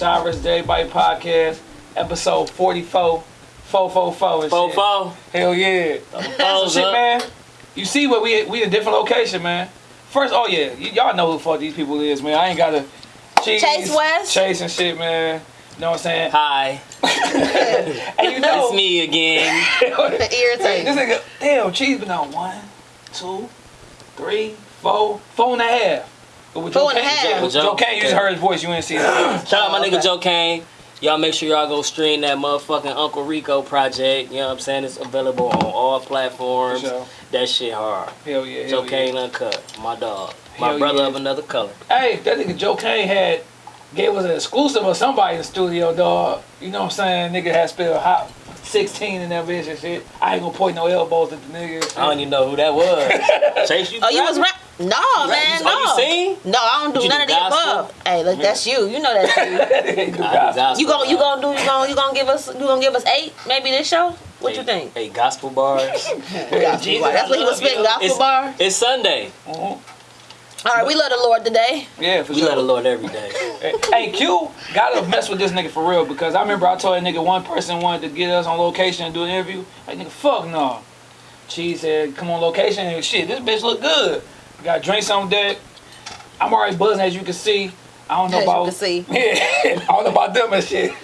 boy Shy, Shy vs. Podcast, episode 44. 444 and Fo shit. fo. Hell yeah. So shit, up. man. You see what we we in a different location, man. First, oh yeah, y- y'all know who the fuck these people is, man. I ain't gotta cheese, Chase West. Chase and shit, man. You know what I'm saying? Hi, And you know, it's me again. this Irritating. nigga, damn, cheese been on one, two, three, four, four and a half. But with Four Joe and a Kane- half. With Joe Kane, you just heard his voice. You ain't see that. Shout out my nigga okay. Joe Kane. Y'all make sure y'all go stream that motherfucking Uncle Rico project. You know what I'm saying? It's available on all platforms. Sure. That shit hard. Hell yeah, hell Joe yeah. Kane Uncut. My dog. My Hell brother yeah. of another color. Hey, that nigga Joe Kane had gave us an exclusive of somebody in the studio, dog. You know what I'm saying? Nigga had spelled hot 16 in that bitch and shit. I ain't gonna point no elbows at the nigga. I don't even know who that was. Chase, you Oh, you was rapping? rap? No, man, no. you sing? No, I don't do You none do of the gospel? above. Hey, look, that's you. You know that's you. I do gospel, You gon' you gonna do you gonna you gonna give us you gonna give us eight maybe this show? What you think? Hey, gospel bars. Yeah, Jesus, That's what he was love spitting gospel It's- bar. it's Sunday. Mhm. All right, we love the Lord today. Yeah, for We sure. let the Lord every day. Hey, hey, Q gotta mess with this nigga for real because I remember I told that nigga one person wanted to get us on location and do an interview. Like nigga, fuck no. Cheese said, come on location and shit. This bitch look good. Got drinks on deck. I'm already buzzing as you can see. I don't know As you about can see. Yeah, I don't know about them and shit.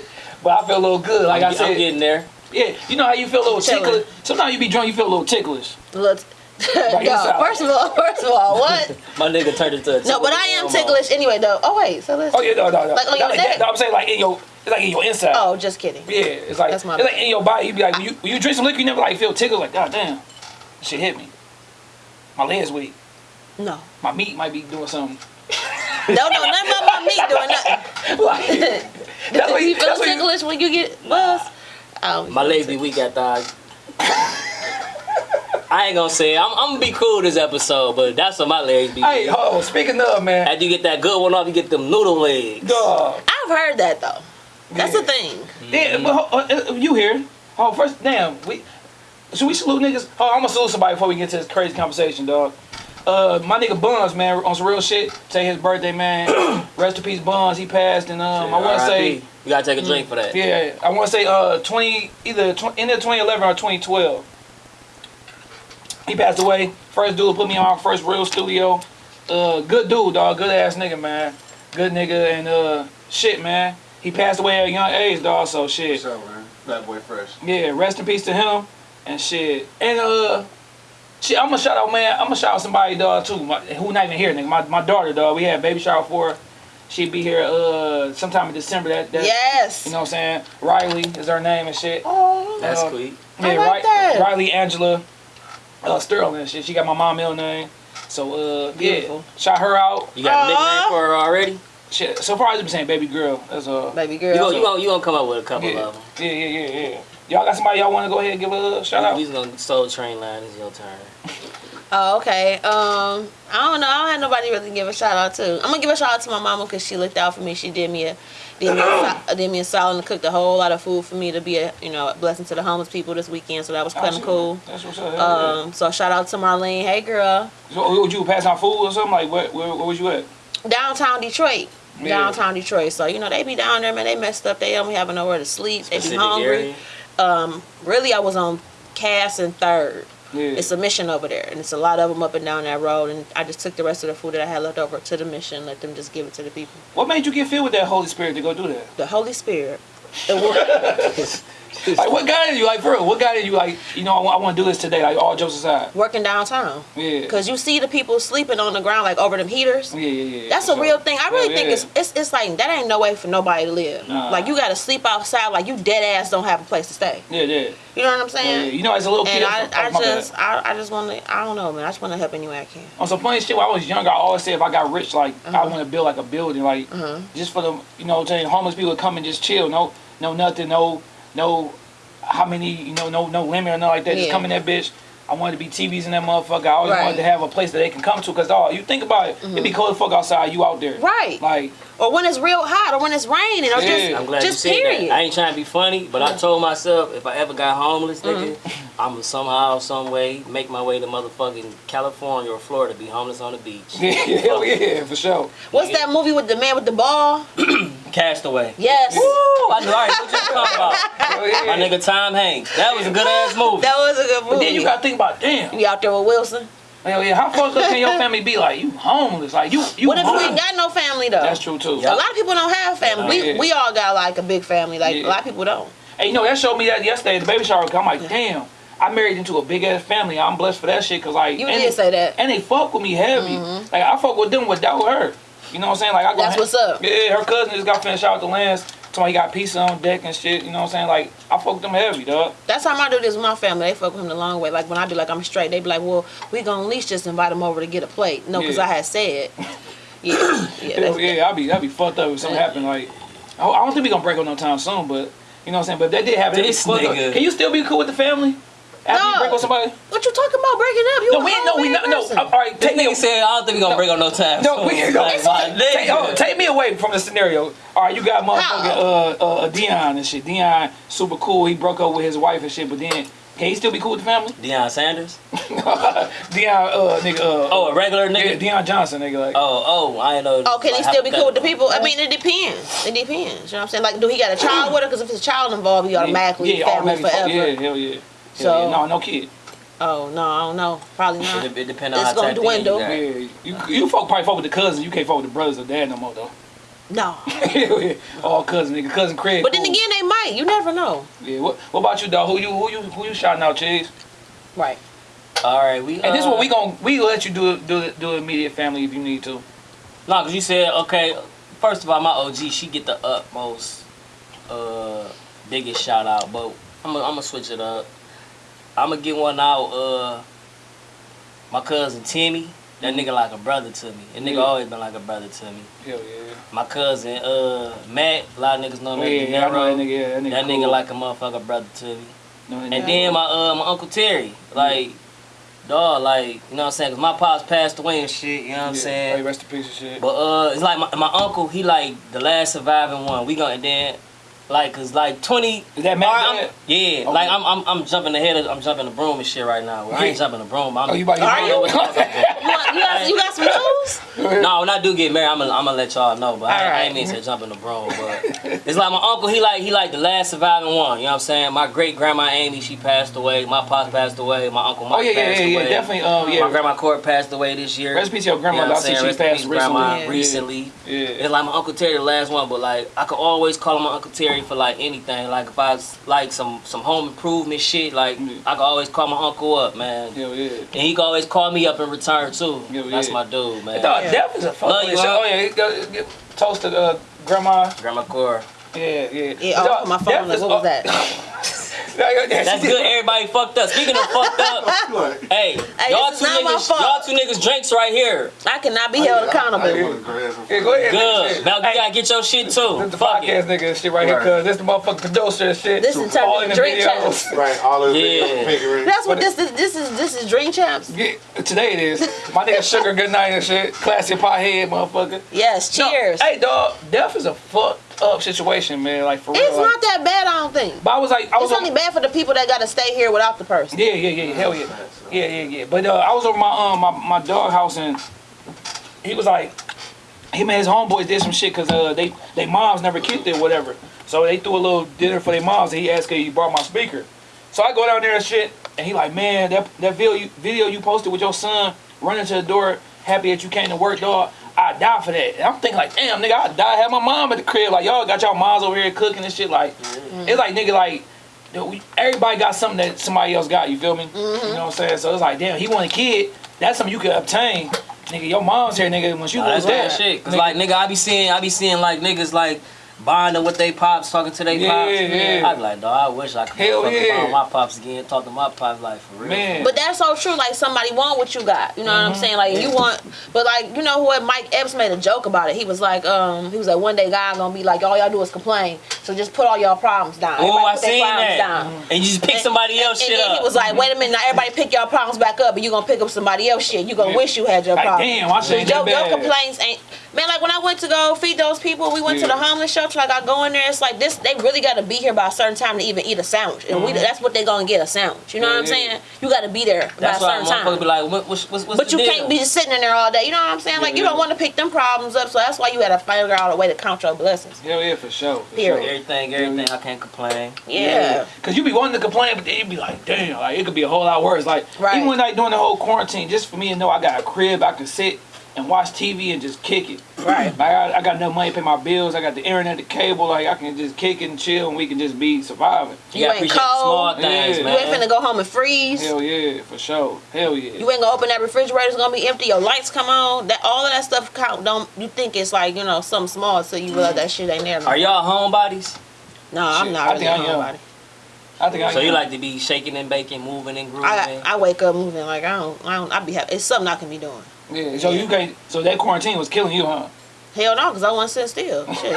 But I feel a little good. Like I'm, I said, I'm getting there. yeah, you know how you feel a little ticklish. Sometimes you be drunk, you feel a little ticklish. Let's Right, no, first of all, first of all, what? My nigga turned into a No, but I am ticklish anyway though. Oh wait, so let's Oh yeah, no, no, no. Like on your like neck? No, I'm saying like in your, it's like in your inside. Oh, just kidding. Yeah, it's like That's my it's like in your body. You be like when you when you drink some liquor, you never like feel tickled. Like God damn, this shit hit me. My legs weak. No. My meat might be doing something. No, no, none of my meat doing nothing. like, that's what you you. feel That's what you. when you get buzzed? Oh, My legs be weak at thighs. I ain't gonna say it. I'm, I'm gonna be cool this episode, but that's what my legs be. Hey, weak. hold on. Speaking of man, After you get that good one off, you get them noodle legs. dog. I've heard that though. That's Yeah. the thing. Yeah, but uh, uh, you here? Oh, first, damn. We should we salute niggas? Oh, I'm gonna salute somebody before we get to this crazy conversation, dog. Uh, my nigga Buns, man, on some real shit. Say his birthday, man. Rest in peace, Buns. He passed, and um, I want to say. You gotta take a drink for that. Yeah, I want to say uh 20 either tw- end of 2011 or 2012. He passed away. First dude put me on my first real studio. Uh, good dude, dog. Good ass nigga, man. Good nigga and uh shit, man. He passed away at a young age, dog. So shit. What's up, man? Fat boy fresh. Yeah, rest in peace to him and shit. And uh, shit, I'm gonna shout out, man. I'm gonna shout out somebody, dog, too. My, who not even here, nigga. My, my daughter, dog. We had baby shower for her. She'd be here uh sometime in December. That, that Yes. you know what I'm saying? Riley is her name and shit. Oh, That's Uh, sweet. I Yeah, like Ri- that. Riley Angela uh, Sterling and shit. She got my mom middle name. So uh Beautiful. yeah, shout her out. You got a Aw. nickname for her already? Shit. So far I've been saying baby girl. That's uh baby You girl. gonna, you gonna, you gonna come up with a couple yeah. of them. yeah, yeah, yeah, yeah. Y'all got somebody y'all want to go ahead and give a shout out? We just gonna soul train line. It's your turn. Oh, okay. Um, I don't know. I don't have nobody really to give a shout out to. I'm gonna give a shout out to my mama because she looked out for me. She did me a did me a, did me a solid and cooked a whole lot of food for me to be a you know a blessing to the homeless people this weekend. So that was kind of cool. That's what's up. hell yeah. Um, so shout out to Marlene. Hey, girl. So, would you pass out food or something? Like, where, where, where was you at? Downtown Detroit. Yeah. Downtown Detroit. So you know they be down there, man. They messed up. They don't be having nowhere to sleep. They be hungry. area. Um, really, I was on Cass and Third. Yeah. It's a mission over there, and it's a lot of them up and down that road. And I just took the rest of the food that I had left over to the mission, let them just give it to the people. what made you get filled with that Holy Spirit to go do that? The Holy Spirit. Like, what guided you? Like, for real, what guided you? Like, you know, I, want- I want to do this today. Like, all jokes aside. working downtown, Yeah. cause you see the people sleeping on the ground like over them heaters. Yeah, yeah, yeah. That's a sure. real thing. I really Yeah, think yeah. it's, it's it's like that ain't no way for nobody to live. Nah. Like you gotta sleep outside. Like you dead ass don't have a place to stay. Yeah, yeah. You know what I'm yeah, yeah. saying? You know, as a little kid, And I, oh, I just I, I just want to I don't know man. I just want to help any way I can. on some funny shit when I was younger, I always said if I got rich, like I Uh-huh. want to build like a building, like Uh-huh. just for the you know, what I'm saying homeless people to come and just chill, no, no nothing, no, no, how many, you know, no, no limit or nothing like that. Just Yeah. come in that bitch. I wanted to be TVs in that motherfucker. I always Right. wanted to have a place that they can come to. Cause dog, you think about it, it'd be mm-hmm. cold as fuck outside. You out there, Right. Like, Or when it's real hot, or when it's raining, or just I'm glad just you period. that. I ain't trying to be funny, but I mm. told myself if I ever got homeless, nigga, mm-hmm. I'ma somehow, some way, make my way to motherfucking California or Florida, be homeless on the beach. yeah, hell yeah, for sure. What's that movie with the man with the ball? Castaway. Yes. Woo! I knew. All right, what you talking about? Hell oh, yeah. My nigga Tom Hanks. That was a good ass movie. That was a good movie. But then you gotta think about, damn, You out there with Wilson. Hell yeah, how fucked up can your family be? Like, you homeless, like you, you. What if you homeless. ain't got no family though? That's true too. Yeah. A lot of people don't have family. We Yeah. we all got like a big family. Like Yeah. a lot of people don't. Hey, you know that showed me that yesterday at the baby shower. I'm like, damn, I married into a big ass family. I'm blessed for that shit. Cause like, You and did they, say that. and they fuck with me heavy. Mm-hmm. Like I fuck with them without her. You know what I'm saying? Like I go That's what's up. Yeah, her cousin just got finished out with the lands. Somebody got pizza on deck and shit. You know what I'm saying? Like I fuck with them heavy, dog. That's how I do this with my family. They fuck with him the long way. Like when I be like I'm straight, they be like, well, we gonna at least just invite him over to get a plate. No, because Yeah. I had said. Yeah, yeah, Hell yeah, I'd be, I'd be fucked up if something Yeah. happened. Like I I don't think we gonna break up no time soon, but you know what I'm saying. But if that did happen, it'd be This fucked up. Can you still be cool with the family after you No. break with somebody? What you talking about breaking up? You No, a we no, we grown no, man no. All right, This take me. nigga said I don't think we gonna break on no time. No, we ain't gonna. Like, Take, oh, take me away from the scenario. All right, you got motherfucking uh, uh, Dion and shit. Dion, super cool. He broke up with his wife and shit, but then can he still be cool with the family? Deion Sanders. Dion, uh, nigga. Uh, Oh, a regular yeah, nigga. Dion Johnson, nigga. Like, Oh, oh, I ain't know. Oh, can he still be cool with the people? I mean, it depends. It depends. You know what I'm saying? Like, do he got a child with her? Because if it's a child involved, he automatically yeah, family automatically forever. Yeah, hell yeah. Hell So- yeah. no, no kid. Oh no, I don't know. Probably not. It, it depends on It's how gonna dwindle. you. Yeah, you you fuck probably fuck with the cousins. You can't fuck with the brothers or dad no more though. No. All cousin nigga, cousin Craig. But then cool. again, they might. You never know. yeah. What, what about you, dog? Who you who you who you shouting out, Chase? Right. All right, we. And this is uh, what we gon' we let you do it do it do it immediate family if you need to. No, cause you said okay. First of all, my OG, she get the utmost, uh, biggest shout out. But I'm gonna I'm gonna switch it up. I'm gonna get one out. Uh, my cousin Timmy. That nigga like a brother to me. That nigga Yeah. always been like a brother to me. Hell yeah. My cousin uh Matt. A lot of niggas know him yeah, yeah, I know that nigga. Yeah, that nigga. That cool. nigga like a motherfucker brother to me. No, And then my uh my uncle Terry, like, dog, like, you know what I'm saying? Cause my pops passed away and shit. You know what I'm Yeah. saying? Hey, rest in peace and shit. But uh, it's like my, my uncle, he like the last surviving one. We gonna and then like cause like twenty. Is that Matt Alright, I'm- yeah, Okay. like I'm, I'm I'm jumping ahead of I'm jumping the broom and shit right now. Well, I ain't jumping the broom. I'm, Oh, you about to I don't know what the fuck You, want, you, got, you got some news? No, when I do get married, I'm gonna I'm gonna let y'all know. But I, I ain't mean to jump in the broom. But it's like my uncle. He like he like the last surviving one. You know what I'm saying? My great grandma Amy, she passed away. My pops passed away. My uncle Mike Oh yeah, yeah, passed yeah, yeah, away. definitely. Um, yeah. My grandma Cora passed away this year. Rest in peace your grandmother. You know I what see I'm she saying? Rest passed peace, grandma, Yeah. recently. Yeah. It's like my Uncle Terry, the last one, but like I could always call him my Uncle Terry for like anything. Like if I was like some some home improvement shit, like Yeah. I could always call my uncle up, man. Hell yeah. And he could always call me up in return too. Yeah, That's yeah. my dude, man. Dog, Yeah. death is a fuck. Love you, shit. Oh yeah, go- get- toast to uh, grandma. Grandma Cora. Yeah, yeah. Yeah, Dog, off my phone. Like, what was oh, that? That's good. Everybody fucked up. Speaking of fucked up, Like, hey, Hey, y'all two is not my niggas, y'all two niggas drinks right here. I cannot be held accountable. I, I wanna grab some- Yeah, go ahead. Good. Now you Hey, gotta get your shit too. This the Fuck podcast it. nigga and shit right, here, cuz this the motherfucking producer and shit. This is turned All in the drink videos. champs. Right, all of the Yeah. videos. That's what this is. This is this is Drink Champs. Yeah, today it is. My nigga Sugar Good Night and shit. Classic pothead motherfucker. Yes. No, Cheers. hey dog, death is a fucked up situation, man. Like for real. it's like- not that bad. I don't think. But I was like, I was It's on, only bad for the people that got to stay here without the person. Yeah, yeah, yeah, hell yeah, yeah, yeah, yeah. But uh, I was over my um my, my dog house and he was like, him and his homeboys did some shit because uh they they moms never kicked it or whatever. So they threw a little dinner for their moms and he asked if he brought my speaker. So I go down there and shit and he like, man, that that video you, video you posted with your son running to the door, happy that you came to work, dog. I die for that. And I'm thinking like, damn, nigga, I die have my mom at the crib. Like y'all got y'all moms over here cooking and shit. Like it's like nigga like you know, we, everybody got something that somebody else got. You feel me? You mm-hmm. know what I'm saying? So it's like, damn, he want a kid. That's something you could obtain. Nigga, your mom's here, nigga. Once you Nah, lose that, shit. Cause nigga, like nigga, I be seeing, I be seeing like niggas like bonding with they pops, talking to they Yeah, pops. yeah. I'd be like, dog, I wish I could Hell fucking yeah. bond my pops again, talk to my pops like for real. Man. But that's so true. Like somebody want what you got. You know what I'm Mm-hmm. saying? Like you want, but like you know what? Mike Epps made a joke about it. He was like, um, he was like, one day God gonna be like, all y'all do is complain. So just put all y'all problems down. Oh, Everybody I put their seen problems that. down. And you just pick somebody else and, shit and up. he was like, wait a minute, now everybody pick your problems back up, and you gonna pick up somebody else shit. You gonna Yeah. wish you had your Like, problem. damn, I shit ain't your, your complaints ain't. Man, like when I went to go feed those people, we went to the homeless shelter. Like I go in there, it's like this. They really got to be here by a certain time to even eat a sandwich, and we mm-hmm. that's what they gonna get a sandwich. You know Yeah, what I'm yeah. saying? You got to be there That's by a why certain time. motherfuckers be like, what, what's, what's, what's But the you deal? can't be just sitting in there all day. You know what I'm saying? Like you don't want to pick them problems up. So that's why you had to figure out a way to count your blessings. Hell yeah, for sure. For Sure. Everything, everything, I can't complain. Yeah. Cause you be wanting to complain, but then you be like, damn, like it could be a whole lot worse. Like Right. even when like during the whole quarantine, just for me to know I got a crib, I can sit and watch TV and just kick it. Right. Like I, I got enough money to pay my bills. I got the internet, the cable. Like I can just kick it and chill, and we can just be surviving. You gotta ain't appreciate small cold. things, Yeah. You ain't finna go home and freeze. Hell yeah, for sure. Hell yeah. You ain't gonna open that refrigerator. It's gonna be empty. Your lights come on. That all of that stuff count. Don't you think it's like you know something small? So you realize that shit ain't there. No, Are y'all homebodies? no I'm Shit, not I really think I am. nobody. I think I So you like to be shaking and baking, moving and grooving? I I wake up moving like I don't I don't I be happy. It's something I can be doing. Yeah. So you can't. So that quarantine was killing you, huh? Hell no, cause I want to sit still. Shit.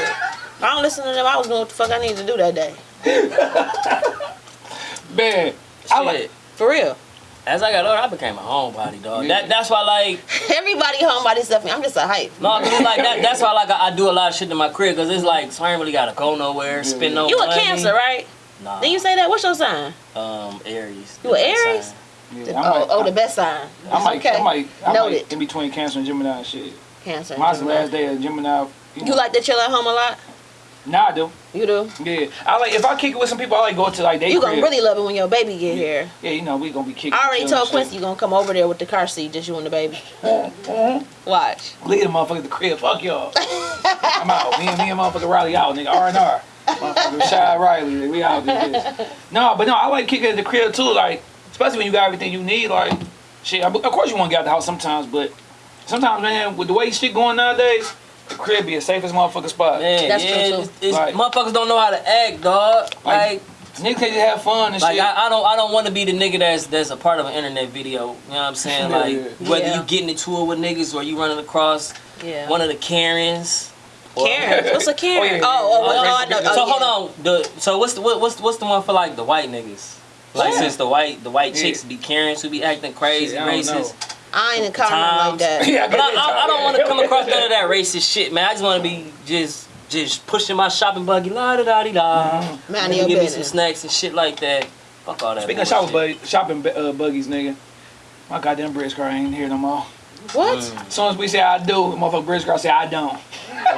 I don't listen to them, I was doing what the fuck I needed to do that day. Man, I like. Shit. For real. As I got older, I became a homebody, dog. Yeah. That, that's why, like, Everybody homebody by stuff. I'm just a hype. no, 'cause it's like that. That's why, like, I, I do a lot of shit in my crib, cause it's like, so I ain't really gotta go nowhere, spend no You a. Cancer, right? Nah. Did you say that? What's your sign? Um, Aries. You a Aries? Yeah, oh, might- oh, oh the best sign. I might, okay. I might, I Noted. might in between Cancer and Gemini and shit. Cancer. Mine's the last day of Gemini. You know. like to chill at home a lot? Nah, I do. You do. Yeah, I like if I kick it with some people, I like go to like they You gonna crib. really love it when your baby get here. Yeah, you know we gonna be kicking. I already told. Quincy you gonna come over there with the car seat, just you and the baby. Watch. Leave the motherfucker at the crib. Fuck y'all. I'm out. Me and me and motherfucker Riley out, nigga. R and R. Motherfucker Shy Riley, nigga. we out this. No, but no, I like kicking at the crib too. Like, especially when you got everything you need. Like, shit. Of course you want to get out the house sometimes, but sometimes, man, with the way shit going nowadays, the crib be the safest motherfucking spot. Man, That's yeah, true, too. it's, it's, Right. motherfuckers don't know how to act, dog. Like, Like, Niggas can just have fun and like shit. I, I don't, I don't want to be the nigga that's that's a part of an internet video. You know what I'm saying? Yeah, Like, yeah. whether Yeah. you getting into it with niggas or you running across Yeah. one of the Karens. or- Karen. What's a Karen? Oh, yeah, yeah, Oh, oh, yeah. oh, oh, oh, oh I know. So oh, hold on. The so what's the what, what's what's the one for like the white niggas? Like Yeah. since the white the white Yeah. chicks be Karens who be acting crazy, Shit, I don't racist. I ain't encountered nothing like Times. that. yeah, But I, I, I don't want to come across none of that racist shit, man. I just want to be just just pushing my shopping buggy, la da da di da. Mind Maybe your give me some snacks and shit like that. Fuck all that. Speaking of bullshit. shopping, bug, shopping uh, buggies, nigga. My goddamn bridge car ain't here no more. What? As soon as we say I do, the motherfucker bridge car say I don't.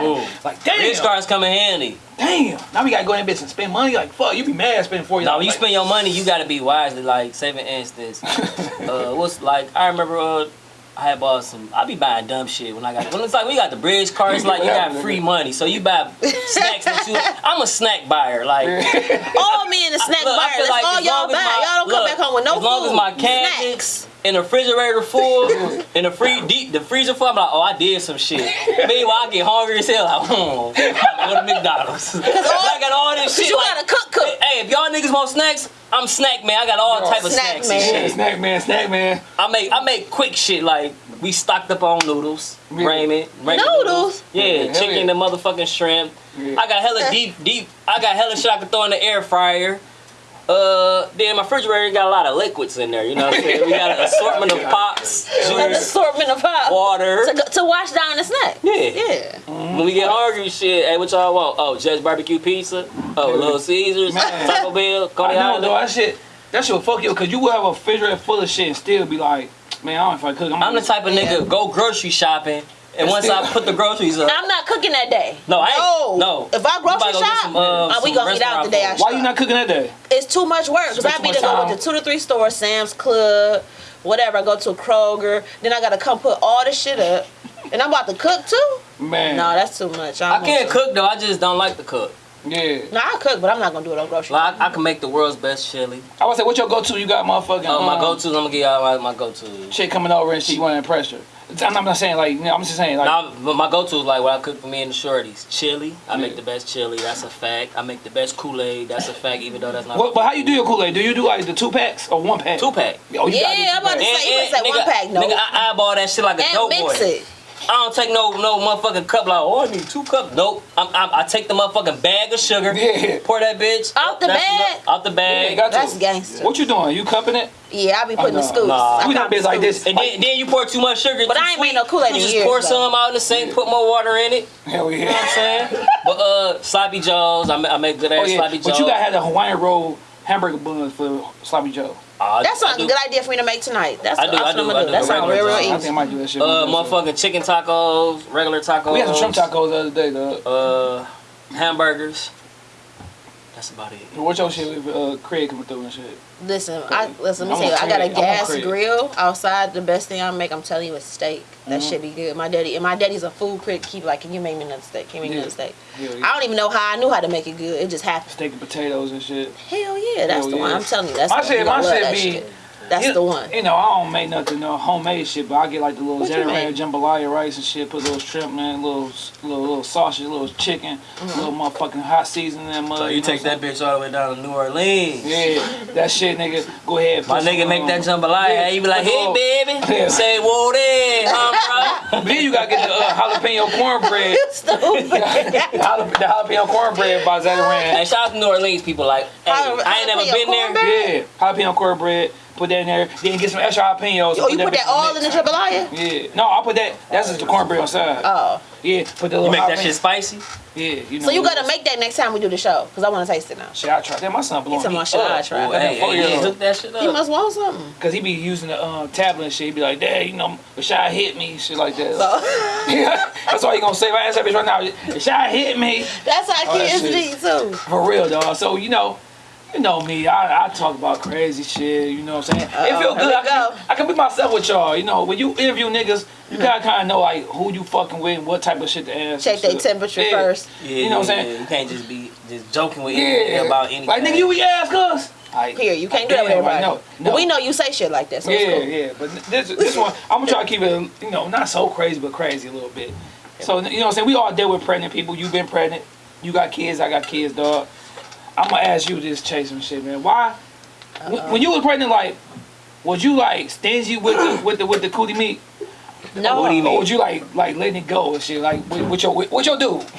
Ooh. Like, damn. Bridge cards come in handy. Damn. Now we gotta go in that bitch and spend money. Like, fuck, you be mad spending forty. Now when you like, spend your money, you gotta be wisely. Like, saving for instance, uh, what's like I remember uh, I had bought some. I be buying dumb shit when I got. When it's like we got the bridge card, it's like you got free money, so you buy snacks that you. I'm a snack buyer. Like All me in the snack Look, I bar. feel That's like all y'all long buy. as my- y'all don't come back home with no as long as my cabinets Snacks. And the refrigerator full, in the free deep the freezer full, I'm like, oh, I did some shit. Meanwhile, I get hungry as hell. Like, hmm, I'm go to McDonald's. I got all this shit. you like, gotta cook, cook. Hey, if y'all niggas want snacks, I'm snack man. I got all Bro, type of snack snacks man. and Yeah, shit. snack man, snack man. I make I make quick shit like we stocked up on noodles, Yeah. ramen, ramen Noodles? Yeah, Yeah, chicken yeah. and motherfucking shrimp. Yeah. I got hella deep, deep. I got hella shit I can throw in the air fryer. Uh, then my refrigerator got a lot of liquids in there. You know what I'm saying? We got an assortment of pops, An juice, assortment of pop. water. To, go- to wash down the snack. Yeah. Yeah. When we get hungry, shit. Hey, what y'all want? Oh, Judge Barbecue Pizza. Oh, Little Caesars, Man. Taco Bell, I Coney Island. though. That shit, that shit will fuck you because you will have a refrigerator full of shit and still be like, man, I don't feel like cooking. I'm the type of nigga go grocery shopping, and once I put the groceries up, I'm not cooking that day. No, I ain't- No. no. If I grocery go shop, some, uh, uh, we gonna eat out the day I restaurant shop. Why you not cooking that day? It's too much work because I be much to go time. with the two to three stores, Sam's Club, whatever. I go to a Kroger, then I gotta come put all this shit up, and I'm about to cook too. Man. No, that's too much. I don't can't to. cook though. I just don't like to cook. Yeah. No, I cook, but I'm not gonna do it on grocery. Like I, I can make the world's best chili. I would say, what your go-to? You got motherfucking Oh, my um, go-to. I'm gonna give y'all my, my go-to. chick coming over and she want to impress her. I'm not saying like, I'm just saying like, Now, but my go-to is like what I cook for me and the shorties. Chili. I make the best chili. That's a fact. I make the best Kool-Aid. That's a fact. Even though that's not what, but how you do your Kool Aid? Do you do like the two packs or one pack? two pack. Oh, you gotta Yeah, two I'm about to packs. say- you would say one pack, no. Nigga, I eyeball that shit like a And dope mix boy. it. I don't take no no motherfucking cup like oh I need two cups. Nope. I'm, I'm, I take the motherfucking bag of sugar. Yeah. Pour that bitch Out the That's bag? enough. Out the bag. you got. That's gangster. What you doing? You cupping it? Yeah, I be putting Oh, the scoops. Nah. I We not bitch like this. And then, then you pour too much sugar. But I ain't sweet. made no Kool-Aid You just years, pour though. some out in the sink, put more water in it. Hell You know what I'm saying? but uh, sloppy joes, I make, I make good ass Oh yeah. sloppy But you gotta have the Hawaiian roll hamburger buns for sloppy Joe. Uh, That's not a do- good idea for me to make tonight. That's, I do, I what do, I'm gonna do. do That sounds regular real, real I easy. think I might do that shit. Uh, myself. motherfucking chicken tacos, regular tacos. We had some shrimp tacos the other day, though. Uh, hamburgers. That's about it. What's your shit with uh, Craig coming through and shit? Listen, I listen. Let I'm me tell you, I got a Craig. I'm on gas grill outside. The best thing I make, I'm telling you, is steak. That Mhm. should be good. My daddy and my daddy's a food critic. Keep like, can you make me another steak? Can you make me another steak? Yeah, I don't even know how I knew how to make it good. It just happened. Steak and potatoes and shit. Hell yeah, that's Hell the one. I'm telling you, that's My the shit- you my shit be- shit. That's you, the one. You know, I don't make nothing no homemade shit, but I get like the little What you Zeddy make? jambalaya rice and shit. Put little shrimp man, little little little sausage, little chicken, Mm-hmm. little motherfucking hot seasoning in that mud. So you take that bitch all the way down to New Orleans. Yeah, that shit, nigga. Go ahead. My nigga some, make um, that jambalaya. yeah, you be like, hey the- baby, Yeah. say whoa there, huh, bro? Then you gotta get the uh, jalapeno cornbread. Stupid. the the jalapeno cornbread by Zatarain. Hey, shout out to New Orleans people. Like, hey, Jala- I ain't never jalapeno been there. cornbread? Yeah, jalapeno cornbread. Put that in there. Then get some extra jalapenos. oh, you put that all in the jambalaya? Yeah. No, I put that. That's just the cornbread on side. Oh, yeah. Put the little. You make that shit spicy. Yeah. You know. so you gotta make that next time we do the show, cause I want to taste it now. Shit, I try? that. My son blowing He me talking about shit I up. tried. Ooh, hey, hey, year yeah, hook that shit You up. must want something. Cause he be using the um, tablet and shit. He be like, Dad, you know, Rashad hit me, shit like that. So, That's all he gonna say. If I ask that bitch right now, Rashad hit me. that's how Oh, that kids shit. be too. For real, dog. So you know, you know me. I, I talk about crazy shit. You know what I'm saying? it Uh-oh, feel good. I can, go. be, I can be myself with y'all. You know, when you interview niggas, you gotta uh-huh. kind of know like who you fucking with and what type of shit to ask. Check their temperature Yeah. first. Yeah, You know what I'm saying? You can't just be just joking with Yeah. anything about anything. Like nigga, you we ask us. Like, Here, you can't do that with damn, like, everybody. no, But no. we know you say shit like that, so it's Yeah, cool. yeah. But this this one, I'm gonna try to keep it, you know, not so crazy, but crazy a little bit. So you know what I'm saying? We all deal with pregnant people. You've been pregnant. You got kids. I got kids, dog. I'm gonna ask you this, Chase, some shit, man. Why? When, when you was pregnant, like, was you like stingy with the with the with the cootie meat? No. What do you Or would you like like letting it go and shit? Like, what, what your what your do?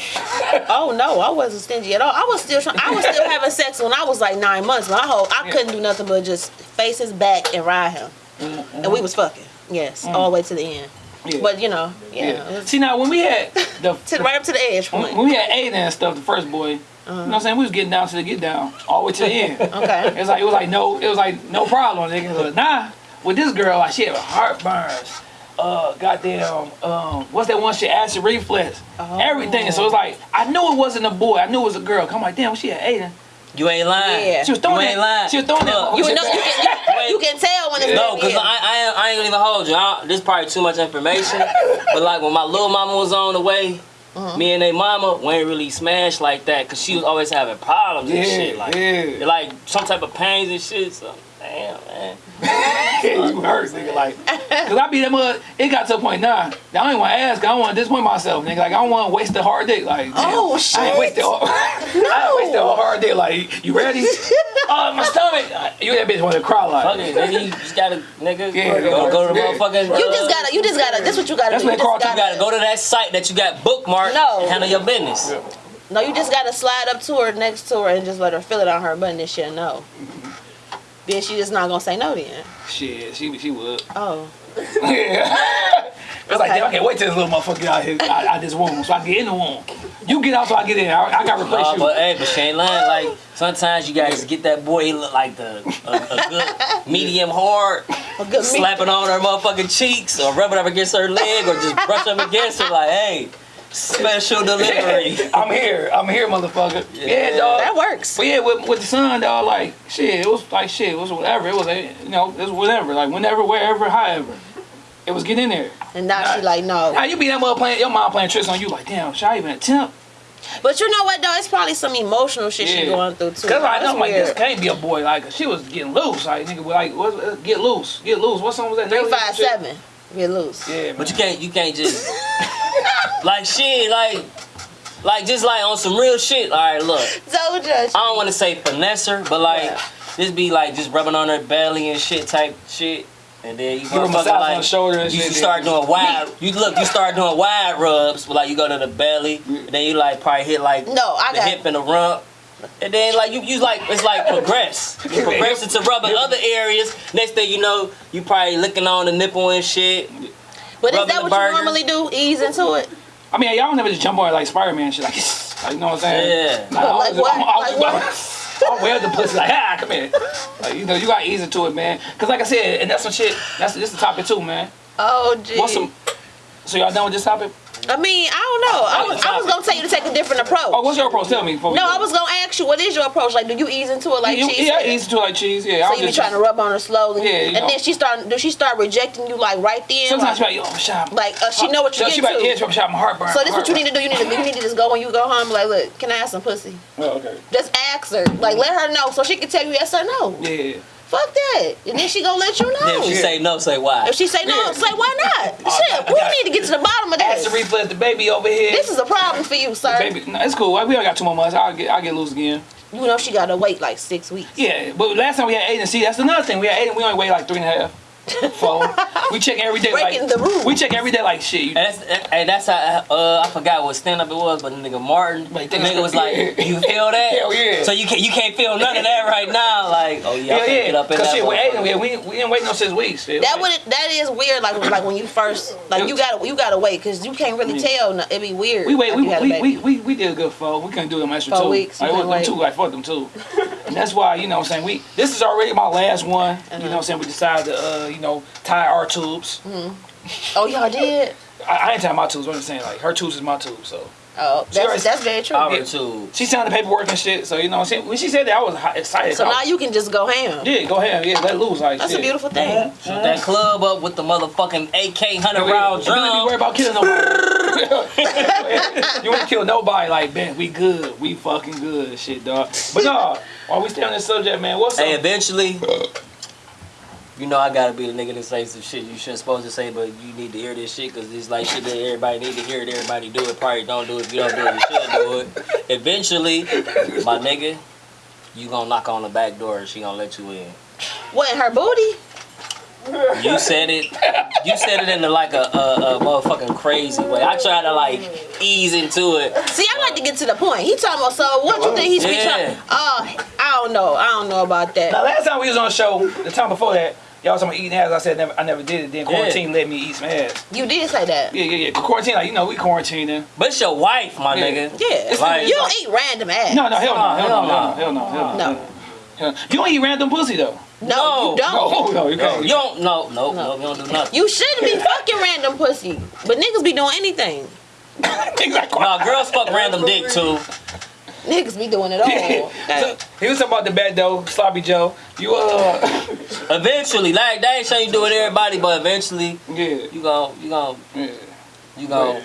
Oh no, I wasn't stingy at all. I was still trying. I was still having sex when I was like nine months. My whole I Yeah. couldn't do nothing but just face his back and ride him, mm-hmm. and we was fucking. Yes, mm. all the way to the end. Yeah. But you know, yeah, yeah. See now when we had the to, right up to the edge when, when we had Aiden and stuff, the first boy. You know what I'm saying? We was getting down to the get down, all the way to the end. Okay. It's like it was like no, it was like no problem. Nigga. Was like, nah, with this girl, like she had heartburns. Uh, goddamn, um, what's that one shit? Acid reflux, Oh. everything. So it's like I knew it wasn't a boy. I knew it was a girl. I'm like, damn, she had Aiden. You ain't lying. Yeah. She was throwing You ain't that. lying. She was throwing that. Look, You shit know, you can, you, you can tell when it's No, baby because I, I, ain't- I ain't gonna even hold you. I, this probably too much information. but like when my little mama was on the way, Uh-huh. me and they mama we ain't really smashed like that because she was always having problems and shit. Like, yeah. like some type of pains and shit. So, damn, man. you hurt, nigga. Like, cause I be that mud. It got to a point now. I don't even want to ask. I don't want to disappoint myself, nigga. Like, I don't want to waste a hard dick. Like, damn, Oh, I ain't shit. wasted. a- I ain't wasted a hard dick. Like, you ready? oh, my stomach. You that bitch want to cry like. Fuck it, nigga. You just gotta, nigga, Yeah, go, go to the yeah. motherfucking. You uh, just gotta, you just gotta. This what you gotta That's do. what You Carl just You gotta go to that site that you got bookmarked. No. and handle your business. No, you just gotta slide up to her next to her and just let her feel it on her butt and then she'll know. Then she just not gonna say no then. Shit, she she would. Oh. Yeah. It's like, damn, I can't wait till this little motherfucker get out here, out, out this womb, so I get in the womb. You get out so I get in. I, I gotta replace Uh, you. but hey, but she ain't lying. Like sometimes you guys get that boy. He look like the a, a good medium hard. A good meat. slapping on her motherfucking cheeks or rubbing up against her leg or just brush up against her like, hey, special delivery. I'm here. I'm here, motherfucker. Yeah, Yeah. dog. That works. But yeah, with, with the son, dog, like shit, it was like shit, it was whatever. It was eh, you know, it was whatever, like whenever, wherever, however. It was getting in there. And now she like no. Now you be that mother playing, your mom playing tricks on you, like damn, should I even attempt? But you know what though? It's probably some emotional shit she going through too. Cause I know That's like this can't be a boy, like she was getting loose, like nigga, like what, uh, get loose, get loose. What song was that? Three Nelly five shit? seven. Get loose. Yeah, But you can't you can't just like shit like like just like on some real shit. All right, look. Don't judge. I don't want to say finesse her, but like Yeah. just be like just rubbing on her belly and shit type shit. And then you Give her a on like the shoulder and you, shit, you then- start doing wide. You look, you start doing wide rubs. Like you go to the belly, and then you like probably hit like No, I the got- hip and the rump. And then like you, you like it's like progress. You progress into rubbing other areas. Next thing you know, you probably licking on the nipple and shit. But is that the what you normally do? Ease into it? I mean, y'all never just jump on it like Spider Man shit, like, like, you know what I'm saying? Yeah. Like, I Like was- what? I'm- I was Like I'll wear the pussy like, ah, come here. Like, you know, you got ease into it, man. Cause like I said, and that's some shit. That's this the topic too, man. Oh, gee. What's some? So y'all done with this topic? I mean, I don't know. I was, I was gonna tell you to take a different approach. Oh, what's your approach? Tell me. No. I was gonna ask you, what is your approach? Like, do you ease into it like You- cheese? Yeah, I ease into it like cheese. Yeah, So you be just- trying to rub on her slowly, Yeah, and know. then she start. Do she start rejecting you like right then? Sometimes like, she like, yo, shot. like, uh, she know what you're she be like, to. yeah, she shot my heartburn. so this what you need to do. You need to you need to just go when you go home. Like, look, can I have some pussy? Oh, okay. Just ask her. Like, let her know so she can tell you yes or no. Yeah. Fuck that, and then she gonna let you know. If she say no, say why. If she say no, Yeah. say why not? Oh, Shit, I we got- need to get to the bottom of Acid this. reflux, the baby over here. This is a problem for you, sir. Baby, no, it's cool. We only got two more months. I'll get, I'll get loose again. You know she gotta wait like six weeks. Yeah, but last time we had Aiden, see, that's another thing. We had Aiden, we only wait like three and a half, four. we check every day. Breaking like, the rules. We check every day like shit. You, And that's, and that's how, uh, I forgot what stand up it was, but the nigga Martin, Like, the nigga was like, you feel that? Hell yeah. So you can't, you can't feel none of that right now. Like, oh yeah, I yeah, yeah. get up in Cause that. shit, with motherfucker. Aiden, we, we, we didn't wait no six weeks. It was That like- would that is weird. Like like when you first like you gotta you gotta wait because you can't really tell. no- It'd be weird. We wait. after We, you we, we, we, we did a good four. We couldn't do them extra Four two. weeks, you Like, couldn't them two. Like fuck them two. and that's why you know what I'm saying we. This is already my last one. You know what I'm saying we decided to uh, you know tie our tubes. Hmm. oh y'all did. I, I ain't tie my tubes. What I'm just saying like her tubes is my tube, So Oh, She already- that's that's very true. Power too. she signed the paperwork and shit. So you know what I'm saying when she said that I was excited. So now you can just go ham. yeah, go ham. Yeah, let loose. Like That's shit. a beautiful thing. Shoot that club up with the motherfucking AK hundred Yeah, round You don't be worried about killing nobody. you ain't kill nobody. Like, man, we good. We fucking good. Shit, dog. But no, while we stay on this subject, man, what's Hey, up? eventually, you know I gotta be the nigga that say some shit you shouldn't supposed to say, but you need to hear this shit because it's like shit that everybody need to hear it. Everybody do it. Probably don't do it. If you don't do it, you should do it. Eventually, my nigga, you gonna knock on the back door and she gonna let you in. What in her booty? You said it. You said it in a, like a, a, a motherfucking crazy way. I try to like ease into it. See, I like to get to the point. He talking about so what you think he's be Yeah. trying? Oh, I don't know. I don't know about that. Now, last time we was on the show, the time before that, y'all was talking about eating ass. I said never, I never did it. Then Yeah. quarantine let me eat some ass. You did say that. Yeah, yeah, yeah. Quarantine, like you know, we quarantining. But it's your wife, my Yeah. nigga. Yeah. Like- you don't eat random ass. No, no, hell no, hell no, hell hell no, hell no, hell no. No. Hell no. You don't eat random pussy though. No, No. you don't. No, no, you No, can't. you don't. No, no, No. no, you don't do nothing. You shouldn't be fucking random pussy. But niggas be doing anything. exactly. No, girls fuck random dick too. Niggas be doing it all. so, he was talking about the bad though, sloppy Joe. You uh, Eventually, like they ain't saying you do it everybody, but eventually yeah, you gon' you gon' yeah. you gon'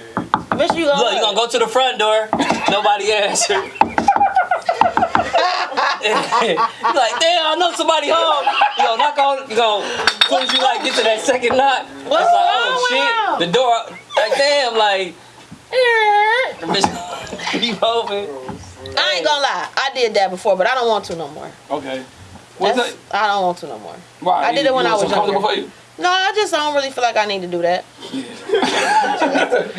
Bitch, you gonna look. You gonna go to the front door. Nobody answer. you like, damn, I know somebody home. You gonna knock on. You gonna as soon as you like get to that second knock, What's it's like, wrong oh with shit, him? the door. Like damn, like. The bitch keep open. I ain't gonna lie. I did that before, but I don't want to no more. Okay. What's That's- that? I don't want to no more. Why? I did it when I was uncomfortable younger. for you. No, I just don't really feel like I need to do that.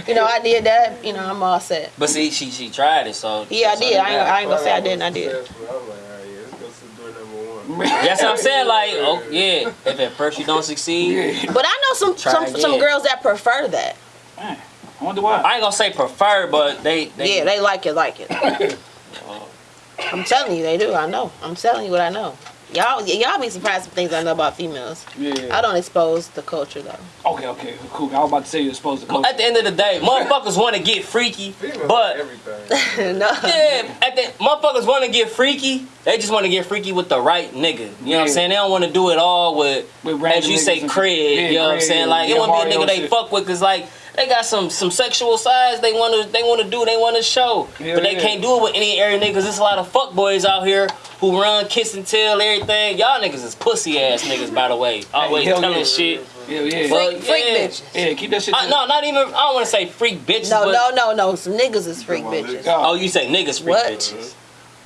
you know, I did that. You know, I'm all set. But see, she she tried it, so Yeah, I did. I ain't. I ain't gonna say I didn't. I did. I'm like, all right, yeah, let's go to door number one. That's what I'm saying. Like, oh yeah, if at first you don't succeed, But I know some some, again. some girls that prefer that. Man, I wonder why. I ain't gonna say prefer, but they, they Yeah, they like it, like it. I'm telling you, they do. I know. I'm telling you what I know. Y'all, y'all be surprised with things I know about females. Yeah. I don't expose the culture though. Okay, okay, cool. I was about to say you're supposed to go. At the end of the day, motherfuckers want to get freaky, Females but everything. no. yeah, at the motherfuckers want to get freaky. They just want to get freaky with the right nigga. You know what I'm saying? They don't want to do it all with, With random as you say, niggas Craig. Yeah, you know what I'm saying? Like it yeah, won't be a Mario nigga they shit. fuck with, cause like they got some some sexual sides they want to they want to do they want to show, Yeah, but they yeah. can't do it with any area niggas. There's a lot of fuck boys out here who run kiss and tell everything. Y'all niggas is pussy ass niggas by the way. Always hell telling yeah. shit. Yeah, yeah. But, Freak, freak yeah. bitches. yeah, keep that shit. I, no, not even. I don't want to say freak bitches. No, but, no, no, no. Some niggas is freak on, bitches. God. Oh, you say niggas freak What? bitches.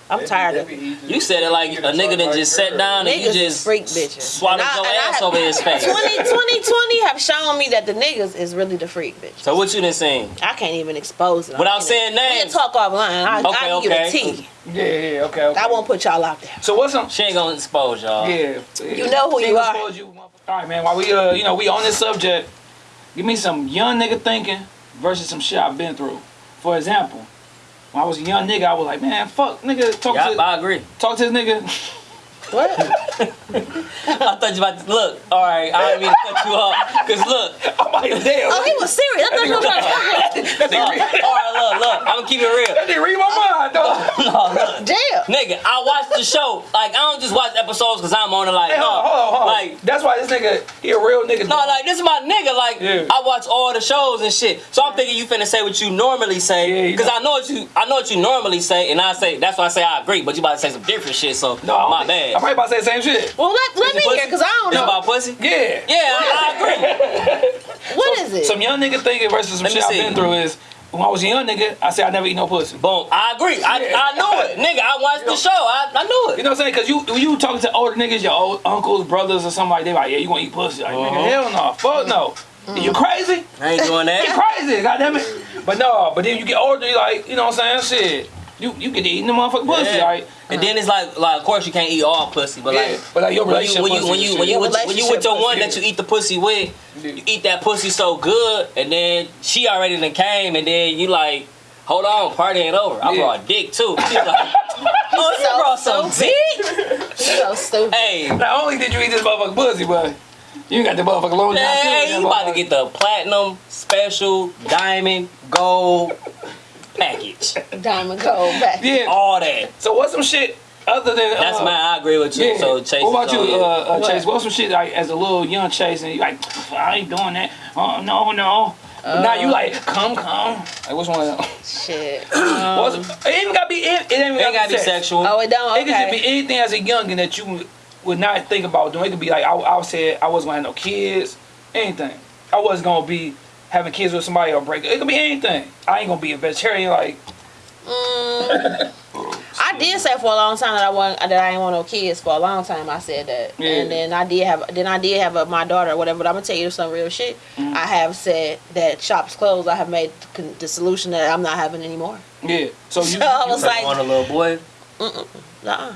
I'm tired of it. You said it like a nigga that just sat down and you Niggas is just freak bitches. swallowed And I- your and I ass have- over his face. 20, 2020 have shown me that the niggas is really the freak bitch. So what you done saying? I can't even expose it. Without I can't saying names. We'll talk offline. I, Okay, I give okay. you the tea. Yeah, yeah, okay, okay. I won't put y'all out there. So what's some? She ain't gonna expose y'all. Yeah, yeah. You know who She you gonna are. expose you. All right, man. While we, uh, you know, we on this subject, give me some young nigga thinking versus some shit I've been through. For example, when I was a young nigga, I was like, man, fuck, nigga, talk Yeah, to, I agree. talk to this nigga. What? I thought you about to look. All right, I didn't mean to cut you off. Cause look, I'm like, damn. oh, he was serious. I thought you were trying to fuck with that nigga, look. read, all right, look, look. I'm gonna keep it real. that nigga read my mind, dog. No, look. Damn. Nigga, I watch the show. Like I don't just watch episodes cause I'm on it. Like Hey, hold no, hold on, hold on. like That's why this nigga, he a real nigga. No, like this is my nigga. Like Yeah. I watch all the shows and shit. So I'm thinking you finna say what you normally Yeah, say, you cause know. I know what you I know what you normally say, and I say that's why I say I agree. But you about to say some different shit, so no, I don't my bad. I'm probably about to say the same shit. Well, let, let me hear, because I don't It's know. about pussy. Yeah. Yeah, I, I agree. What is it? Some young nigga thinking versus some Let shit I've see. been through is when I was a young nigga, I said I never eat no pussy. Boom. I agree. I, I knew it, nigga. I watched the show. I, I knew it. You know what I'm saying? Cause you when you talking to older niggas, your old uncles, brothers, or something like they like, yeah, you gonna eat pussy? Like, Uh-huh. nigga, hell no, fuck no. You crazy? I ain't doing that. You that. crazy? Goddamn it. But no, but then you get older, you like, you know what I'm saying? Shit, you you get to eating the motherfucking pussy, Yeah. right? And then it's like, like, of course you can't eat all pussy, but Yeah, like, but like your when you when you when you when you with, when you with your one pussy. that you eat the pussy with, Yeah. you eat that pussy so good, and then she already done came, and then you like, hold on, party ain't over. I Yeah. brought a dick too. She's like, oh, you So brought some dick? so stupid. Hey, Not only did you eat this motherfucking pussy, but you got the motherfucking low down too. hey, you about to get the platinum, special, diamond, gold package, Diamond gold back. Yeah. all that. So what's some shit other than That's uh, mine. I agree with you. Yeah. So Chase. what about you, on uh, uh, What? Chase? What's some shit like as a little young Chase and you like, I ain't doing that. Oh no, no. But now you like, come, come. Like which one? of them? Shit. What's- Um, it ain't even gotta be. It, it ain't even It gotta be sex. sexual. oh, it don't? It could be anything as a youngin that you would not think about doing. It could be like I, I said I wasn't gonna have no kids, anything. I wasn't gonna be having kids with somebody or break. It could be anything. I ain't gonna be a vegetarian. Like Mm, I did say for a long time that I want that I ain't want no kids. For a long time, I said that, Yeah. and then I did have then I did have a, my daughter or whatever. But I'm gonna tell you some real shit. Mm-hmm. I have said that shops closed. I have made the solution that I'm not having anymore. yeah. So you, So I you was like- on a little boy. Uh-uh.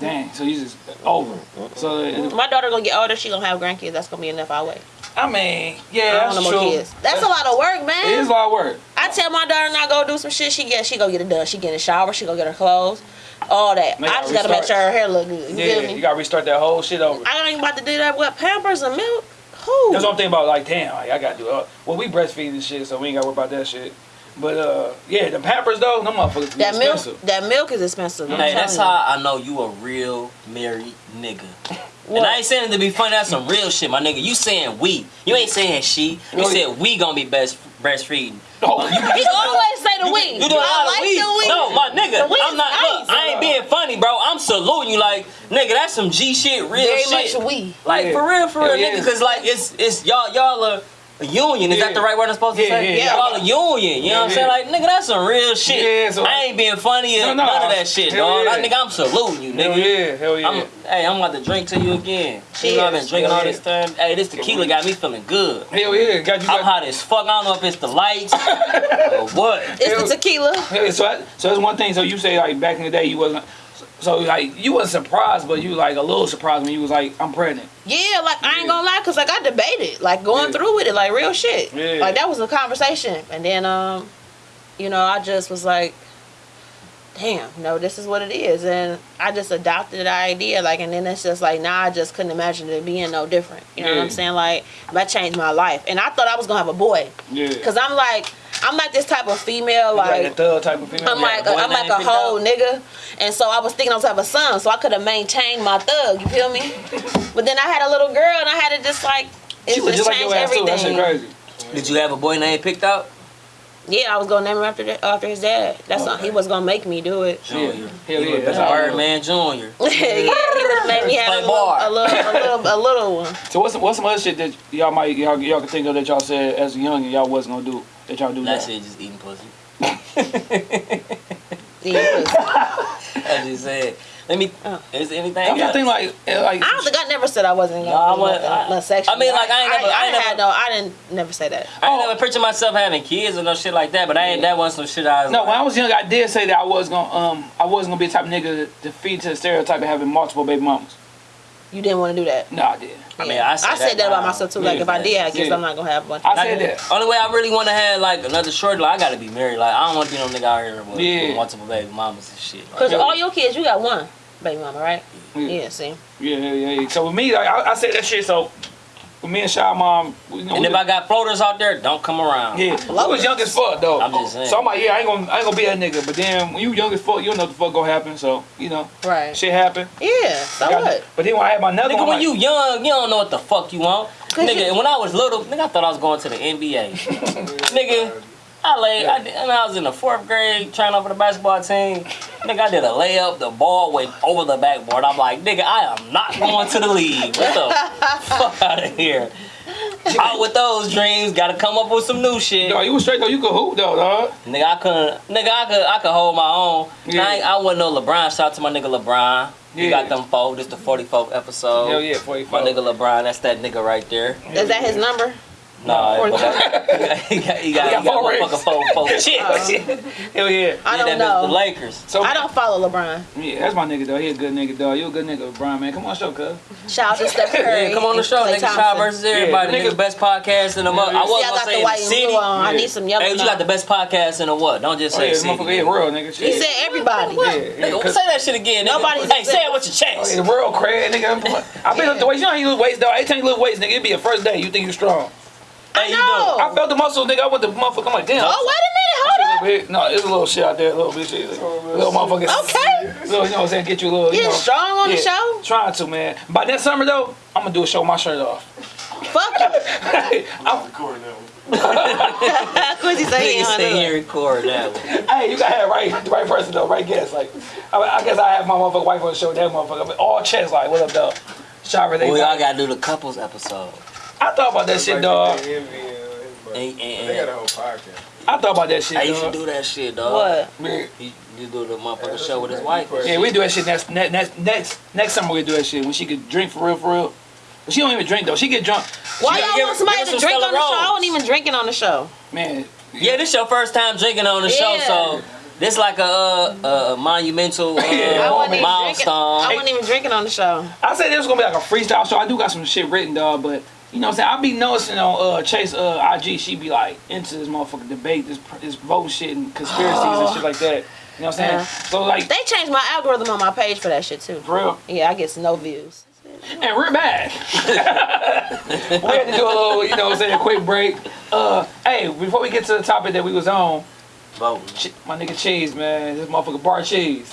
dang. So you just over. So My daughter gonna get older. She gonna have grandkids. That's gonna be enough. I wait. I mean, yeah, I that's don't want true. kids. That's a lot of work, man. It is a lot of work. I tell my daughter not go do some shit. She get she go get it done. She get in the shower. She go get her clothes. All that. They I gotta just gotta make sure her hair look good. You Yeah, feel you gotta restart that whole shit over. I ain't about to do that with Pampers and milk. Who? That's what I'm thinking about. Like, damn, like, I gotta do it. Well, we breastfeed and shit, so we ain't gotta worry about that shit. But uh, yeah, the Pampers though, them motherfuckers be that milk. expensive. That milk is expensive. Hey, that's you. how I know you a real married nigga. What? And I ain't saying it to be funny. That's some real shit, my nigga. You saying we? You ain't saying she. You No, said we gonna be best breastfeeding. Oh, He always say the we. You doing a lot I of like we? the we. No, my nigga. The I'm is not. nice. Look, I ain't being funny, bro. I'm saluting you, like nigga. That's some G shit, real Very shit. much we. Like Yeah. for real, for real, yeah. nigga. Cause like it's it's y'all y'all are a union. Is Yeah. that the right word I'm supposed to Yeah, say? yeah, yeah. Y'all a union. You know what I'm Yeah, saying? Like nigga, that's some real shit. Yeah, so- I ain't being funny or No, no, none of that shit, dog. yeah. That nigga, I'm saluting you, nigga. hell nigga. yeah, hell yeah. I'm, hey, I'm about to drink to you again. You know I've been drinking Hell all yeah. this time. Hey, this tequila got me feeling good. hell yeah, got you. I'm Got, hot as fuck. I don't know if it's the lights or what. It's Hell- the tequila. hell so that, so that's one thing. So you say like back in the day you wasn't. So like you wasn't surprised, but you like a little surprised when you was like, I'm pregnant. Yeah, like I ain't gonna lie, cause like I debated, like going through with it, like real shit. Like that was a conversation, and then um, you know, I just was like, damn, no, this is what it is, and I just adopted the idea, like, and then it's just like now I just couldn't imagine it being no different. You know what I'm saying? Like that changed my life, and I thought I was gonna have a boy, Yeah. cause I'm like, I'm not this type of female, like, like. that thug type of female. I'm Yeah. like boy a, I'm like a picked whole out. nigga, and so I was thinking I was gonna have a son, so I could have maintained my thug. You feel me? but then I had a little girl, and I had to just like it she just just like changed your everything. That crazy. Did you have a boy name picked out? Yeah, I was gonna name him after the, after his dad. That's oh, not, he was gonna make me do it. Yeah, Junior. hell He yeah, was that's how I Birdman Junior. yeah, he would have made me have a little, a little, a little, a little one. So what's some, what's some other shit that y'all might y'all, y'all can think of that y'all said as a young and y'all wasn't gonna do that y'all do That now? shit just eating pussy. Yeah, he was- I just said. Let me. Oh. Is there anything? I'm trying to think like eh, like I don't think I never said I wasn't gonna Nah, do I nothing, wa- I- nothing sexual. I mean, like, I ain't never- I I, ain't had no, I didn't never say that. I ain't never picture myself having kids or no shit like that, but I ain't that wasn't some shit I was No, like, when I was young, I did say that I was gonna um I wasn't gonna be the type of nigga to feed to the stereotype of having multiple baby mamas. You didn't want to do that. No, I did. I mean, I said that that about myself too. Like if I did I guess Yeah. I'm not gonna have one. I said that. Only way I really want to have like another short, like I gotta be married. Like I don't want to be no nigga out here with, Yeah. with multiple baby mamas and shit. Like, Cause all your kids, you got one baby mama, right? Yeah. Yeah. See. Yeah, yeah, yeah. So with me, like, I, I said that shit. So with me and Shy Mom, we, you know, and we if I got floaters out there, don't come around. Yeah, I was young as fuck though. I'm just saying. So I'm like, yeah, I ain't gonna, I ain't gonna be that nigga. But then when you young as fuck, you don't know what the fuck gonna happen. So you know, Right. shit happen. Yeah. So Got- what? But then when I had my another Nigga, one, when like, you young, you don't know what the fuck you want. Nigga, you- when I was little, nigga, I thought I was going to the NBA. nigga, I laid, I, did- and I was in the fourth grade trying out for the basketball team. Nigga, I did a layup, the ball went over the backboard. I'm like, nigga, I am not going to the league. What the fuck out of here? Out with those dreams, gotta come up with some new shit. dog, you was straight though. You could hoop though, dog. Nigga, I couldn't. Nigga, I could. I could hold my own. Yeah. I, ain't, I wasn't no LeBron. Shout out to my nigga LeBron. You Yeah. got them four. This the 44th episode. Hell yeah, 44. My nigga LeBron. That's that nigga right there. Is that his number? Nah, Or- but that- he got he got, He got he got four four four chicks. Hell yeah. I don't that bitch The. Lakers. So I don't follow LeBron. Yeah, that's my nigga though. He a good nigga though. You a good nigga, Brian man. Come on, show, cuz. Shout out to Steph Curry. Yeah, come on the show, Klay nigga. Shy Thompson. versus everybody. Yeah, nigga, nigga- best podcast in the month. Yeah, I wasn't gonna say the the white and city. blue on. I need some yellow. Hey, you got the best podcast in the what? Don't just Oh, say yeah, city. motherfucker, yeah, real nigga. He said everybody. Yeah, yeah, Nigga, 'cause- say that shit again. Nigga. Nobody's- Hey, say it with your Oh, chest. yeah, the world crazy, nigga. I been up the weights. You know how you lose weights, though. Every time you lose weights, nigga, it be your first day. You think you strong. Hey, you know. I felt the muscles, nigga. I went the motherfucker. I'm like, damn. Oh, wait a minute. Hold up. bit. No, it's a little shit out there, a little bit shit. Little oh, motherfucker. Okay. Little, you know what I'm saying? Get you a little, you You know. strong on the show? Trying to, man. By next summer, though, I'm gonna do a show with my shirt off. Fuck you. I'm, Recording that one. Quincy say he Nigga ain't stay here it. and record that one. hey, you gotta have right, the right person, though, right guess. Like, I, I guess I have my motherfucking wife on the show with that motherfucker. All chest, like, what up, though? Shower, they We all gotta do the couples episode. I thought about that shit, Like dog. they envy, uh. And- and- They got a whole podcast. I thought about that shit, I used to do that shit, dog. What? Yeah. He, you do the motherfucking show with his wife. Yeah, we do that shit next next next next, next summer. We do that shit when she could drink for real, for real. But she don't even drink though. She get drunk. Why y'all give- want somebody give to us some drink on the Stella show? I wasn't even drinking on the show. Man, Yeah, this your first time drinking on the show, so this like a, uh, a monumental uh, I wasn't even drinking. milestone. I wasn't even drinking on the show. I said this was gonna be like a freestyle show. I do got some shit written, dog, but. You know what I'm saying? I be noticing on uh, Chase uh, IG, she be like into this motherfucking debate, this this vote shit and conspiracies and shit like that. You know what I'm saying? Yeah. So like, They changed my algorithm on my page for that shit too. for real, Yeah, I get no views. and we're back. we had to do a little, you know what I'm saying, a quick break. Uh, hey, before we get to the topic that we was on, Voting. My nigga Cheese, man, this motherfucker Bar Cheese.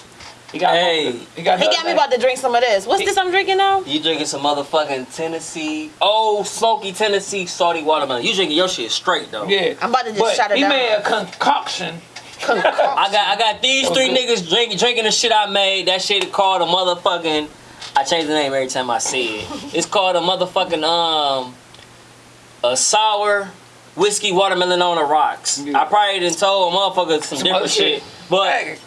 He got, Hey. he got, He got me about to drink some of this. What's this I'm drinking now? You drinking some motherfucking Tennessee, Ole Smoky Tennessee salty watermelon. You drinking your shit straight though. Yeah, I'm about to just but shut it he down. made a concoction. I got I got these three niggas drinking drinking the shit I made. That shit is called a motherfucking. I change the name every time I see it. It's called a motherfucking um a sour whiskey watermelon on the rocks. Yeah. I probably done told a motherfucker some, Some different shit. shit, but. Hey,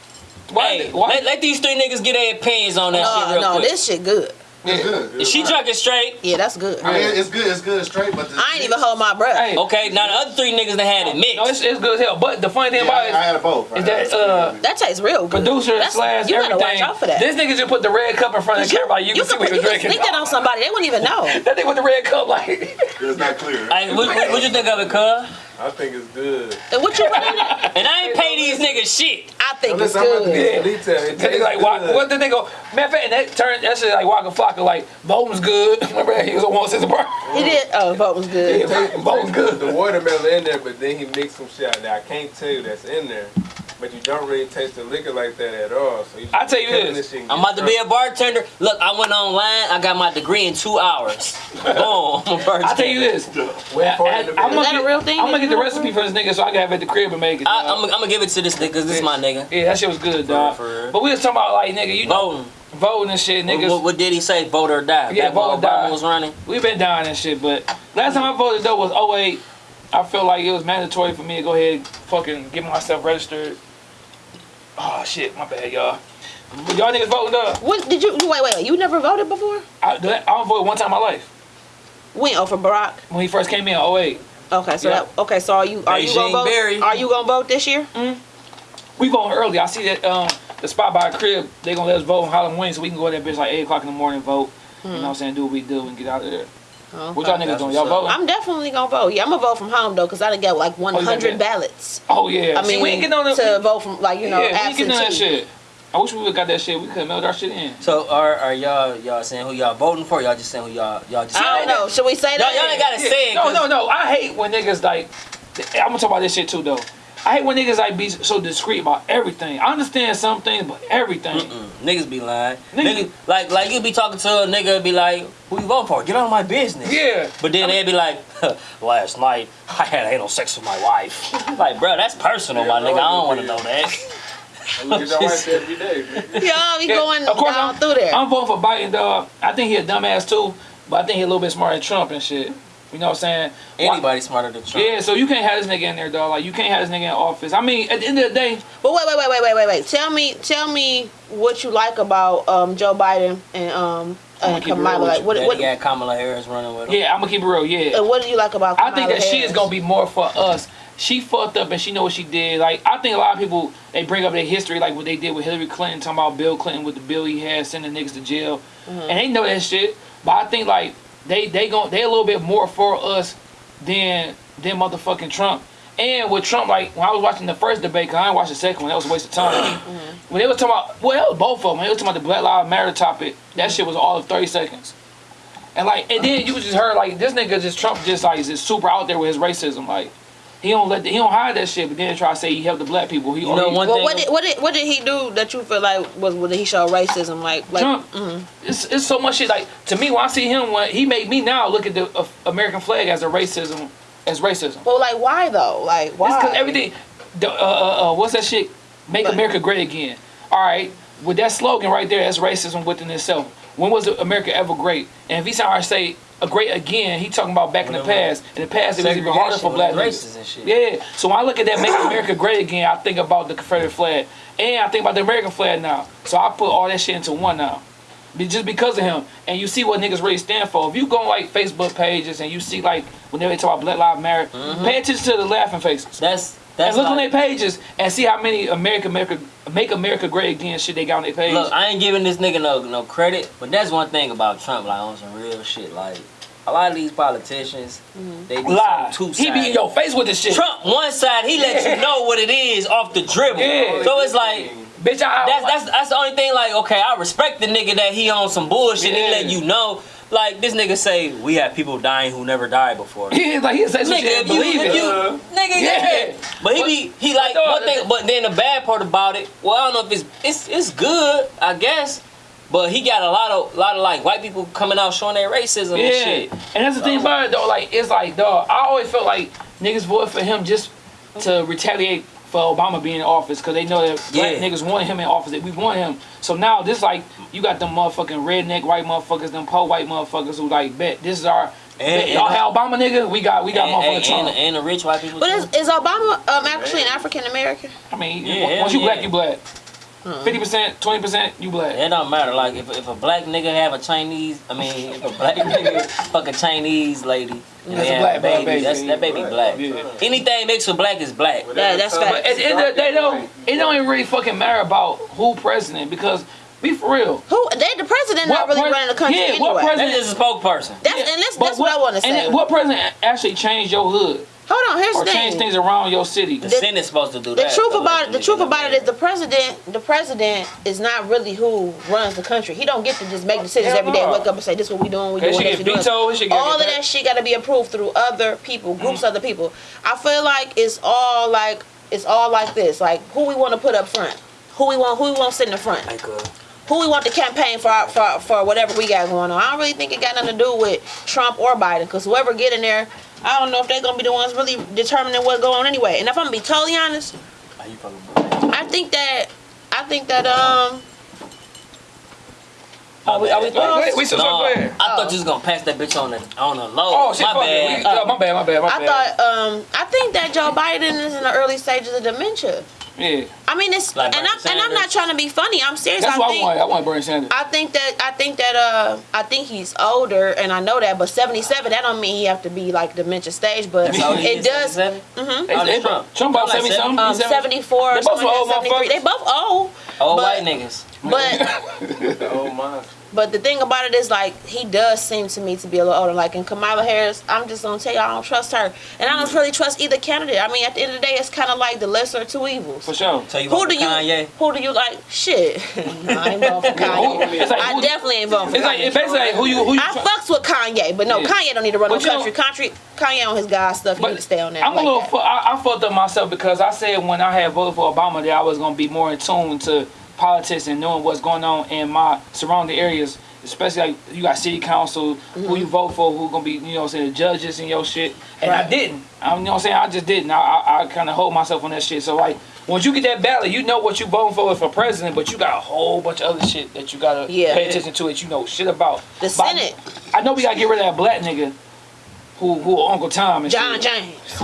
why? Hey, why let, let these three niggas get their opinions on that No, shit real no, quick. this shit good. It's good. Is she It's drinking straight? Yeah, that's good. I mean, it's good. It's good straight, but I ain't even hold my breath. hey, Okay, now the other three niggas that had it mixed. no, it's, it's good as hell. But the funny thing Yeah, about I, it I had both. I is had that uh, That tastes real good. producer That's- slash You gotta everything. watch out for that. This nigga just put the red cup in front of the you, camera. Like, you, can see could what put- you're drinking. sneak that on somebody. They wouldn't even know. That nigga with the red cup, like. It's not clear. Hey, what, what, what you think of it, cuz? I think it's good. And what you put in it? And I ain't pay these niggas shit. I think it's Listen, I'm about to good. get detail. It That nigga tastes like Waka, good. what the nigga? Matter of fact, and that turned that shit like Waka Flocka. Like Bolton's good. Remember that he was on one since birth. He did. Oh, vote was good. tastes- it Both good. The watermelon in there, but then he mixed some shit out there. I can't tell you that's in there. But but you don't really taste the liquor like that at all. So you I tell you killing this, I'm get about to be a bartender. Look, I went online. I got my degree in two hours. Boom, I'm a bartender. I tell you this. Well, for it I'm gonna Is that a get, real thing I'm gonna get the recipe for this nigga so I can have it at the crib and make it. I, I'm, I'm gonna give it to this nigga. 'cause This is my nigga. yeah, that shit was good, dog. But we was talking about like nigga, you know, Voting. voting and shit, What, niggas. what, what did he say? Vote or die. Yeah, Back vote or die. Was running. we been dying and shit, but last time I voted though was 08. I felt like it was mandatory for me to go ahead and fucking get myself registered. Oh shit, my bad, y'all. But y'all niggas voting though. What did you wait? Wait, wait. You never voted before? I, I only voted one time in my life When? Oh, for Barack. when he first came in in 08. Okay, so Yeah. that, okay, so are you are you gonna vote? Berry. Are you gonna vote this year? We voting early. I see that um, the spot by the crib, they gonna let us vote on Halloween so we can go to that bitch like 8 o'clock in the morning and vote. You know what I'm saying? Do what we do and get out of there. Oh, What y'all niggas doing? Y'all voting? I'm definitely gonna vote. Yeah, I'm gonna vote from home though, cause I done got like 100 that? ballots. Oh yeah. I See, mean, we ain't getting on the, to vote from like you know yeah, we ain't getting on that absentee. shit. I wish we would got that shit. We could have mailed our shit in. So are are y'all y'all saying who y'all voting for? Y'all just saying who y'all y'all just. I don't know. Should we say that? y'all ain't gotta say it. No, 'cause- no, no. I hate when niggas like. I'm gonna talk about this shit too though. I hate when niggas like be so discreet about everything. I understand some things, but everything. Mm, Niggas be lying. Niggas- Niggas, like like you be talking to a nigga and be like, who you voting for? Get out of my business. Yeah. But then they'd be like, last night I had anal sex with my wife. like, bro, that's personal, my nigga. I don't want to know that. I look at your wife every day. nigga. Y'all be Yeah, going of course down I'm, through there. I'm voting for Biden, dog. I think he a dumbass too, but I think he a little bit smarter than Trump and shit. You know what I'm saying? Why- Anybody smarter than Trump. Yeah, so you can't have this nigga in there, dog. Like you can't have this nigga in office. I mean, at the end of the day, But wait, wait, wait, wait, wait, wait, wait. Tell me, tell me what you like about um, Joe Biden and um I'ma and keep it real Kamala. Like, what, what, he had Kamala Harris running with him. yeah, I'm gonna keep it real. Yeah, uh, what do you like about? I think that she is gonna be more for us. She fucked up and she know what she did. Like I think a lot of people they bring up their history, like what they did with Hillary Clinton, talking about Bill Clinton with the bill he had sending niggas to jail, Mm-hmm. and they know that shit. But I think like they they gon' they a little bit more for us than than motherfucking Trump. And with Trump, like when I was watching the first debate, cause I didn't watch the second one, that was a waste of time. Mm-hmm. When they was talking about, well, both of them. They was talking about the Black Lives Matter topic, that shit was all of thirty seconds. And like, and then you just heard like this nigga just Trump just like is just super out there with his racism. Like he don't let the, he don't hide that shit, but then try to say he helped the black people. He You know he- one Well, thing. what did what did what did he do that you feel like was was he showed racism? Like like Trump. It's, it's so much shit. Like to me, when I see him, when he made me now look at the uh, American flag as a racism, as racism. Well, like why though? Like why? It's because everything. The, uh, uh, uh, what's that shit? Make But- America great again. All right, with that slogan right there, that's racism within itself. When was America ever great? And if he's trying to say a great again, he talking about back in the past. In the past, it was even harder for black races and shit. Yeah. So when I look at that Make America Great Again, I think about the Confederate flag. And I think about the American flag now. So I put all that shit into one now. Just because of him. And you see what niggas really stand for. If you go on like Facebook pages and you see like whenever they talk about Black Lives Matter, mm-hmm. pay attention to the laughing faces. That's And that's look on their pages and see how many America, America, Make America Great Again shit they got on their page. Look, I ain't giving this nigga no no credit, but that's one thing about Trump, like on some real shit. Like a lot of these politicians, mm-hmm. they be Lie. so He be in your face with this shit. Trump one side, he let you know what it is off the dribble. Yeah. So it's like Bitch, I, that's that's that's the only thing. Like, okay, I respect the nigga that he on some bullshit. Yeah. He let you know. Like this nigga say, we have people dying who never died before. He like he say some Nigga, shit if you, believe if it. you, uh-huh. nigga, yeah. Yeah. But he be, he like But, one thing. But then the bad part about it, well, I don't know if it's it's it's good, I guess. But he got a lot of lot of like white people coming out showing their racism Yeah, and shit. and that's the thing about it though. Like it's like, dog. I always felt like niggas voted for him just to retaliate for Obama being in office because they know that black Yeah. niggas want him in office. That we want him. So now this like you got them motherfucking redneck white motherfuckers, them po white motherfuckers who like bet this is our. bet, y'all and- have Obama nigga. We got we got And, motherfucking and, Trump. and, and the rich white people. But is, is Obama um, actually an African American? I mean, Yeah, once hell you black, you black. Fifty percent, twenty percent, you black. It don't matter. Like if, if a black nigga have a Chinese, I mean, if a black nigga fuck a Chinese lady, and That's they a black baby, baby. that's that baby black. Yeah. Anything mixed with black is black. Yeah, that's Whatever facts. But at the end of the day, though, it don't even really fucking matter about who president because be for real. Who? They the president not really pres- running the country yeah, what president- That's a spokesperson. That's Yeah, and that's, that's what, I want to say. And what president actually changed your hood Hold on, here's or the changed thing. things around your city? The The- Senate's supposed to do that. The that. truth so about it, the truth about it is the president, the president is not really who runs the country. He don't get to just make decisions Hell every day, and no. wake up and say this is what we doing, we doing should this, get we doing vetoed. It should get all of that shit got to be approved through other people, groups of other people. I feel like it's all like it's all like this. Like who we want to put up front, who we want, who we want to sit in the front, Like, uh, who we want to campaign for, our- for for whatever we got going on. I don't really think it got nothing to do with Trump or Biden, because whoever get in there, I don't know if they're gonna be the ones really determining what's going on anyway. And if I'm gonna be totally honest, are you fucking boy? I think that I think that um Are we, are we, My wait, wait, we still No, go ahead. I thought you was gonna pass that bitch on the on the low. Oh, shit, my fuck it. bad. We- uh, my bad, my bad, my I bad. thought um I think that Joe Biden is in the early stages of dementia. yeah. I mean it's Like and I'm Bernie and I'm not trying to be funny. I'm serious. That's I what I think want. I want Bernie Sanders. I think that I think that uh I think he's older and I know that, but 77 that don't mean he have to be like dementia stage, but That's how he it is, does. 77? Mhm. Oh, They- Trump. Trump about Like 70 something. Um, 74, They both old that, 73. They both old, Old white niggas. But Oh my. But the thing about it is, like, he does seem to me to be a little older. Like, in Kamala Harris, I'm just gonna tell you, I don't trust her, and I don't really trust either candidate. I mean, at the end of the day, it's kind of like the lesser of two evils. For sure. So you Who vote do for you? Kanye? Who do you like? Shit, no, I ain't voting for Kanye. Like, I who- definitely ain't voting for It's like Kanye. it's basically like who you who you. I fucks with Kanye, but no, Yeah. Kanye don't need to run no But you country. Country, Kanye on his God stuff. He need to stay on that. I'm like a little. I, I fucked up myself because I said when I had voted for Obama that I was gonna be more in tune to politics and knowing what's going on in my surrounding areas. Especially like you got city council, who mm-hmm. you vote for, who gonna be, you know, what I'm saying the judges and your shit. And I didn't. I, you know, what I'm saying I just didn't. I, I, I kind of hold myself on that shit. So like, once you get that ballot, you know what you voting for for president, but you got a whole bunch of other shit that you gotta Yeah. pay attention to that you know shit about. The But Senate, I know we gotta get rid of that black nigga who who Uncle Tom and John shit. James.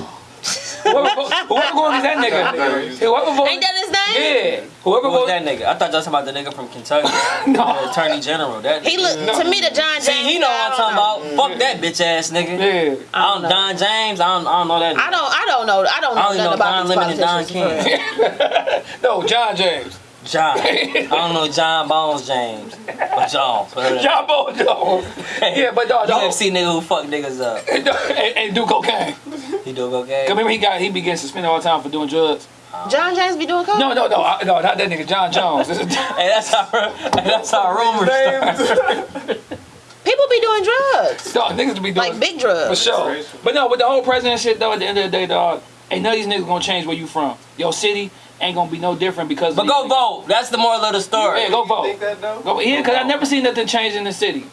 Whoever, vo- whoever voted that nigga. Whoever voted, Ain't that his name? Yeah. Whoever Who was voted. that nigga? I thought you was talking about the nigga from Kentucky, No. the Attorney General. That He look to me the John James. See, he know what I I'm don't talking about. Fuck that bitch ass nigga. Yeah. I don't, know. Don James. I don't, I don't know that. Nigga. I don't. I don't know. I don't know I only nothing know about Don these Lemon and Don politicians. for real. King. No, John James. John. I don't know John Bones James. Or John. Jon Bones Jones. Yeah, but dog, dog. UFC nigga who fuck niggas up. and, and do cocaine. He do cocaine. Cause remember he got he be getting suspended all the time for doing drugs. John James be doing coke. No, no, no, I- no, not that nigga. Jon Jones. This Hey, that's how hey, that's how rumors start. People be doing drugs, dog, niggas be doing like big drugs. for sure. But no, with the whole president shit though, at the end of the day, dog, ain't none of these niggas gonna change where you from. Your city ain't gonna be no different because. But go these- vote. That's the moral of the story. Yeah, go You vote. think that though? Go yeah, cause I never seen nothing change in the city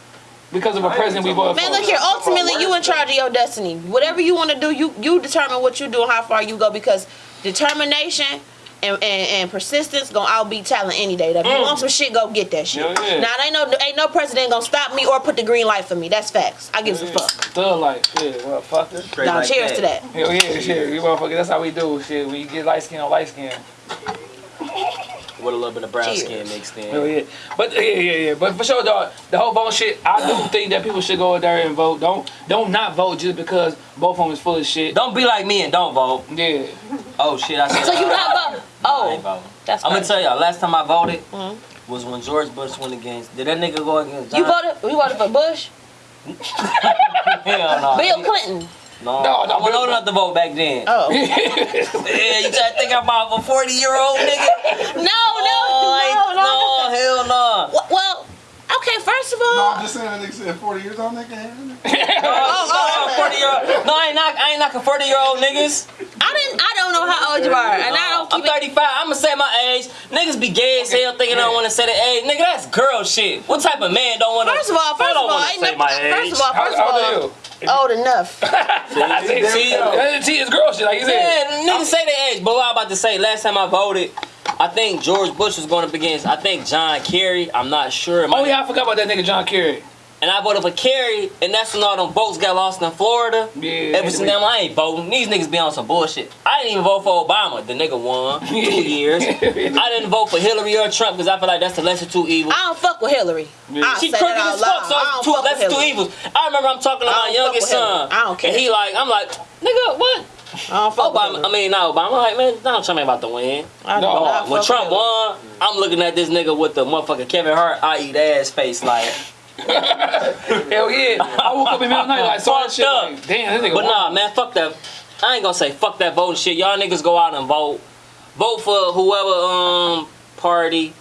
because of a president we talking voted Man, look here. Ultimately, you in charge of your destiny. Whatever you want to do, you you determine what you do and how far you go. Because determination and, and, and persistence gonna outbeat talent any day. That If you Mm. want some shit, go get that shit. Yeah. Now, ain't no ain't no president gonna stop me or put the green light for me. That's facts. I give a fuck. Thug life, yeah, motherfucker. Straight Now, like cheers to that. Hell yeah, shit, we motherfucker. That's how we do shit. When you get light skin on light skin. With a little bit of brown Cheers. skin mixed Hell in. yeah. But yeah, yeah, yeah. But for sure, dog, the whole vote shit. I do think that people should go out there and vote. Don't don't not vote just because both of them is full of shit. Don't be like me and don't vote. Yeah. Oh shit, I said So you not voting? I ain't Oh, voting. that's I'm gonna tell y'all, last time I voted Mhm. was when George Bush went against. Did that nigga go against John? You voted? You voted for Bush? Hell no. Bill Clinton? No, No, no, I wasn't Bill- old enough to vote back then. Oh. Yeah, you try to think I'm about a 40 year old nigga? No, no, Oh, I ain't- no, no. no, hell no. Well- Well, okay. First of all. No, all, I'm just saying that nigga said 40 years old nigga. Oh, oh, 40 year old. No, I ain't knock, I ain't knocking 40 year old niggas. I didn't. I don't know how old you are, and I don't I'm keep it. 35. I'm gonna say my age. Niggas be gay as hell thinking I don't want to say the age. Nigga, that's girl shit. What type of man don't want to? First of all, first of don't all, wanna say no, my first of all, first of all, old old enough. are you? See? See, see, it's girl shit, like you said. Yeah, niggas say their age, but what I'm about to say, last time I voted, I think George Bush was going up against, I think John Kerry. I'm not sure. Oh yeah, I forgot about that nigga John Kerry. And I voted for Kerry, and that's when all them votes got lost in Florida. Yeah. Ever since then, I ain't voting. These niggas be on some bullshit. I didn't even vote for Obama. The nigga won two years. I didn't vote for Hillary or Trump because I feel like that's the lesser two evils. I don't fuck with Hillary. I'll She say crooked that as fuck, so I two, fuck with that's two evils. I remember I'm talking to my youngest son. I don't care. And he like, I'm like, nigga, what? I don't fuck with Obama, I mean, not Obama. I'm like, man, Donald Trump ain't about to win. I do No, not When fuck Trump won, I'm looking at this nigga with the motherfucking Kevin Hart, I eat ass face, like. Hell yeah. I woke up in the middle of the night like saw that shit up. like, damn, this nigga But won. nah, man, fuck that. I ain't gonna say fuck that voting shit. Y'all niggas go out and vote. Vote for whoever um party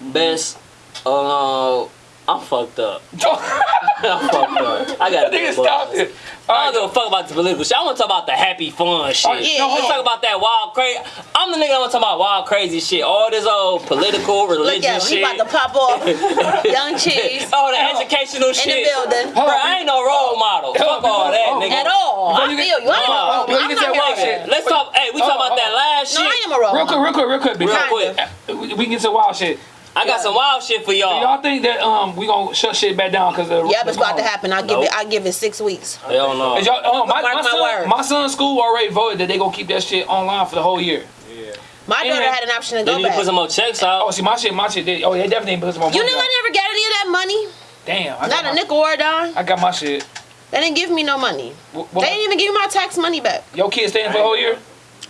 best uh I'm fucked up. I'm fucked up. I got Nigga, stop it. I don't give a fuck about the political shit. I want to talk about the happy fun shit. Alright, yeah, I want to yeah. talk about that wild crazy. I'm the nigga. I want to talk about wild crazy shit. All this old political, Look at him. He shit. about to pop off. Young cheese. Oh, the educational In the building. Bro, I ain't no role model. Fuck all that, Oh, nigga. At all. I you feel you. I ain't a role. you I'm not that wild shit. Let's talk. Hey, we talk about that last No, I am a role. model. Real quick, real quick, real quick. Real quick. we, we can get to wild shit. I got some wild shit for y'all. y'all think that um we gonna shut shit back down because of Yeah, it's about to happen. I give Nope. it. I give it six weeks. Hell no. Y'all, oh, my, Mark my, my son, words. my son's school already voted that they gonna keep that shit online for the whole year. Yeah. My Yeah. daughter had an option to They go need to back. put some more checks out. Oh, out. see, my shit, my shit, they, oh, they definitely put some more money. You know, out. I never got any of that money. Damn, I got, Not a my, nickel or a dime. I got my shit. They didn't give me no money. What, They didn't even give me my tax money back. your kids staying for the whole year?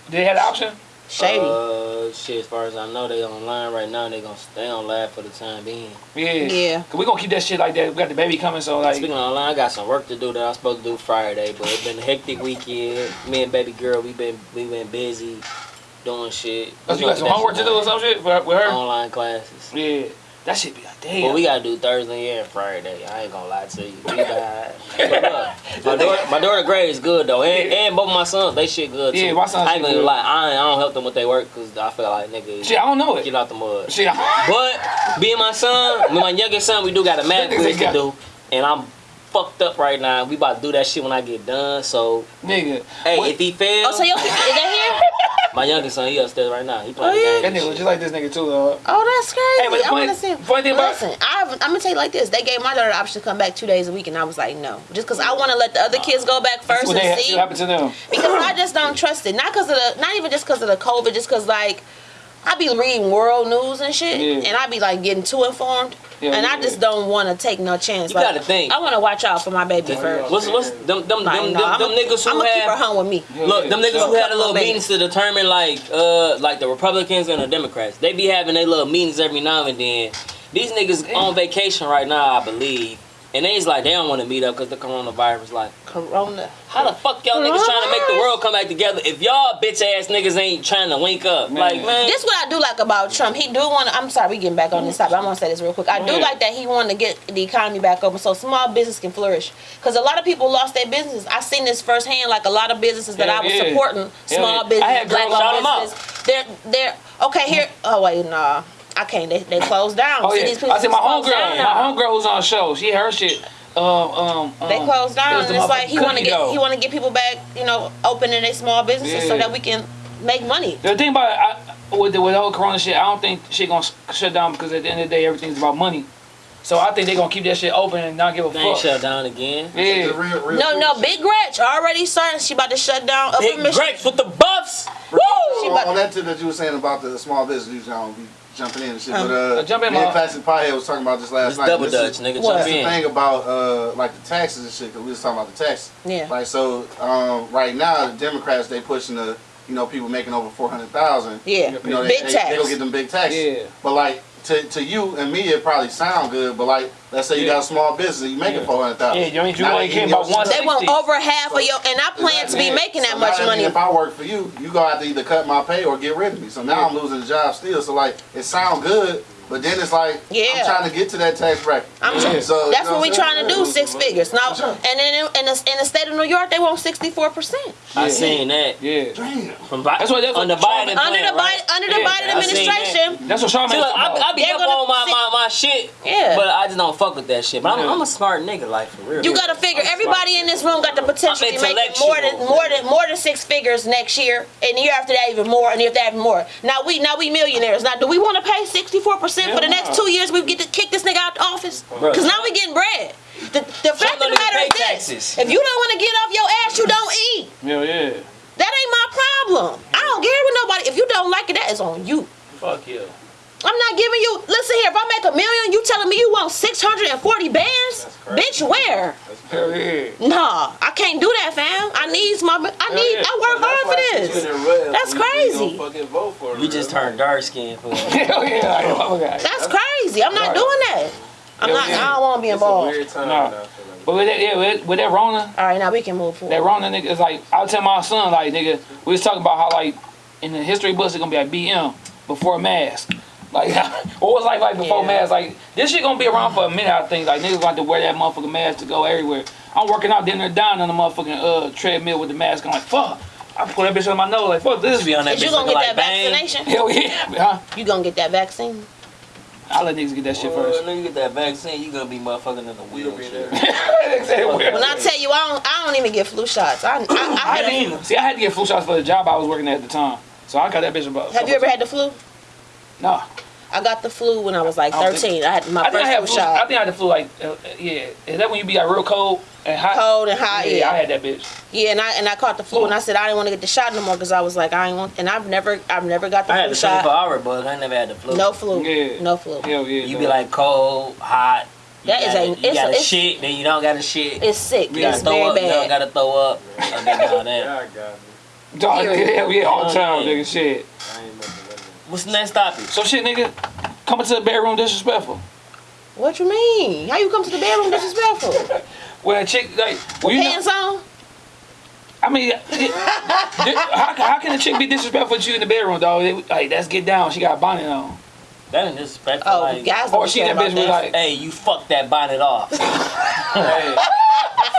Did they have the option? Shady. Uh, shit. As far as I know, they online right now. They gonna stay on live for the time being. Yeah. Yeah. Cause we gonna keep that shit like that. We got the baby coming, so like. Speaking of online, I got some work to do that I was supposed to do Friday, but it's been a hectic weekend. Me and baby girl, we been we been busy doing shit. Oh, We you got some homework to do or some shit for, with her? Online classes. Yeah. That should be like, damn. Well, we gotta do Thursday and Friday. I ain't gonna lie to you. We behind. My daughter, my daughter grade is good though, and, and both of my sons, they shit good too. Yeah, my sons I ain't gonna good. lie. I, ain't, I don't help them with their work because I feel like nigga, Shit, I don't know it. get out the mud. Shit, I- But being my son, with my youngest son, we do got a math Niggas quiz to do, and I'm fucked up right now. We about to do that shit when I get done. So, nigga. hey, What- if he fails, Oh, so your is that here? my youngest son, he upstairs right now. He playing Oh, yeah? the That game. nigga and was shit. just like this nigga too, though. Oh, that's crazy. Hey, but I funny- want to see. funny thing about- Listen, I, I'm gonna tell you like this. They gave my daughter the option to come back two days a week, and I was like, no, just because I want to let the other kids go back first What they and ha- see. what happened to them? because I just don't trust it. Not because of the, not even just because of the COVID, just because like I be reading world news and shit, Yeah. and I be like getting too informed, Yeah, and yeah, I just don't want to take no chance. You like, gotta think. I want to watch out for my baby first. What's what's them them Like, them, no, them, I'm them niggas I'm who gonna keep her home with me. Yeah, Look, yeah. them niggas So- who had a little Couple meetings to determine like uh like the Republicans and the Democrats. They be having their little meetings every now and then. These niggas on vacation right now, I believe. And they's like they don't want to meet up because the coronavirus. Like, Corona. how the fuck y'all niggas trying to make the world come back together if y'all bitch ass niggas ain't trying to link up? Like, man, This what I do like about Trump. He do want to. I'm sorry, we getting back on this topic. I'm gonna say this real quick. I do like that he wanted to get the economy back open so small business can flourish. Because a lot of people lost their business. I seen this firsthand. Like a lot of businesses that Yeah, I was yeah. supporting, Yeah, small yeah. business, I had black girls- shout 'em owned out. They're they're okay here. Oh wait, nah. I can't. They, they closed down. Oh See, yeah, these people I said my closed homegirl, my now. homegirl was on the show. She her shit. Um, um, um, They closed down, was and it's like he want to get dough. he want to get people back, you know, opening their small businesses so that we can make money. The thing about it, I, with the with the whole Corona shit, I don't think shit gonna shut down because at the end of the day, everything's about money. So I think they gonna keep that shit open and not give a they ain't fuck. shut down again. Yeah, real, real No, no, shit. Big Gretch already starting. She about to shut down Upper Big Michigan. Gretch with the buffs. Woo! She On, about- on that tip that you were saying about the small business, you know, be jumping in and shit. Um, but uh, Uh, jump in, me and Ma. Classic Piehead was talking about this last It's night. double This dutch, is- nigga. What? Jump That's the in. thing about uh, like the taxes and shit, because we was talking about the taxes. Yeah. Like so, um, right now the Democrats they pushing the you know people making over four hundred thousand. Yeah. You know, they, Big they, tax. They gonna get them big taxes. Yeah. But like to, to you and me, it probably sound good. But like, let's say you Yeah. got a small business, you making Yeah. four hundred thousand. Yeah, you ain't- you only came about one They want over half of your, and I plan to be Yeah. making that So much money. mean If I work for you, you gonna have to either cut my pay or get rid of me. So now Yeah. I'm losing the job still. So like, it sound good, but then it's like, Yeah. I'm trying to get to that tax bracket. I'm Yeah. So That's you know what we I'm trying to do, six figures. Now, Sure. and then in, in, the, in the state of New York, they want 64%. I seen that Yeah, Damn. from Bi- That's what- that's on the what Biden Trump- Under the plan, right? Biden, under the Yeah, Biden I seen that. administration, that's what Charmaine See, look, I, about. I be They're up gonna on my, see- my, my shit, Yeah. but I just don't fuck with that shit. But I'm, I'm a smart nigga, like for real. you got to figure everybody in this room got the potential to be making more than more than more than six figures next year, and the year after that even more, and the year after that even more. Now we now we millionaires. Now do we want to pay 64% for the next two years? We get to kick this nigga out the office because now we getting bread. The, the fact of the matter is this: taxes. if you don't want to get off your ass, you don't eat. Yeah, yeah. That ain't my problem. I don't care with nobody. If you don't like it, that is on you. Fuck you. I'm not giving you. Listen here. If I make a million, you telling me you want 640 bands? Bitch, where? Hell yeah. Nah, I can't do that, fam. I need my. I need. yeah. I work hard for this. That's crazy. Fucking vote You just turned dark skin for Hell yeah. Like, oh, God. That's crazy. I'm not doing that. I'm Yeah, not. yeah. I don't want to be involved. Nah. now. I feel like. But with that, yeah, with, with that Rona, All right, now we can move forward. that Rona nigga is like, I was telling my son, like, nigga, we was talking about how, like, in the history books, it's gonna be like BM before a mask. Like, what was life like before Yeah. masks? Like, this shit gonna be around for a minute, I think. Like, niggas got to wear that motherfucking mask to go everywhere. I'm working out, then they're down on the motherfucking uh, treadmill with the mask. I'm like, fuck. I put that bitch on my nose, like, fuck this. Just be on that Is you bitch gonna get like that bang. vaccination? Hell yeah. Huh? You gonna get that vaccine? I'll let niggas get that shit Well, first. you get that vaccine, you gonna be motherfucking in the You wheelchair. When I tell you, I don't, I don't even get flu shots. I, I, I I had didn't See, I had to get flu shots for the job I was working at at the time. So I got that bitch about. have you ever had the flu? No. I got the flu when I was like I don't think- 13. I had my I think I first had flu flu. I think I had the flu like, uh, yeah. Is that when you be like real cold and hot? Cold and hot, Yeah, yeah. I had that bitch. Yeah, and I and I caught the flu, and I said I didn't want to get the shot no more because I was like I ain't want, and I've never I've never got the I had flu the 24 shot. hour bug. I never had the flu. No flu. Yeah. No flu. Hell yeah. You dog. be like cold, hot. You That is gotta, a- You it's a- got to it's- shit, then you don't got a shit. It's sick. you gotta It's throw very up, you don't got to throw up. Okay, now that. Yeah, I got me. Dog, Period. hell yeah, all the time, nigga. Shit. I ain't nothing but What's the next topic? So shit, nigga, coming to the bedroom disrespectful. What you mean? How you come to the bedroom disrespectful? When a chick like, well, you know, on? I mean, how, how can a chick be disrespectful to you in the bedroom, dog? They- Like, let's get down. She got a bonnet on. That ain't disrespectful. Oh, like, guys Or oh, don't she care that bitch was like, Hey, you fuck that bonnet off. Hey,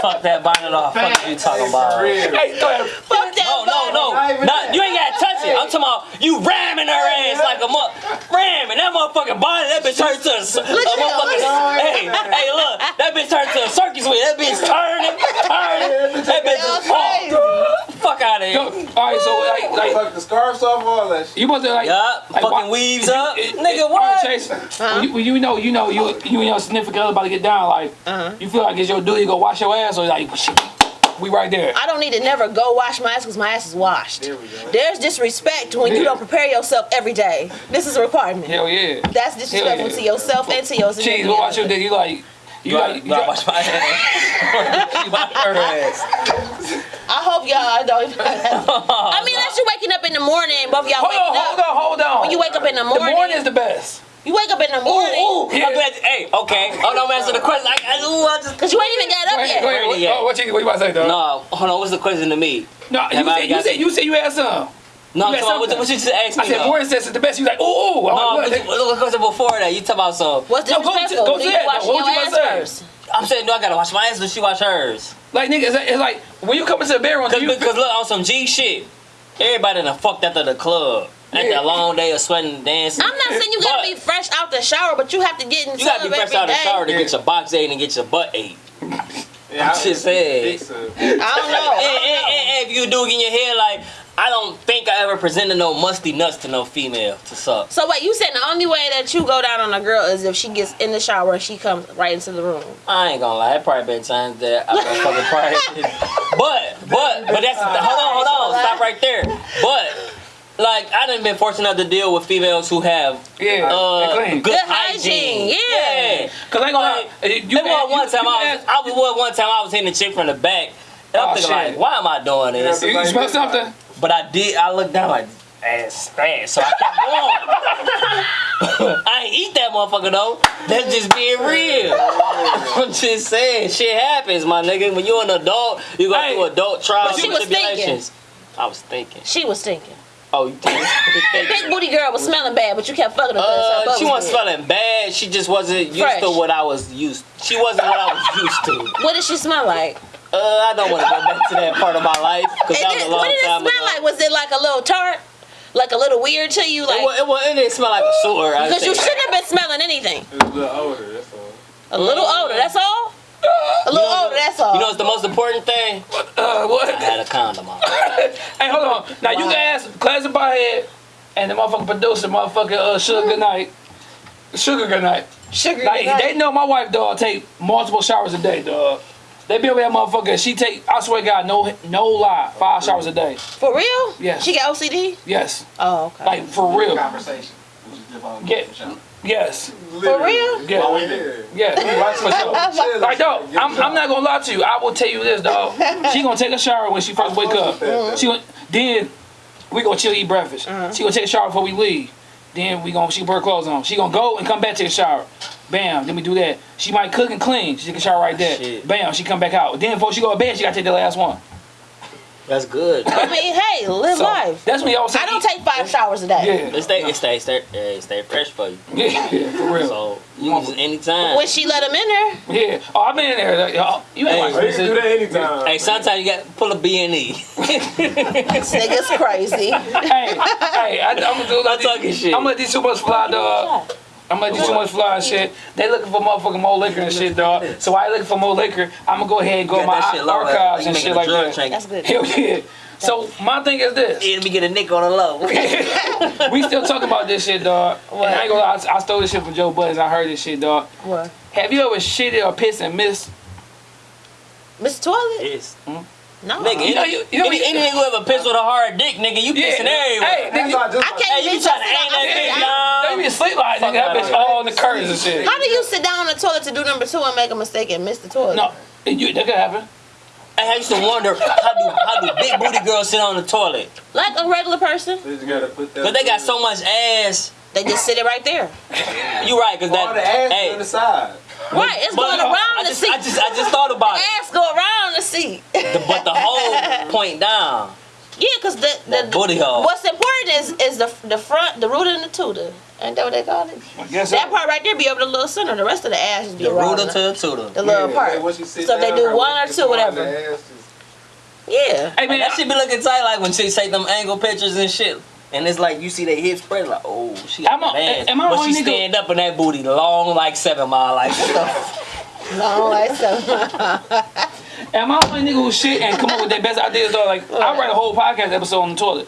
fuck that bonnet off. Fuck you talking about. for real. hey, throw that. Fuck that No, no, no. Not even you ain't gotta touch it. I'm talking about you ramming her ass like a mu- ramming that motherfucking bonnet. That bitch turned to a, s- a Look at motherfucking. him. Hey, hey, look. That bitch turned to a circus wheel. That bitch turning, turning. That bitch Y'all just oh, crazy. fuck out of Yo, here. all right, so like, like Fuck the scarves off, all that shit. you must have like, Yup, like, fucking why- weaves up. it- it- Nigga, all right, what? Chase, when, you, when you know, you know, you you and your significant other about to get down, like, Uh-huh. you feel like it's your duty to go wash your ass, or like, shit, we right there. I don't need to never go wash my ass because my ass is washed. There we go. There's disrespect when you don't prepare yourself every day. This is a requirement. Hell yeah. That's disrespectful yeah. to yourself and to your Cheese, significant go wash your dick. You like, you You gotta, you gotta got, wash my ass. She wash her ass. I hope y'all don't. I mean, unless you're waking up in the morning, both y'all hold waking on, hold up. on, hold on. When you wake up in the morning, the morning, morning is the best. you wake up in the morning ooh. Yeah. I'm glad. Hey, okay. Hold on, answer the question. I, I, ooh, I just. because you ain't even got up Go ahead, yet. go ahead. What, oh, what, you, what you about to say, though? No, hold on. What's the question to me? No, you Have I said, you said, you said you had some. No, I'm talking about what, what you just asked me. I said though. morning says it's the best. You like, ooh, ooh. No, like, what, what? what, what before that? You talking about some? What's No, go to- go to that, you washing. What your you ass about to say? first. I'm saying, no, I gotta wash my ass, or she wash hers. Like, nigga, it's, it's like, when you come into the bedroom, do Cause, you because look, on some G shit, everybody done fucked after the club. After Yeah. a long day of sweating and dancing. I'm not saying you gotta But be fresh out the shower, but you have to get in You gotta be fresh out the shower to Yeah. get your box ate and get your butt ate. Yeah, I'm just saying. I don't know. and, and, and if you do get your hair like, I don't think I ever presented no musty nuts to no female to suck. So wait, you said the only way that you go down on a girl is if she gets in the shower and she comes right into the room. I ain't gonna lie, it probably been times that I've been fucking prior. But, but, but that's, hold on, hold on, stop right there. But, like, I done been fortunate enough to deal with females who have Yeah, uh, good, Good hygiene. hygiene, yeah. Cause I ain't gonna Like, you, There was you- one time you I was, ask- I was one- one time I was hitting the chick from the back. And I'm Oh, thinking shit. like, why am I doing this? you, you smell something? But I did. I looked down like ass fast, so I kept going. I ain't eat that motherfucker though. That's just being real. I'm just saying, shit happens, my nigga. When you're an adult, you go Hey, through adult trials she and was thinking. tribulations. I was thinking. She was thinking. Oh, you think? Big booty girl was smelling bad, but you kept fucking her Uh, she was wasn't smelling bad. She just wasn't used Fresh. to what I was used. She wasn't what I was used to. What did she smell like? Uh, I don't want to go back to that part of my life because And that was then- a long what did it time smell ago. like? Was it like a little tart? Like a little weird to you? It, Like wa- it, wa- it didn't smell like a sewer. I because you shouldn't have been smelling anything. It was a little older, that's all. A little older, that's all. A little know- older, that's all. You know what's the most important thing? What? Uh, what? I had a condom on. Hey, hold on. Now you Wow. can ask Classic Head and the motherfucking producer, motherfucking uh, Sugar Goodnight. Sugar Goodnight. Sugar. Like Goodnight. they know my wife, dog, take multiple showers a day, dog. They be over that motherfucker. She take, I swear to God, no, no lie, five showers a day. For real? Yes. She got OCD? Yes, Oh, okay. like for real. Conversation. We just dip on Yeah. the show. Yes, For real? yeah, Oh, yeah. yeah. For sure. Like dog, I'm, I'm not gonna lie to you. I will tell you this, dog. She gonna take a shower when she first wake up. She gonna, then we gonna chill eat breakfast. Uh-huh. She gonna take a shower before we leave. Then we gonna she put her clothes on. She gonna go and come back to the shower. Bam. Then we do that. She might cook and clean. She can shower right there. Shit. Bam. She come back out. Then before she go to bed, she gotta take the last one. That's good. I mean, hey, live So life. that's what y'all say. I don't take five showers a day. Yeah, It stay, it stay, stay, it stay fresh for you. yeah, yeah, for real. So you can use it anytime. When she let him in there, Yeah. Oh, I've been in there. like, y'all- You ain't Hey, like you can do that anytime. Hey, sometimes you got to pull a B and E. this nigga's crazy. hey, hey, I, I'm gonna do like I'm talking shit. I'm gonna let these too much fly, dog. I'm gonna let these too much fly and shit. They looking for motherfucking more liquor and shit, dog. So I looking for more liquor. I'm gonna go ahead and go in my shit low, like- archives like and shit like that. trade. That's good. Hell yeah. So my thing is this. Let me get a nick on the low. we still talking about this shit, dog. And I ain't gonna lie, I, I stole this shit from Joe Budden. I heard this shit, dog. What? Have you ever shitted or pissed and missed? Miss Toilet? Yes. Hmm? No. Nigga, You know, you- you know, any, any nigga who ever pissed with a hard dick, nigga, you pissing everywhere. Hey, nigga, not I can't Hey, you even trying to sit aim down- that sit bitch down. they be asleep like nigga. That bitch all on the curtains and shit. How do you sit down on the toilet to do number two and make a mistake and miss the toilet? No, you, that could happen. I used to wonder how do how do big booty girls sit on the toilet? Like a regular person, You just gotta put that. Cause they got so much ass. they just sit it right there. You right? Cause All the ass hey, on the side. Right, it's but going around I the just, seat. I just I just thought about it. Ass go around the seat. The- but the whole point down. Yeah, cause the, the That booty hole. What's important is is the the front, the root and the tutor. Ain't that what they call it? I That so. part right there be over the little center. The rest of the ass just be The around rooter the, to the tutor. the little Yeah, part. like once you So if they do one or two, whatever. the ass just- Yeah. Hey man, That shit be looking tight like when she take them angle pictures and shit. And it's like you see their hips spread like, oh, she got Am I- that ass. am I but she nigga- stand up in that booty long like seven mile. Like, what the No, like so. am I the only nigga who shit and come up with their best ideas though? Like I write a whole podcast episode on the toilet.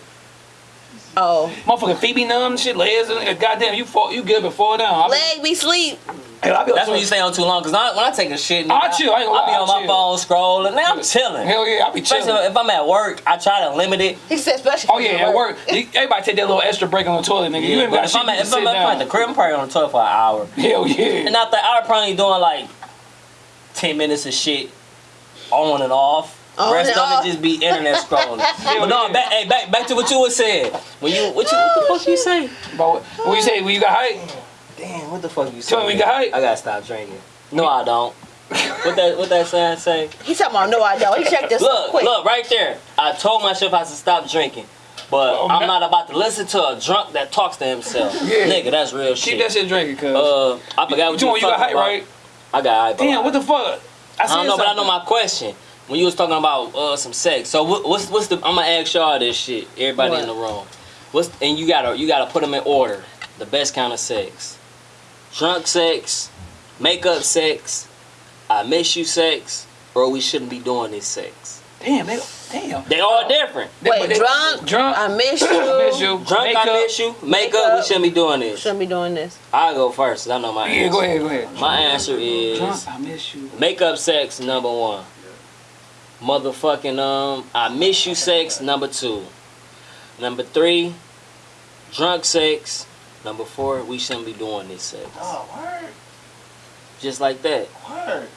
Oh, Motherfucking feet be numb and shit, legs and goddamn you fall you good but fall down. I be, leg be sleep. hell, I be That's when toilet. you stay on too long. Cause I, when I take a shit, nigga, I chill, I ain't gonna I be on I my chill. phone scrolling. Now I'm chilling. Hell yeah, I be Especially chilling. if I'm at work, I try to limit it. He said, especially. Oh yeah, at work. You- Everybody take that little extra break on the toilet, nigga. you ain't got if shit I'm at, if I'm at, at the crib, I'm probably on the toilet for an hour. Hell yeah. And after I probably doing like ten minutes of shit on and off. On Rest and of it just be internet scrolling. but no, back, hey, back, back to what you was saying. When you, what you, what the fuck you say? But what, what you say when you got height? Damn, what the fuck you say? Tell me we got height. I gotta stop drinking. No, I don't. what that, what that sign say? He talking about no, I don't. He checked this Look, quick. look, right there. I told myself I should stop drinking. But Oh, I'm man. not about to listen to a drunk that talks to himself. Yeah. Nigga, that's real Keep shit. that shit drinking, cuz. Uh, I forgot you what you, told was me you got talking height, about. right? I got hype. Damn, what the fuck? I don't know, but I know my question. When you was talking about uh, some sex, so what, what's what's the? I'm gonna ask y'all this shit. Everybody What? in the room. What's and you gotta you gotta put them in order. The best kind of sex. Drunk sex, makeup sex, I miss you sex, or we shouldn't be doing this sex. Damn, they, damn. They all different. They- Wait, but they- drunk? Drunk. I miss you. miss you. Drunk, Makeup. I miss you. Makeup, Makeup. we shouldn't be doing this. Shouldn't be doing this. I'll go first. 'cause I know my Yeah, answer. go ahead, go ahead. My answer is Drunk, I miss you. Makeup sex number one. Motherfucking um, I miss you sex number two. Number three, drunk sex. Number four, we shouldn't be doing this sex. Oh, word, Just like that. word.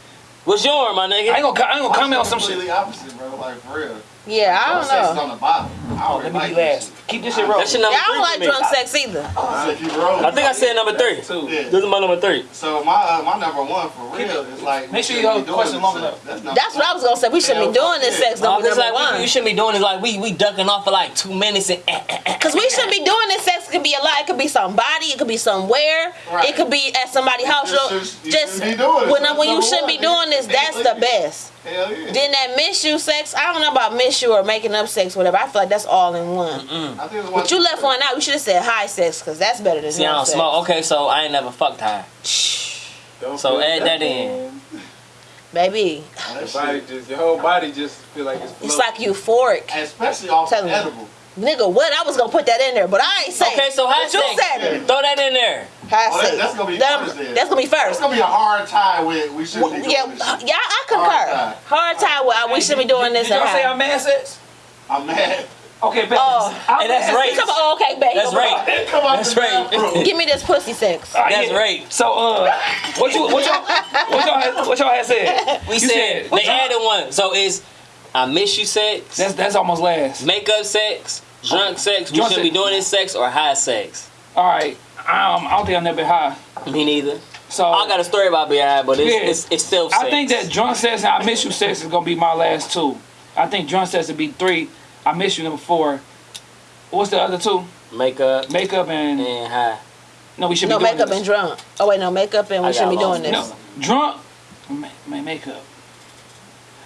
What's yours, my nigga? I ain't gonna, I ain't gonna comment on some shit. Completely opposite, bro. Like for real. Yeah, I don't is know. on the bottom. I Oh, don't let me like be last. Keep this shit I- rolling. That's your number Yeah, I don't like for me. drunk sex either. shit. I. I think I said number three. Yeah. This is my number three. So my uh, my number one for real is like. make sure you shouldn't hold be the question doing long this enough. That's, That's what I was gonna say. We shouldn't be doing this yeah. sex No, number it's like one. we, we shouldn't be doing it like we we ducking off for like two minutes and eh, eh, eh. Cause we shouldn't be doing this sex. It could be a lot. It could be somebody. It could be somewhere. Right. It could be at somebody's house. just So just shouldn't be doing it. when, when you shouldn't be doing this, that's the best. Hell yeah. Then that miss you sex. I don't know about miss you or making up sex, whatever. I feel like that's all in one. I think it's one But you left one out. You should have said high sex, cause that's better than See, I don't sex. smoke. Okay, so I ain't never fucked high. Don't So add that in. Baby, Your body just, your whole body just feel like it's it's floating. like euphoric. Especially off Tell edible. Nigga, what? I was gonna put that in there, but I ain't saying. Okay, so high but you sex. said it. Throw that in there. Oh, that- that's gonna be That- first then. That's gonna be It's first. gonna be a hard tie with we should Well, be doing yeah, this. yeah, I concur. Hard time with uh, we should be doing this. Did y'all and say. I'm mad sex? I'm mad. Okay, bet. Oh. I'm Hey, that's mad right. Come on, okay, baby. That's right. Come on, That's right. Give me this pussy sex. Ah, That's yeah. right. So, uh, what you, what y'all, what y'all, had, what y'all had said? We You said, said- they added one. So it's I miss you sex, That's that's almost last. makeup sex, drunk sex. We Drunk should be sex. doing this sex or high sex. All right. Um, I don't think I've never been high. Me neither. So I got a story about being high, but it's Yeah. it's, it's still sex. I think that drunk sex and I miss you sex is gonna be my last two. I think drunk sex would be three. I miss you number four. What's the other two? Makeup Makeup and and high. no, we should No be doing makeup this. and drunk. Oh wait, no makeup and we shouldn't be doing this. No, drunk. Ma- ma- makeup.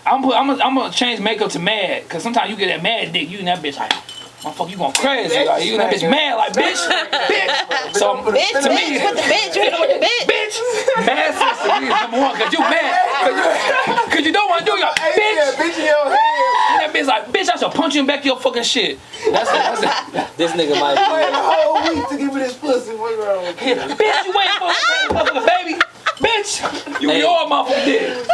I'm put, I'm gonna, I'm gonna change makeup to mad because sometimes you get that mad dick. You and that bitch like, motherfucker, you going crazy. Like you and that bitch mad like bitch, bitch. So Bitch, to bitch, me, with the bitch, you hit with the bitch. bitch, mad sex to me is number one because you mad because you, don't want to do your bitch. bitch in your head. And that bitch like, bitch, I shall punch you in back your fucking shit. That's it. That's it. This nigga might Wait be. a whole week to give me this pussy. What's wrong with you? bitch, you waiting for a motherfucker, baby. Bitch, you Hey. your motherfucker did.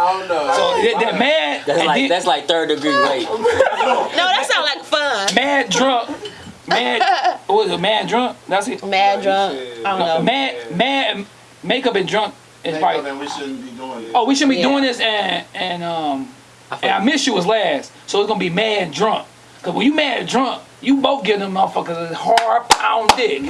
I don't know. So that, that mad, That's like then- that's like third degree rape. No, that sound like fun. mad drunk, mad. What was it? Mad drunk. That's it. Mad drunk. I don't know. Mad, mad, makeup and drunk is Makeup probably. and we shouldn't be doing it. Oh, we shouldn't be Yeah. doing this, and and um, I and I miss you was last, so it's gonna be mad drunk. Cause when you mad drunk, you both give them motherfuckers a hard pound dick.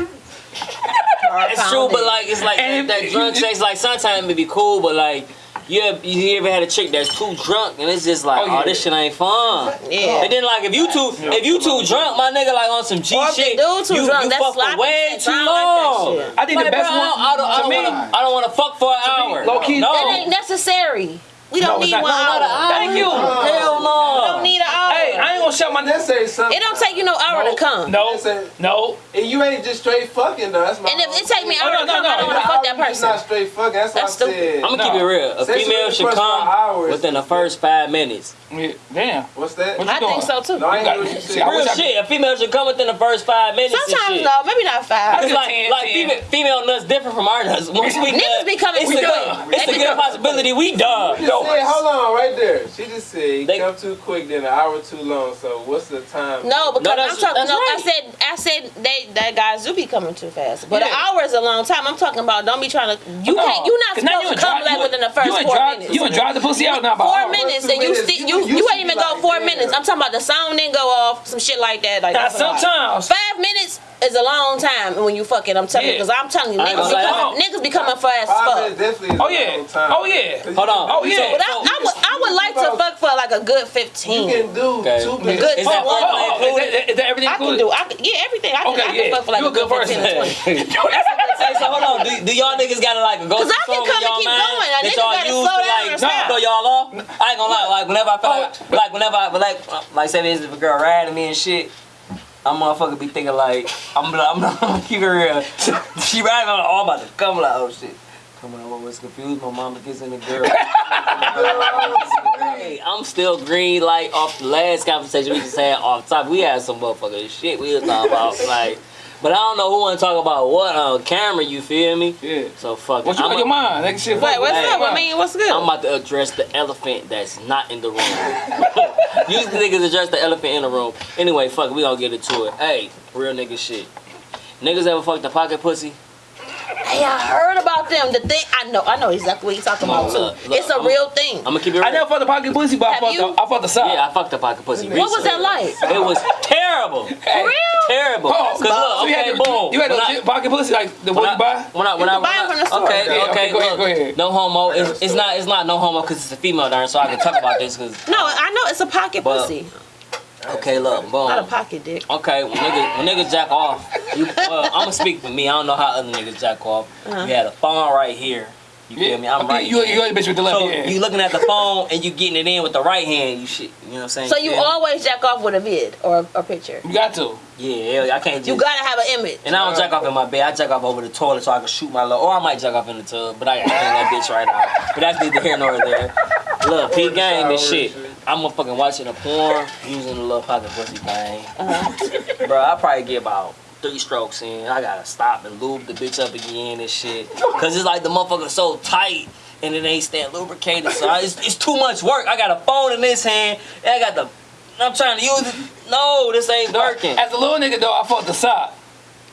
It's true, but like it's like And that, that drunk sex. Like sometimes it be cool, but like you ever, you ever had a chick that's too drunk and it's just like, Oh, oh, this shit ain't fun. Yeah. And then like if you too if you too drunk, my nigga like on some G Or shit, dude too you, drunk, you that's fuck for way too I don't like long. I think the best bro, one I don't, I to don't, me- wanna, I don't want to fuck for an me, hour. low-key- no. That ain't necessary. We don't No, need not- one no, hour. not. Thank you. Hell no. We don't need an hour. Hey, I ain't gonna shut my. Let's say something. it don't take you no hour to come. No, Listen. no. And you ain't just straight fucking though. That's my. And if it take me an Oh, hour no, to come, no, I don't want to fuck that It's person. not straight fucking. That's, That's what I stupid. said. I'm gonna keep it real. A Sex female should come hours. within the first five minutes. Yeah, Damn. What's that? What you I doing? think so too. No, I ain't got- hear what you see, said. I Real shit. A female should come within the first five minutes. and Sometimes shit. no, maybe not five. That's like, 10, like 10. female, female nuts different from our nuts. Once we Niggas be coming it's a quick. it's a good possibility we done. She just said, hold on, right there. She just said, They- come too quick, then an hour too long. So what's the time? No, because No, I'm talking. that's No, I said I said they that guys do be coming too fast. But an hour is a long time. I'm talking about. Don't be trying to. You No, can't. You not 'cause now supposed you to come dry- like within the first you four dry- minutes. You ain't drive the pussy out now about Four minutes and you minutes. still You- you you you ain't even be go four damn. minutes. I'm talking about the song didn't go off, some shit like that. Like Now that's a lot. sometimes. Five minutes is a long time when you fucking. I'm telling you, because I'm telling you, niggas be gonna coming, niggas be coming fast as fuck. minutes definitely is Oh yeah. time. Oh yeah. Hold on. Oh yeah. But I, I would I would like to fuck for like a good fifteen. You can do Okay. two Good minutes. Is that Oh, one oh, Oh, is included? that, is that everything I can included? do. I can, yeah, everything. I can, Okay, I can yeah. fuck for like You a a good good 15 person. to 20. Hey, so hold on. Do, do y'all niggas got to like a go Cause I can come and keep going. A that nigga y'all gotta use slow to down like or stop. throw y'all off? I ain't gonna lie. Like whenever I feel like, like whenever I like, like say this if a girl riding me and shit. I'm motherfucker be thinking like I'm I'm, I'm gonna keep it real. She riding on all about to come like oh shit. Come on, I was confused. My mama kissing the girl. hey, I'm still green like off the last conversation we just had off top. We had some motherfucking shit we was talking about like, but I don't know who want to talk about what on camera. You feel me? Yeah. So fuck. it. What you I'm on your mind? That shit. Wait, what's Hey, up? I mean, what's good? I'm about to address the elephant that's not in the room. Usually niggas address the elephant in the room. Anyway, fuck it, we gonna get into it. Hey, real nigga shit. Niggas ever fucked the pocket pussy? Hey, I heard about them. The thing I know, I know exactly what you're talking about too. look, it's a I'm- real thing. I'm gonna keep it real. I never fucked the pocket pussy, but I fucked you? the, I fucked the side. yeah, I fucked the pocket pussy. what was that like? It was terrible. Hey, real? Terrible. Oh, Cause look, so you had the, boom. You had the I- pocket pussy like the one I, you buy. when I, when I, can buy when them I- from the store. Okay, okay, okay, go ahead, look, go ahead. No homo. It's, it's not. It's not no homo because it's a female darn. So I can talk about this because. No, I know it's a pocket But- pussy, Okay, look, boom. not a pocket dick. Okay, when nigga, when nigga jack off, you, well, I'm gonna speak for me. I don't know how other niggas jack off. Uh-huh. You had a phone right here. You feel me? I'm Okay, right. You, you, you bitch with the left so hand. you looking at the phone and you getting it in with the right hand. You shit. You know what I'm saying? So you feel me? always jack off with a vid or a picture. You got to. Yeah, hell yeah, I can't just. You gotta have an image. and I don't jack off in my bed. I jack off over the toilet so I can shoot my little. Or I might jack off in the tub, but I gotta clean that bitch right now. But that's neither here nor there. Look, P game and shit. I'm motherfucking watching a porn using the little pocket pussy thing. Uh-huh. Bro, I probably get about three strokes in. I gotta stop and lube the bitch up again and shit. Cause it's like the motherfucker so tight and it ain't staying lubricated. So I, it's, it's too much work. I got a phone in this hand and I got the. I'm trying to use it. No, this ain't working. As a little nigga though, I fucked the sock.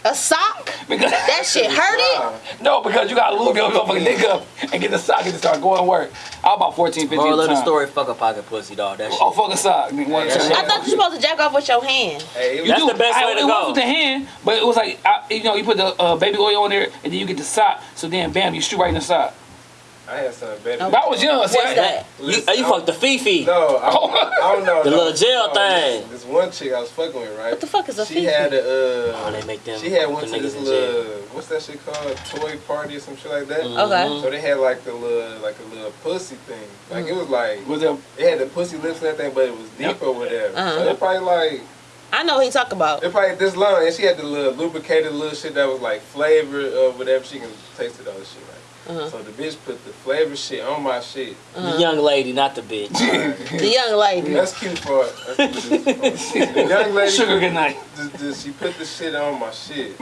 A sock? Because That shit hurt it? no, because you gotta lube your motherfucking dick up and get the sock and start going to work. I was about 14, 15 Moral at of the the time. story, fuck a pocket pussy, dog. That shit. Oh, fuck a sock. Nigga, one Yeah, time. that I thought you were supposed to jack off with your hand. Hey, You That's do. the best I, way to it go. was with the hand, but it was like I, you know you put the uh, baby oil on there and then you get the sock. So then bam, you shoot right in the sock. I had something better. Okay. But I was young. What's I, that? You, oh, you fucked the Fifi. No, I, I don't know. The no. little jail No, thing. This, this one chick I was fucking with, right? What the fuck is a she Fifi? She had a. Uh, Oh, they make them. she had one went the to this niggas in jail. little what's that shit called? Toy party or some shit like that. Mhm. Okay. So they had like the little like a little pussy thing. Like it was like was it? it had the pussy lips and everything, but it was deep or whatever. Uh-huh. So they probably like I know what he talk about. they probably this long, and she had the little lubricated little shit that was like flavored or whatever. She can taste it all the shit, right? Uh-huh. So the bitch put the flavor shit on my shit. The young lady, not the bitch. The young lady. That's cute for that's The young lady Sugar good night. the, the, she put the shit on my shit,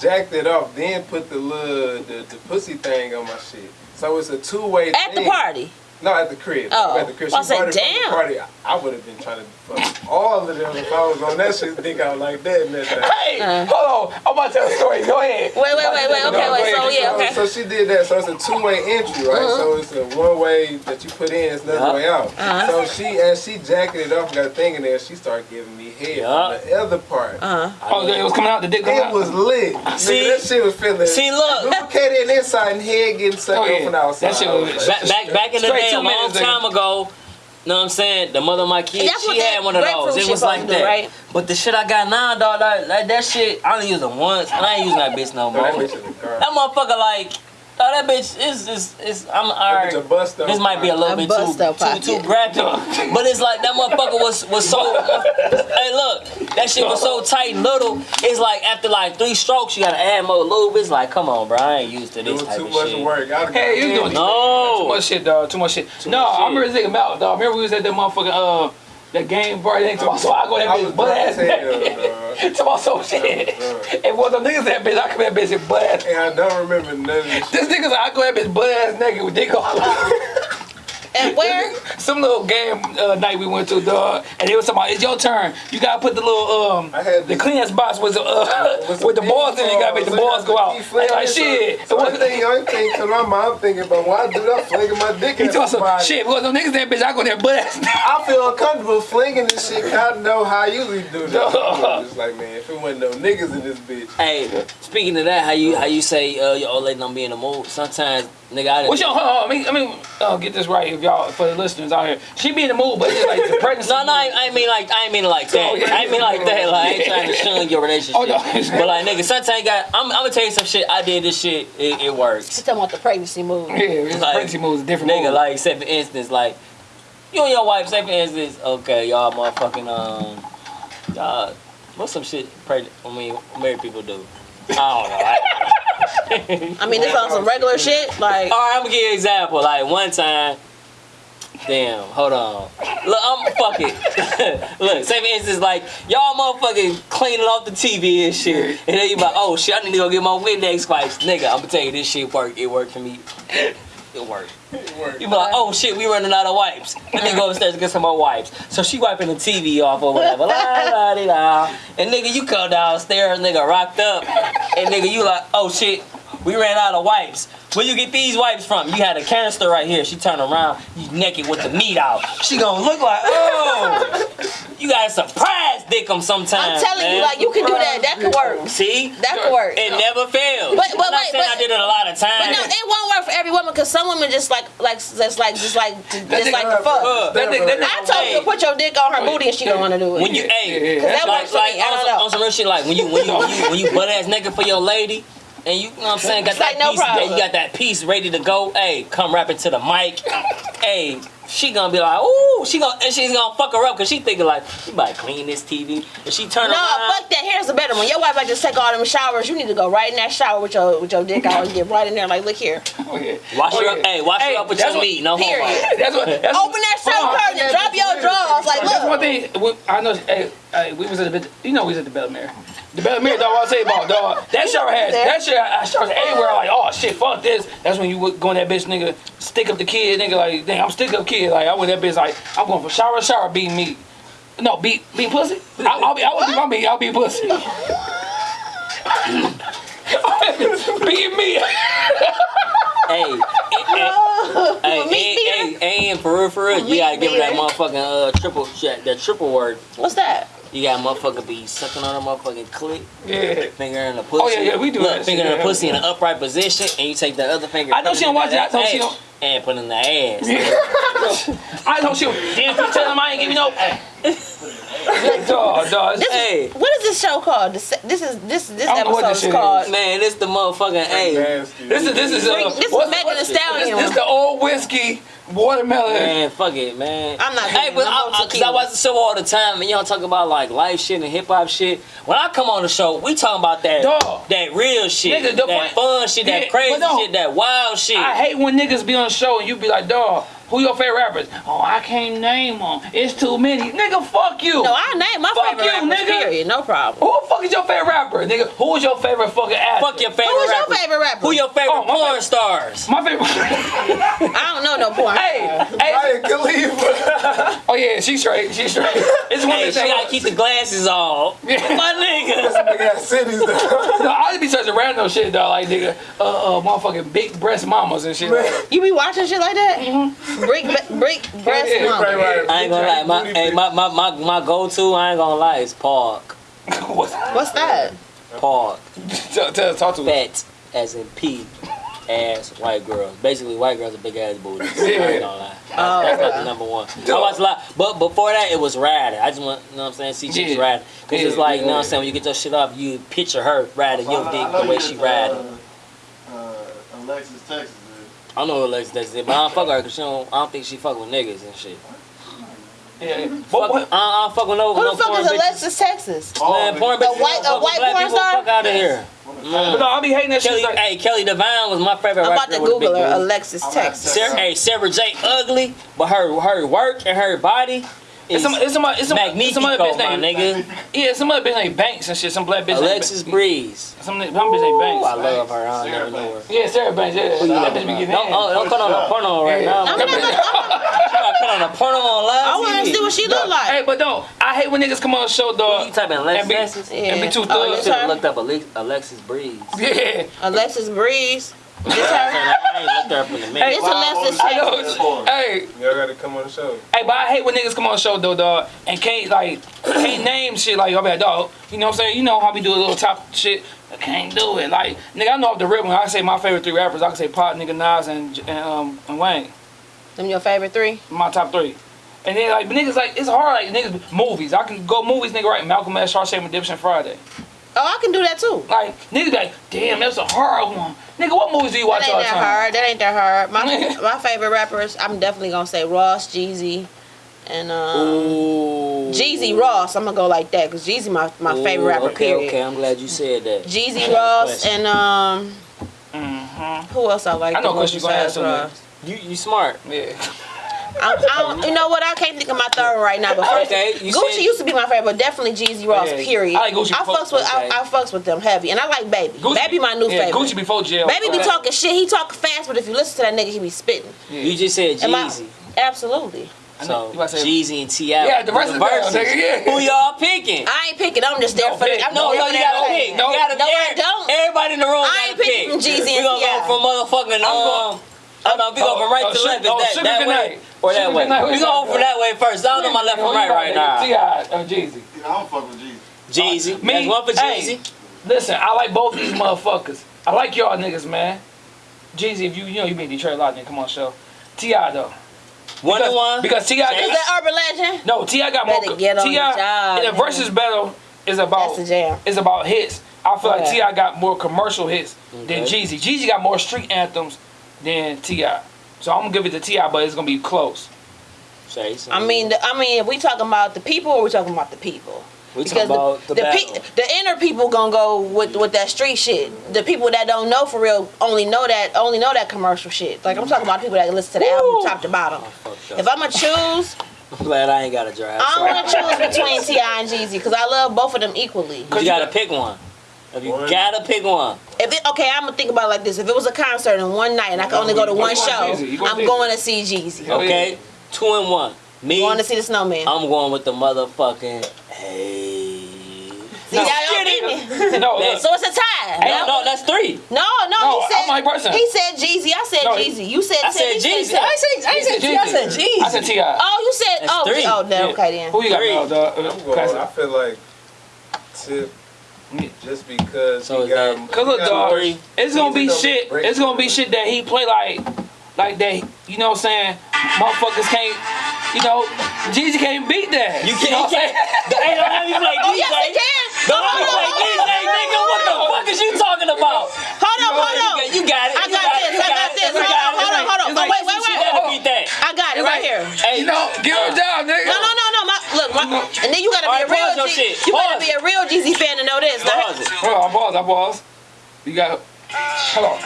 jacked it off, then put the little the, the pussy thing on my shit. So it's a two way At the party. No, at the crib. Oh. at the crib. I She said, brought from damn. the party. I, I would have been trying to fuck all of them if I was on that shit. Think out like that and that. thing. Hey, Uh. hold on. I'm about to tell a story. Go ahead. Wait, wait, wait, wait. Okay, No, wait. So yeah, okay. So, so she did that. So it's a two way entry, right? Uh-huh. So it's a one way that you put in, it's another Yeah. way out. Uh-huh. So she as she jacking it off, got a thing in there. She started giving me head Yeah. on the other part. Uh huh. Oh, it was coming out. The dick coming It out. was lit. See? Nigga, that shit was feeling See, look. lubricated inside and head getting sucked Oh, yeah. up outside. That shit was- Back, back, back in the day, two a long time ago, know what I'm saying? The mother of my kids, she had one of those. It was like that. do, right? But the shit I got now, dog, like, like that shit, I only use it once, and I ain't using that bitch no No, more. that bitch is a car. That motherfucker, like, oh, that bitch is, is, is I'm That alright. This might be a little bit too, bust too, too pocket. graphic, but it's like that motherfucker was was so. hey, look, that shit was so tight and little. It's like after like three strokes, you gotta add more lube. It's like, come on, bro, I ain't used to this Doing type too of much shit. work. I'd Hey, you doing too No. much shit, dog. Too much shit. no, much I remember this nigga Mouth, dog. Remember we was at that motherfucking uh that game party thing. So I go that was bitch butt ass naked. Talking about some shit. And one of them niggas that bitch, I come that bitch and butt ass. And I don't remember of this nigga's I go that bitch butt ass naked with dick on. And where? Some little game uh, night we went to, dog, and they was talking about it's your turn. You gotta put the little um I had the this- cleanest box was uh With with the some balls in it. You gotta make the balls go out. keep They flinging like it, so- shit. So It one wasn't- thing, only thing, cause my mom thinking about why do that, flinging my dick He at told some somebody. shit because them niggas that bitch, I go there butt ass. I feel uncomfortable flinging this shit, I don't know how you usually do that. Dog. Just like man, if it wasn't no niggas in this bitch. Hey, speaking of that, how you how you say uh, your old lady don't be in the mood? Sometimes, nigga, I What's didn't. your, hold on, I mean, I mean, uh, get this right, if y'all, for the listeners out here. She be in the mood, but it's like the pregnancy. No, no, I, I mean like I mean like that. Oh, yeah. I mean like that. Like I ain't trying to shun your relationship. Oh, no. But like nigga, sometimes you got. I'm, I'm gonna tell you some shit. I did this shit. It, it works. She's talking about the pregnancy move. Yeah, it's Like, pregnancy moves, a different Nigga, move. like say for instance, like you and your wife. Say for instance, okay, y'all motherfucking um, y'all. What's some shit pregnant? I mean, married people do. I don't know. I, I mean, this on some regular shit. Like, All right, I'm gonna give you an example. Like one time, damn, hold on. Look, I'm fuck it. Look, same instance, like y'all motherfucking cleaning off the TV and shit, and then you like, oh shit, I need to go get my Windex wipes, nigga. I'm gonna tell you this shit worked. It worked for me. It worked. You be like, oh shit, we running out of wipes. Let me go upstairs and get some more wipes. So she wiping the TV off or whatever. La, la, di, la. And nigga, you come downstairs, nigga, rocked up. And nigga, you like, oh shit, we ran out of wipes. Where you get these wipes from? You had a canister right here. She turned around, you naked with the meat out. She gonna look like, oh, you got a surprise dick 'em sometimes. I'm telling you, like, you can do that. That could work. See? That could work. It never fails. But- but I'm not wait, saying but- I did it a lot of times. But no, it won't work for every woman because some women just like, like, just like, just like, just like the fuck. Uh, That nigga- that I told you to put your dick on her booty and she don't want to do it. when you, hey, Yeah, yeah, that's like, works for like me. I don't some, know. on some real shit, like when you when you when you, when you butt ass naked for your lady, and you, you know what I'm saying, got It's that like no piece, problem. you got that piece ready to go. Hey, come rap it to the mic. hey, she gonna be like, ooh, she gonna and she's gonna fuck her up because she thinking like, you better clean this TV, and she turn around No, around. fuck that. Here's the better one. Your wife like just take all them showers. You need to go right in that shower with your with your dick out and get right in there. Like, look here. Oh, yeah. Wash Oh, her yeah. up, hey, wash Hey, her up with your what- meat, no homo. Period. That's what. That's Open that shirt Hold on. Oh. curtain and drop your drawers. Like, That's one look. thing. we- I know. Hey, hey, we was at the. You know, we was at the Bellemere. The Bellemere, dog. I'll tell you about, dog. That shower had. That shit. I showers everywhere. Like, oh shit, fuck this. That's when you would go in that bitch, nigga. Stick up the kid, nigga. Like, dang, I'm stick up kid. Like, I went that bitch. Like, I'm going for shower, shower, beating me. No, beat, beat pussy. I, I'll be. I would be my meat. I'll be pussy. beating me. Hey, hey, hey, hey, hey, and for real, for real, you gotta give her that motherfucking uh, triple shit, that triple word. What's that? You got motherfucker be sucking on a motherfucking clit, Yeah. finger in the pussy. Oh, yeah, yeah, we do Look, that finger shit, in the yeah. pussy in an upright position, and you take the other finger. I know she it don't watch it. I that- told she don't- and put in the ass. I know she was. Damn, you tell him I ain't give you no. dog, dog. This, Hey. What is this show called? This, this is this this I don't know what episode this is shit called. Man, this the motherfucking hey. This is this is uh, This is what's- Megan what's- Thee Stallion This, this the old whiskey watermelon. Man, fuck it, man. I'm not Hey, but no I, more I, cause I watch the show all the time, and y'all talk about like life shit and hip hop shit. When I come on the show, we talking about that Dog. that real shit, Nigga, the that point- fun shit, that Yeah, crazy no. shit, that wild shit. I hate when niggas be on the show and you be like, dog, who your favorite rappers? Oh, I can't name them. It's too many. Nigga, fuck you. No, I name my Fuck favorite you, rappers. nigga. Period. No problem. who the fuck is your favorite rapper? Nigga, who is your favorite fucking actor? Fuck your favorite Who is your rappers. favorite rapper? Who your favorite Oh, my porn favorite- stars? My favorite. I don't know no porn. hey, hey. Ryan Khalifa. Oh yeah, she's straight. She's straight. It's one Hey, of she the gotta keep the glasses off. My nigga. Nigga got cities though. No, I just be searching random shit, dog. Like nigga, uh, uh, motherfucking big breast mamas and shit. Like, You be watching shit like that? Brick, brick, breast Yeah, mama. Right, right. I ain't gonna lie. My, hey, my, my, my, my go-to, I ain't gonna lie, is Park. What's that? Park. Tell, tell, talk to me. Fat, as in P, ass white girls. Basically, white girls are big ass booties. I Yeah. ain't gonna lie. That's, Oh, that's like okay. the number one. I watch a lot, but before that, it was Ryder. I just want, you know what I'm saying, see chicks Yeah. riding. Cause it's Yeah, like, you know yeah. what I'm saying, when you get your shit off, you picture her riding your dick the way she riding. Uh, uh, Alexis, Texas. Dude. I know what Lex does it, but I don't fuck with her because she don't, I don't think she fuck with niggas and shit. Yeah. Fuck, What, I. I don't fuck with no, Who no the fuck porn is bitches. Alexis Texas? Oh, Man, porn bitches. white- don't a white black porn star? Fuck out of here. But no, I be hating that Kelly, shit. Like, hey, Kelly Divine was my favorite I'm about to with a big Google her. Alexis I'm about to Texas. Sarah, hey, Sarah J ugly, but her her work and her body it's is some, it's some, it's some, it's some other magnifico, bitch my named, nigga. yeah, some other bitch named Banks and shit. Some black bitch. named Alexis Ba- Breeze. Some, some bitch named Ooh, Banks. I love her. I Sarah never know her. Yeah, Sarah Banks. Yeah, you that bitch be at? getting Don't, oh, don't cut on a porno right Yeah. now. I'm not, gonna- You gotta cut on a porno on live I want to see what she look like. Hey, but don't. I hate when niggas come on the show, You dog. type in And Alexis be- Texas? Yeah. And be too Oh, You it's should have looked up Alexis Breeze. Yeah. Alexis Breeze. This her? I ain't looked her up in a minute. It's Alexis I Texas. Hey, Y'all gotta come on the show. Hey, but I hate when niggas come on the show though, dog, and can't like can't name shit like, oh man, dog. You know what I'm saying? You know how we do a little top shit. I can't do it. Like, nigga, I know off the rip when I say my favorite three rappers, I can say Pac, nigga, Nas, and and um and Wayne. Them your favorite three? My top three. And then like but niggas like it's hard like niggas movies. I can go movies, nigga, right? Malcolm X, Shawshank Redemption, Friday. Oh, I can do that too. Like niggas be like, damn, that's a hard one. Nigga, what movies do you watch That all ain't the that time? hard. That ain't that hard. My my favorite rappers, I'm definitely gonna say Ross, Jeezy, and um, Jeezy Ross. I'm gonna go like that because Jeezy my my favorite rapper. Okay, period. okay, I'm glad you said that. Jeezy Ross and um, Mm-hmm. who else I like? I know Chris, you gonna have besides something. Ross? You you smart. Yeah. I, I you know what? I can't think of my third right now. But first, Okay, you Gucci said- used to be my favorite, but definitely Jeezy Ross. Yeah. Period. I like Gucci I fucks with okay. I, I fucks with them heavy, and I like Baby. Gucci- Baby my new yeah, favorite. Gucci before jail. Baby be talking shit. He talk fast, but if you listen to that nigga, he be spitting. You just said Jeezy. Absolutely. So You about say- Jeezy and Ti. Yeah, the rest of the verses. yeah. Who y'all picking? I ain't picking. I'm just there No, for pick. the. I'm No, no, you gotta pick. No. You gotta No, I don't. Everybody in the room I ain't picking pick. from Jeezy We and gonna T.I. go from motherfucking um. Hold on, we go from right oh, to left. Oh, that, Sugar that Good way. Or that Sugar way? Good Night. We going from that way first. I don't know my left from right right now. T.I. or oh, Jeezy. I don't fuck with Jesus. Jeezy. Me- That's one for hey. Jeezy. Listen, I like both these motherfuckers. I like y'all niggas, man. Jeezy, if you you know you been in Detroit a lot, nigga, come on, show. T.I. though. One because, to one. Because T.I. Is got, that Urban Legend? no, T.I. got more. Better get on the T.I. job, in the man. versus battle is about That's the jam. is about hits. I feel like T.I. got more commercial hits than Jeezy. Jeezy got more street anthems than T.I. So I'm gonna give it to T.I., but it's gonna be close. Say I mean, the, I mean, if we talking about the people, or we talking about the people? we talking about the, the, pe- the inner people gonna go with with that street shit. The people that don't know for real only know that only know that commercial shit. Like I'm talking about people that listen to the album top to bottom. Fucked up. If I'm gonna choose, I'm glad I ain't got to drive. I so don't want to choose between T.I. and Jeezy because I love both of them equally. You gotta pick one. If you One. gotta pick one. If it, okay, I'm gonna think about it like this. If it was a concert in one night and I could only go to one show, Jeezy, you going I'm going to see Jeezy. Okay? Two and one. Me, Going to see the Snowman. I'm going with the motherfucking hey. See, y'all y'all beat me. No, look, So it's a tie. No, no, that's three. No, no, No, he said I'm like person. he said Jeezy. I said No, Jeezy. You said I said Jeezy. Tip. I ain't say I ain't say Jeezy. I said Jeezy. I said T.I. Oh, you said That's oh three. oh then, Yeah. okay then. Who you got, Three. now, dog? I'm. I feel like Tip, just because So he is got. that- Cause look, he dog, more- it's gonna be shit. It's gonna be shit that he play like like that. You know what I'm saying? Motherfuckers can't. You know, Jeezy can't beat that. You can't. what I'm saying? Hey, don't have me play Oh DJ. yes, he can. Don't have me hold play on, DJ, nigga. What the fuck is you talking about? Hold on, hold on. You got it. I got this, I got this. Hold on, hold on, hold on. It's Wait, wait, she wait. gotta beat that. I got it right here. Hey, You know, give her a job, nigga. No, no, no, no. My, look, my, and then you gotta be Alright, a real pause G, shit. You gotta be a real Jeezy fan to know this. Now, Pause it. Hold on, I pause, I pause. You got. Hold on.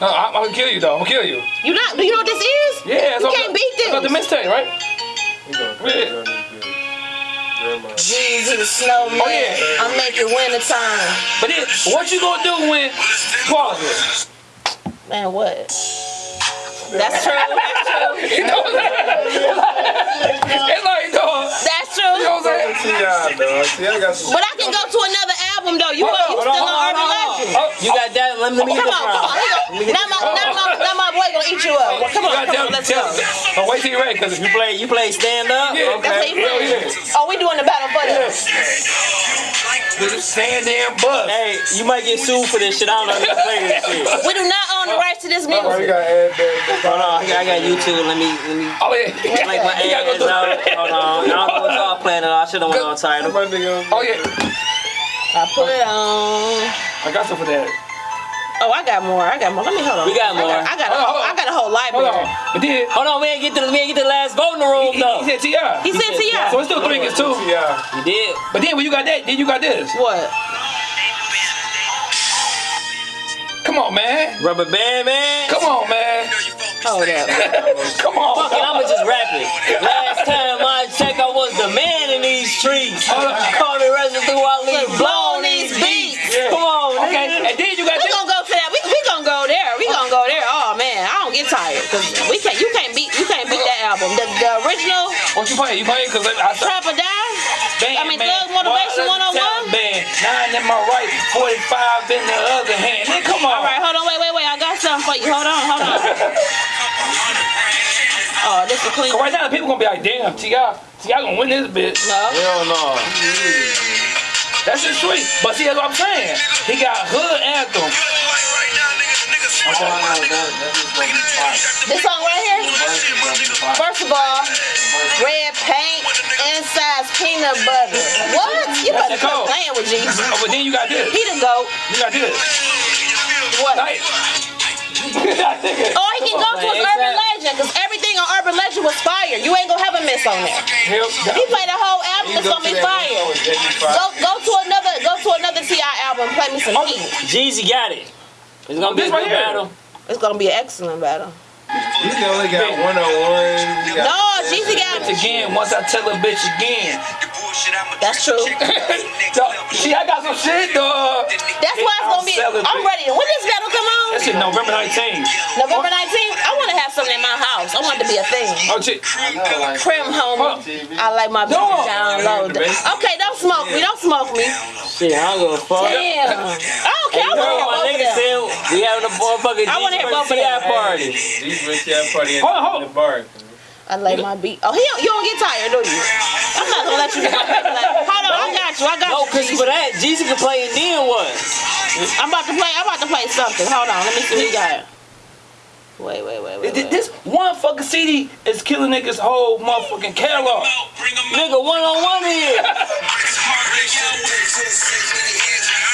No, I'm, I'm gonna kill you though. I'm gonna kill you. you not? Do you know what this is? Yeah, it's You on can't the, beat It's on the this. mixtape, right? We gonna Really? put it on this bitch. Grandma. Jeezy the snowman. Oh, yeah. I'm making winter time. But then, what you gonna do when? Pause it. Man, what? That's true. That's true. You know what I'm saying? It's like, dog. That's You know true. what I'm saying? See dog. See, I got some. But I can go to another album though. You, Hold on, you hold still on, on hold Urban Legend. Oh, You got that? Let me, let me get Come on, come on. crown. Now my, now my, now my boy gonna eat you up. Well, come on, You gotta come on, let's tell, go. Oh, wait till you're ready, cause if You play, you play stand up? Yeah, That's what he Hell yeah. Oh, we doing the battle for this. with the sand damn bus. Hey, you might get sued for this shit. I don't know if you can play this shit. We do not own the oh. rights to this Oh, we music. gotta add that. Hold on, I got, I got YouTube. Let me, let me Oh yeah. make my gotta ads out. Hold on. I don't know what y'all playing. I should have went on title. Oh yeah. I put it on. I got some for that. Oh, I got more. I got more. Let me hold on. We got more. I got, I got, a, Hold on, hold on. I got a whole Hold library. on. But then Hold on, we ain't get to the, we ain't get to the last vote in the room he, though. he said T.I. He said to said you. So it's still three against two. See y'all. You did. But then when you got that, then you got this. What? Come on, man. Rubber band man. Come on, man. Oh, hold up. Come on. Fuck it, I'ma just rap it. Last time I checked, I was the man in these streets. Call me resident through I leave blowing these beats. Yeah. Come on, Okay, nigga. and then you got We this. gonna go to that. We, we gonna go there. We gonna go there. Oh man, I don't get tired because we can't. You can't beat. You can't beat that album. The, the original What you playing? You playing? Cause I, I Trap or Die. Band, I mean, man. Thug Motivation Well, let's 101? Band. Nine in my right, 45 in the other hand. Man, come on. All right, hold on. Wait, wait, wait. I got something for you. Hold on, hold on. Oh, this is clean. Cause right now, the people gonna be like, damn, T.I. T.I. gonna win this bitch. No. Hell no. That's just sweet. But see, that's what I'm saying. He got hood anthem. This song right here. First of all, red paint, inside's peanut butter. What? You better That's cold. quit playing with Jeezy. Oh, but then you got this. He the goat. You got this. What? Like, that nigga. Or he can go to his Urban Legend, because everything on Urban Legend was fire. You ain't gonna have a miss on there. He played a whole album, it's gonna be fire. Go go to another go to another T.I. album, play me some oh, heat. Jeezy got it. It's gonna be a good battle. It's gonna be an excellent battle. He only got one on one. He got No, Jeezy got Bitch again, once I tell a bitch again. That's true. Dog, See, I got some shit, dog. That's why it's gonna be. I'm ready. When this battle come on? That shit November 19th. November 19th. I want to have something in my house. I want it to be a thing. Oh, shit. Prim homie. I like my No. bitch down low. Okay, don't smoke me. Don't smoke me. Shit, I don't give a fuck. Damn. I don't care. We having a motherfucking I wanna hear both of G party. These rich ass party in Hold on, hold the bar. I like my beat. Oh, he don't, you don't get tired, do you? I'm not gonna let you. Like, hold on, I got you. I got No, you. cause for that, Jeezy can play and then what? I'm about to play. I'm about to play something. Hold on. Let me see what you got. Wait, wait, wait, wait. Wait. This one fucking CD is killing niggas' whole motherfucking catalog. Nigga, one on one here.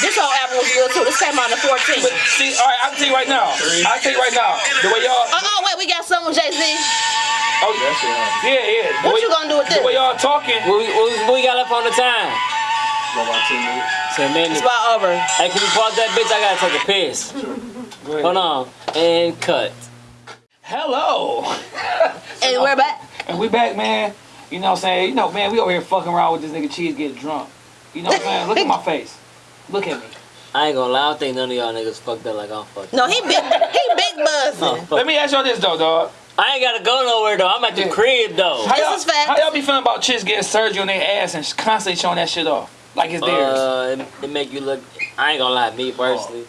This whole album was good too. This came out on the 14th. But see, all right, I can tell you right now. I can tell you right now. The way y'all, Uh oh, wait, we got something with Jay Z. oh, That shit yeah, yeah. The What way, you gonna do with The this? way y'all talking. What we, what we, we got left on the time? About Ten minutes. It's about over. Hey, can we pause that bitch? I gotta take a piss. Hold on. And cut. Hello. And we're back. And we back, man. You know what I'm saying? You know, man, we over here fucking around with this nigga Cheese getting drunk. You know what I'm saying? Look at my face. Look at me. I ain't gonna lie, I don't think none of y'all niggas fucked up like I'm fucked. No, he big. He big buzzing. Oh. Let me ask y'all this though, dog. I ain't gotta go nowhere though. I'm at the crib though. How This y'all, is facts. How y'all be feeling about chicks getting surgery on their ass and constantly showing that shit off? Like it's theirs. Uh, it, it make you look. I ain't gonna lie, me personally,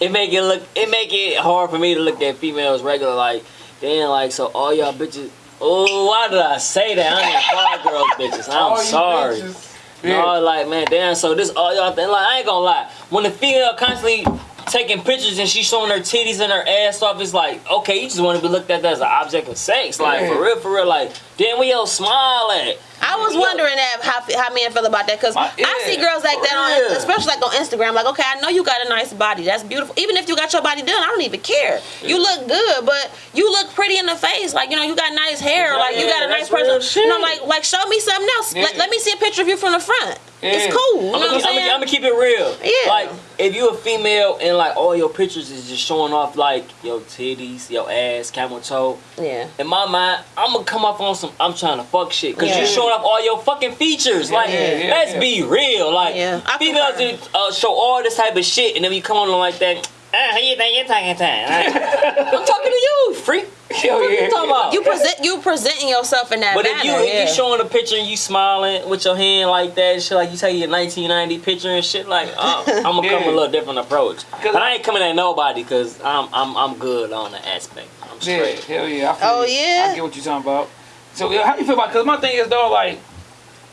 it make it look. It make it hard for me to look at females regular. Like, damn, like so all y'all bitches. Oh, why did I say that? I ain't call girls bitches. I'm All you sorry. bitches. Yeah. No, like man, damn. So this all y'all think. Like I ain't gonna lie. When the female constantly taking pictures and she's showing her titties and her ass off. It's like, okay, you just want to be looked at as an object of sex. Like, Yeah. for real, for real. Like, damn, we all smile at? I was wondering that how how men feel about that because I see girls like that on, yeah. especially like on Instagram. Like, okay, I know you got a nice body, that's beautiful. Even if you got your body done, I don't even care. You look good, but you look pretty in the face. Like, you know, you got nice hair. Like, you got a nice person. You know, shit. like, like show me something else. Yeah. Let, let me see a picture of you from the front. Yeah. It's cool. You know I'm what I'm gonna? I'm gonna keep it real. Yeah. Like, if you a female and like all your pictures is just showing off like your titties, your ass, camel toe. yeah. In my mind, I'm gonna come off on some I'm trying to fuck shit because Yeah. you're showing off all your fucking features. Like, yeah, yeah, let's yeah. be real. Like, Yeah, I females concur. do, uh, show all this type of shit, and then you come on like that. Ah, how you think you're talking time? I'm talking to you, freak. Hell What yeah. you talking about? You present you presenting yourself in that But manner. if you yeah. you showing a picture and you smiling with your hand like that, and shit like you take your 1990 picture and shit like, uh, I'm gonna come Yeah. with a little different approach. But I ain't coming at nobody because I'm I'm I'm good on the aspect. I'm Yeah, straight. hell yeah. I feel Oh, yeah? I get what you're talking about. So how you feel about? Cause my thing is, dog, like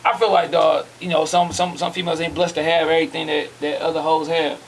I feel like, dog, you know, some some some females ain't blessed to have everything that that other hoes have.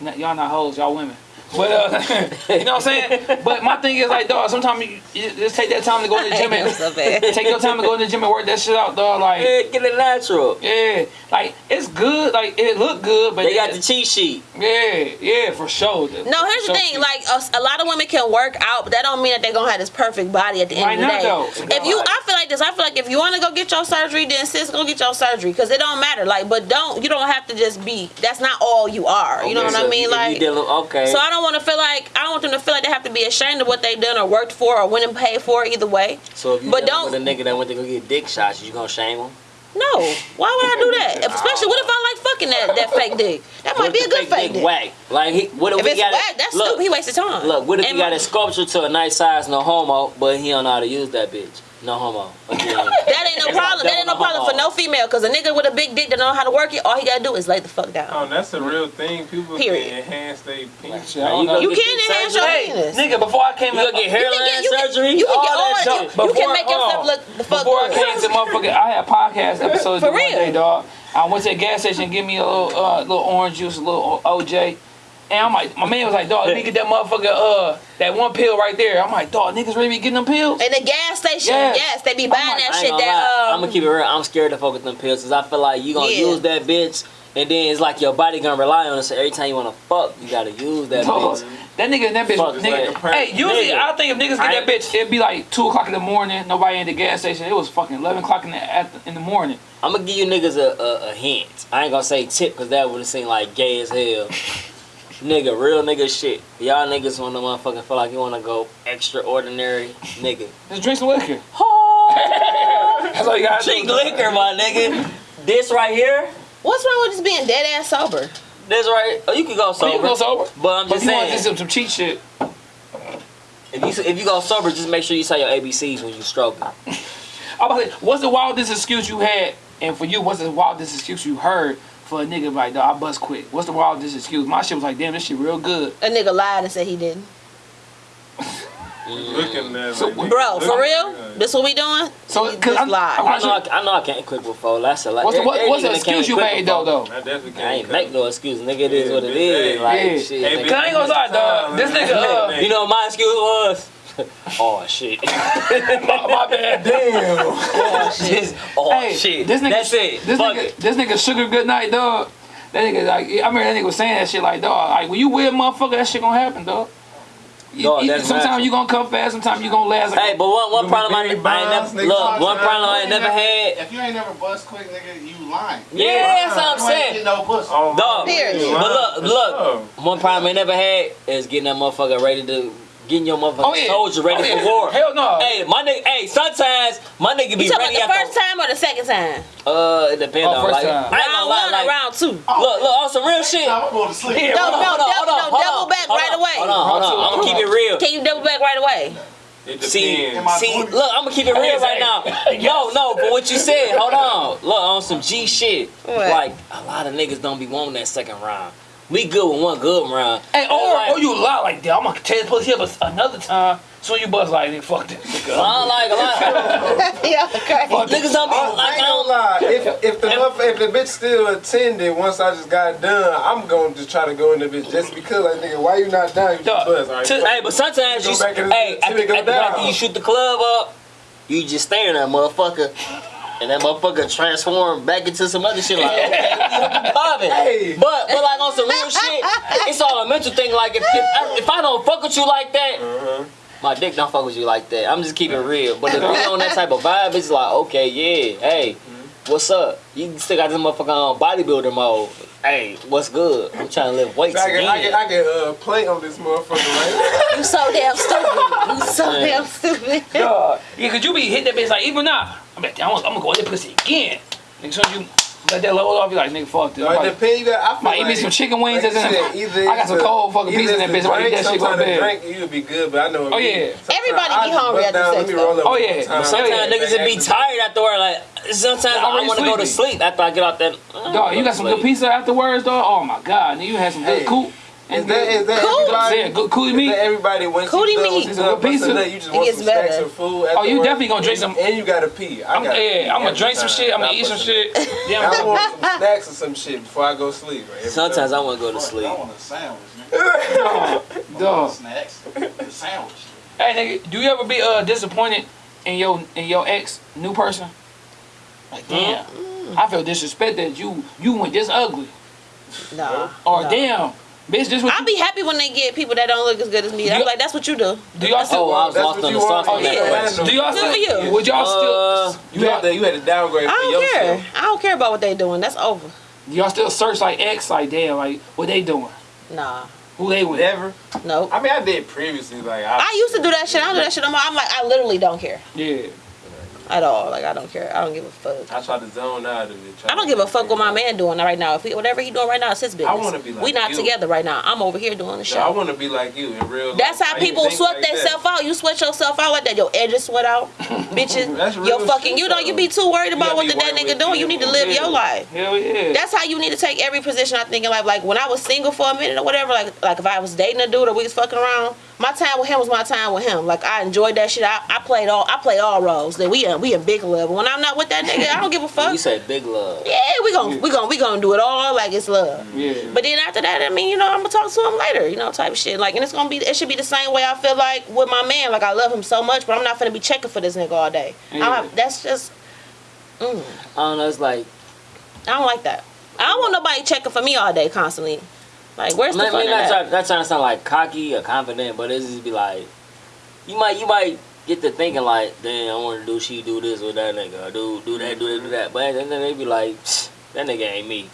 Y'all not hoes, y'all women. But uh, you know what I'm saying? But my thing is like, dog, sometimes you, you just take that time to go to the gym and so take your time to go to the gym and work that shit out, dog. Like, Yeah, get it natural. yeah, like it's good, like it look good, but They got the cheat sheet. yeah, yeah, for sure. No, here's the thing. sure. Like a, a lot of women can work out, but that don't mean that they're gonna have this perfect body at the Why end of the not, day. though? If you, I feel like this. I feel like if you want to go get your surgery, then sis, go get your surgery because it don't matter. Like, but don't you don't have to just be. That's not all you are. You know what so I mean? if you Like. dealing- okay. So I don't want to feel like I don't want them to feel like they have to be ashamed of what they've done or worked for or went and paid for either way. So if you but don't- with a nigga that went to go get dick shots, you gonna shame him? No, why would I do that? If, especially what if I like fucking that, that fake dick? That might be a good fake dick. Whack. Like, he, what if, If we it's got whack, that's look, stupid. He wasted time. Look, what if And you got a sculpture to a nice size, no homo, but he don't know how to use that bitch? No homo. Again. That ain't no It's problem. like That ain't no double problem for no female. Cause a nigga with a big dick that know how to work it, all he gotta do is lay the fuck down. Oh, that's a real thing. People Period. can enhance their penis. Shit, I don't know. You can enhance your surgery? Hey, penis. nigga, before I came You gonna get You hairline can get, you can, surgery? you can get all all that that. shit. You, you can Before- make yourself on. look the fuck Before I came to motherfucker, I had podcast episodes For the one real? day, dog. I went to the gas station, give me a little, uh, little orange juice, a little OJ. And I'm like, my man was like, dog, let me get that motherfucker, uh, that one pill right there. I'm like, dog, niggas really be getting them pills? In the gas station, Yeah. yes, they be buying like, that shit. gonna lie. That I'm um, gonna keep it real. I'm scared to fuck with them pills because I feel like you gonna Yeah. use that bitch, and then it's like your body gonna rely on it. So every time you wanna fuck, you gotta use that Dog, bitch. that nigga and that bitch, Fuck, nigga. like a hey, usually nigga. I think if niggas get I that bitch, it'd be like two o'clock in the morning. Nobody in the gas station. It was fucking eleven o'clock in the at the, in the morning. I'm gonna give you niggas a, a, a hint. I ain't gonna say tip because that would have seemed like gay as hell. nigga, real nigga shit. Y'all niggas wanna motherfucking feel like you wanna go extraordinary, nigga. Just drink some liquor. Oh, That's all you gotta drink do. liquor, my nigga. This right here, what's wrong with just being dead ass sober? this right. Oh, you can go Oh, sober. you can go sober. But I'm But just if you want saying, to do some, some cheat shit. if you if you go sober, just make sure you say your ABCs when you stroking. I'm about to say, what's the wildest excuse you had? And for you, what's the wildest excuse you heard for a nigga like, dog, I bust quick? What's the wildest excuse? My shit was like, damn, this shit real good. A nigga lied and said he didn't. Looking at So, like, Bro, for real? This what we doing? So, You cause just I'm, lied. I'm I not know I. I know I can't quit before. That's a lot. What's the, what, what's the nigga that can't excuse you made though, though? I definitely can't. I ain't cut. make no excuse, nigga. It is Yeah, what it is. bitch, hey, Like yeah. shit. Hey, nigga. Cause I ain't gonna lie, dog. This nigga, uh, You know what my excuse was? oh shit. my, my bad, damn. Oh, Just, oh hey, shit. this nigga, That's it. This Fuck nigga, it. this nigga, sugar good night, dog. That nigga, like, I remember that nigga was saying that shit, like, dog, like, when you weird motherfucker, that shit gonna happen, dog. You- you- sometimes you gonna come fast, sometimes you gonna last. Like, Hey, but one one problem I, ain't- I ain't never nigga. look. One problem I ain't never never- had. If you ain't never bust quick, nigga, you lying. Yeah, that's what I'm saying. get no pussy. Oh, my Dog. Period. But look, look. One problem I never had is getting that motherfucker ready to getting your motherfucking Oh, yeah. soldier ready Oh, yeah. for war. Hell no. Hey, my nigga. Hey, sometimes my nigga be You talking ready about the after. first time or the second time? Uh, it depends Oh, on first like. time. I ain't gonna Round lie, one like, round two? Look, look, on some real shit. I'm going to sleep. Yeah, No, hold no, on. double, hold on, no, double back right on, away. Hold on, hold on. I'm gonna keep it real. Can you double back right away? See, depends. Am I see, doing- look, I'm gonna keep it real right now. No, no, but what you said, hold on. Look, on some G shit. What? Like, a lot of niggas don't be wanting that second round. We good with one good round. Hey, or, Like- or you lie like that. I'm gonna tell you pussy up another time. So you buzz like, nigga, fuck this. nigga. I don't like a lot. yeah, okay. Niggas don't be I, I like, ain't I gonna don't, lie. If if the motherf- if the bitch still attended once I just got done, I'm going to just try to go in the bitch just because like nigga, why you not down? You just Dog, buzz. All right, to- Hey, but sometimes Go you, back in the- hey, after, after, after you shoot the club up, you just staring at that motherfucker. And that motherfucker transform back into some other shit like okay, popping. Hey. But but like on some real shit, it's all a mental thing. Like if if I, if I don't fuck with you like that, Uh-huh. my dick don't fuck with you like that. I'm just keeping it real. But if we on that type of vibe, it's like okay, yeah, hey, what's up? You still got this motherfucker on bodybuilder mode. Hey, what's good? I'm trying to lift weights I can, I can, I can uh, play on this motherfucker right You so damn stupid. You so Man. damn stupid. Dog. Yeah, cause you be hitting that bitch like even now. I'm like, I'm, I'm gonna go in that pussy again. Nigga, soon as you let that load off, you like, nigga, fuck this. now. I'm it like, depends. You got. I feel Might eat me some chicken wings like that's in said, either I got some it's cold fucking pizza in that bitch. I the eat that shit go sometimes the bad. drink you'll be good, but I know. Oh, yeah. Sometimes Everybody I be hungry bust after down, sex, let though. roll up Oh, one yeah. time. Sometimes Sometimes niggas would be tired afterward. Like sometimes I Already want to go to sleep after I get out that. Dog, you got some good pizza afterwards, dog. Oh my god, nigga, you had some good Hey. Cool. Is that is that Cool. everybody? Yeah, good coolie Is meat. that everybody once Cootie you done meat. with you a done good pizza. busting nut, you just It want gets some snacks better. or food. Oh, you definitely gonna drink and- some- And you gotta pee. I I'm, got yeah, I'm gonna drink some shit. I'm gonna eat some shit. Yeah, I Yeah, want some snacks or some shit before I go sleep. Right? Sometimes. I want to go to sleep. I want a sandwich, nigga. dog, dog. Snacks. The sandwich. Hey, nigga, do you ever be uh disappointed in your in your ex new person? Like, damn, I feel disrespected. You you went this ugly, Nah. or nah. damn, bitch, this what I'll you, be happy when they get people that don't look as good as me. I'm like, that's what you do. do y'all still? Oh, I was That's lost on the you want. sauce on Oh, yeah. Do y'all still? for you. Would y'all Uh, still? You had to you had to downgrade I don't care. yourself. I don't care about what they doing. That's over. Do y'all still search like ex? Like, damn, like what they doing? Nah. Who they with? Never. Nope. I mean, I did previously. Like I, I used to do that shit. I don't do that shit no more. I'm like, I literally don't care Yeah. At all. Like, I don't care. I don't give a fuck. I try to zone out of it. I don't give a fuck what my man doing right now. If he, whatever he doing right now, it's his business. I wanna be like we not you. together right now. I'm over here doing the show. No, I want to be like you in real life. That's how I people sweat like themselves out. You sweat yourself out like that. Your edges sweat out, bitches. That's real Your fucking, shit, you know, you be too worried about what the that nigga doing. You need to live Yeah. your life. Hell yeah. That's how you need to take every position I think in life. Like when I was single for a minute or whatever, like like if I was dating a dude or we was fucking around, my time with him was my time with him. Like I enjoyed that shit. I, I played all I play all roles. Then we in, we in big love. When I'm not with that nigga, I don't give a fuck. You say big love. Yeah, we gon' we gon' we gonna do it all like it's love. yeah. But then after that, I mean, you know, I'm gonna talk to him later, you know, type of shit. Like, and it's gonna be, it should be the same way I feel like with my man. Like, I love him so much, but I'm not gonna be checking for this nigga all day. I don't Yeah. have, that's just, mm, I don't know. It's like I don't like that. I don't want nobody checking for me all day constantly. Like, where's the Maybe fun in not, that? try, not trying to sound like cocky or confident, but it's just be like, you might you might get to thinking like, damn, I want to do she do this with that nigga, or do do that, do that, do that. But then they be like, "Psh, that nigga ain't me.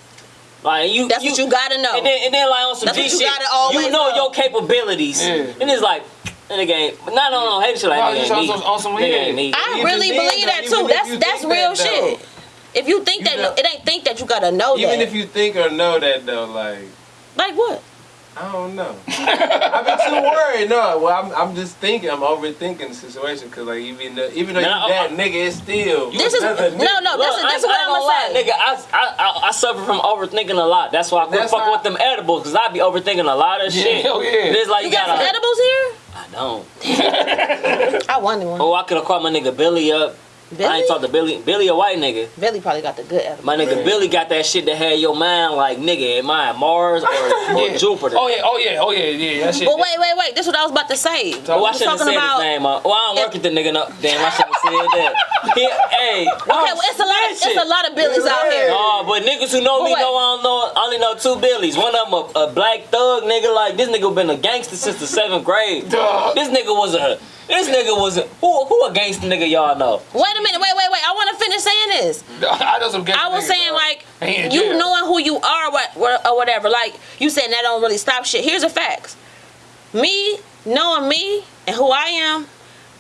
Like you, That's what you gotta know. And then, and then like on some That's G what you shit, gotta you know, know. your capabilities, Yeah. and it's like, In the game, But not on no hate shit like No, nigga ain't me. some- Nigga ain't me. I Even really believe though, that too. That's that's real that, shit. If you think You that, know- it ain't think that you gotta know that Even that. if you think or know that though, like like what? I don't know. I've been too worried. No, well, I'm, I'm just thinking. I'm overthinking the situation because, like, even though, even though Nah, you that I- nigga, it's still This is another no, nigga. no. Look, That's, that's I, what I ain't I'm gonna gonna say. nigga. I, I, I, I suffer from overthinking a lot. That's why I quit That's fucking with them edibles because I be overthinking a lot of Yeah, shit. hell yeah. It's like You you, got some gotta. edibles here? I don't. I wanted one. Oh, I could have called my nigga Billy up. I ain't talked to Billy. Billy a white nigga. Billy probably got the good edibles. My nigga Man. Billy got that shit that had your mind like nigga, am I Mars or, or Yeah. Jupiter? Oh yeah, oh yeah, oh yeah, yeah. That shit. But wait, wait, wait. This is what I was about to say. Oh, I shouldn't have said about- his name. Uh, well, I don't work with the nigga. No, damn, I shouldn't have said that. He, hey, Okay, well, it's a lot. Of, it's a lot of Billies out here. No, but niggas who know But me wait. know I don't know. I only know two Billies. One of them a, a black thug nigga. Like this nigga been a gangster since the seventh grade. Dog. This nigga was a. This nigga was a. Who who a gangster nigga y'all know? Wait a minute. Wait, wait, wait. I want to finish saying this. I know I was saying dog. like They you jail. knowing who you are, what, what or whatever. Like you saying that don't really stop shit. Here's the facts. Me knowing me and who I am,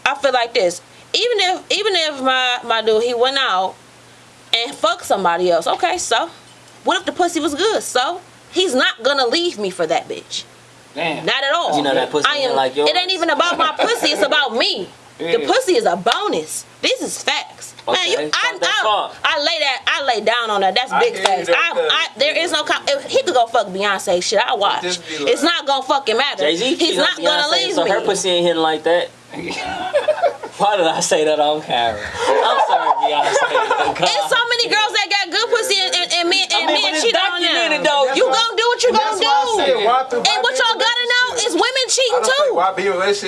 I feel like this. Even if even if my my dude he went out and fucked somebody else, okay, so what if the pussy was good? So he's not gonna leave me for that bitch. Damn. Not at all. You know that pussy I ain't am. like yours? it ain't even about my pussy. It's about me. The pussy is a bonus. This is facts. Man, you, Okay, I, I. I lay that. I lay down on that. That's I big facts. I, I, there is no. He could go fuck Beyonce. Shit, I watch. Like- it's not gonna fucking matter. He's not gonna leave so me. her pussy ain't hitting like that. Why did I say that on camera? I'm sorry, Beyonce. There's so many girls that got good pussy and, and, and men and I mean, men cheat on them. Though, you gonna do what you gonna do. And what y'all gotta know is women cheating too.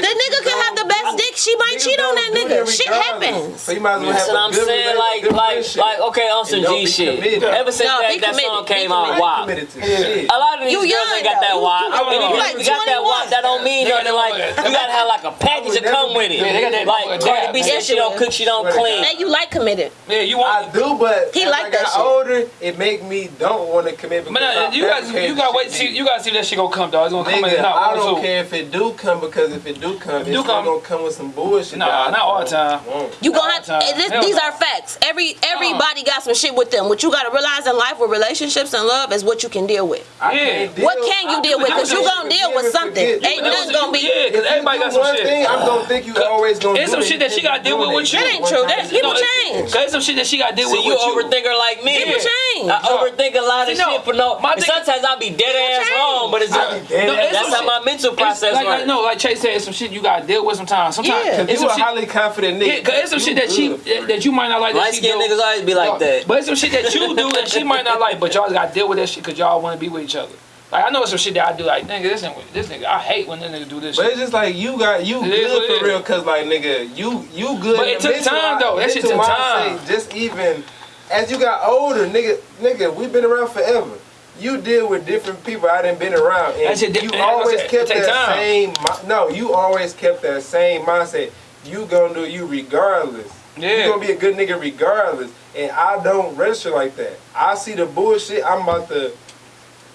The nigga can have the best dick. She might cheat on that nigga. Shit happens. So you might as well have what I'm saying. Like, like, like, okay, on some G shit. Ever since that, that song came out, why? A lot of these girls ain't got that wop. And if you got that wop, that don't mean nothing. Like, you gotta have like a package of come with be- it. Yeah, they got that Like motherfucker Cardi dab. B said she don't cook, she don't clean. Hey, you like committed. Yeah, you want. I want. do, but He like I that shit. older, it make me don't want to commit. But because no, you guys, you gotta wait. See, you gotta see if that shit gonna come, dog. It's gonna come in Nigga. I don't care if it do come because if it do come, it's do still come- gonna come with some bullshit. Nah, not all the time. You gonna have the time. and this, Hell these are facts. Every everybody got some shit with them. What you gotta realize in life with relationships and love is what you can deal with. Yeah. What can you deal with? Cause you gonna deal with something. Ain't But nothing gonna be. Yeah, because everybody got some one shit. Thing, I'm think you always gonna It's do some it. shit that she gotta deal with with you. That ain't true. That- people No, change. Cause it's some shit that she gotta deal with you with you. overthinker like me. People change. I overthink a lot of shit for no. my and thing- sometimes I'll be dead ass change. wrong, but it's I just, be dead No, it's that's how my mental process like, works. no, like Chase said, it's some shit you gotta deal with sometimes. Sometimes it's you some a highly confident nigga, Yeah, cause it's some shit that she that, that you might not like. that Light she skinned do. niggas always be like that. But it's some shit that you do that she might not like, but y'all gotta deal with that shit because y'all want to be with each other. Like I know it's some shit that I do. Like nigga, this nigga, this nigga, I hate when this nigga do this But shit. it's just like you got you It is what it good for real, cause like nigga, you you good. But it took time, though. That shit took time. Just even as you got older, nigga, nigga, we've been around forever. You deal with different people I didn't been around, That and shit you eh, and always said, kept that time. same. No, you always kept that same mindset. You gonna do you regardless. Yeah. You gonna be a good nigga regardless, and I don't register like that. I see the bullshit. I'm about to.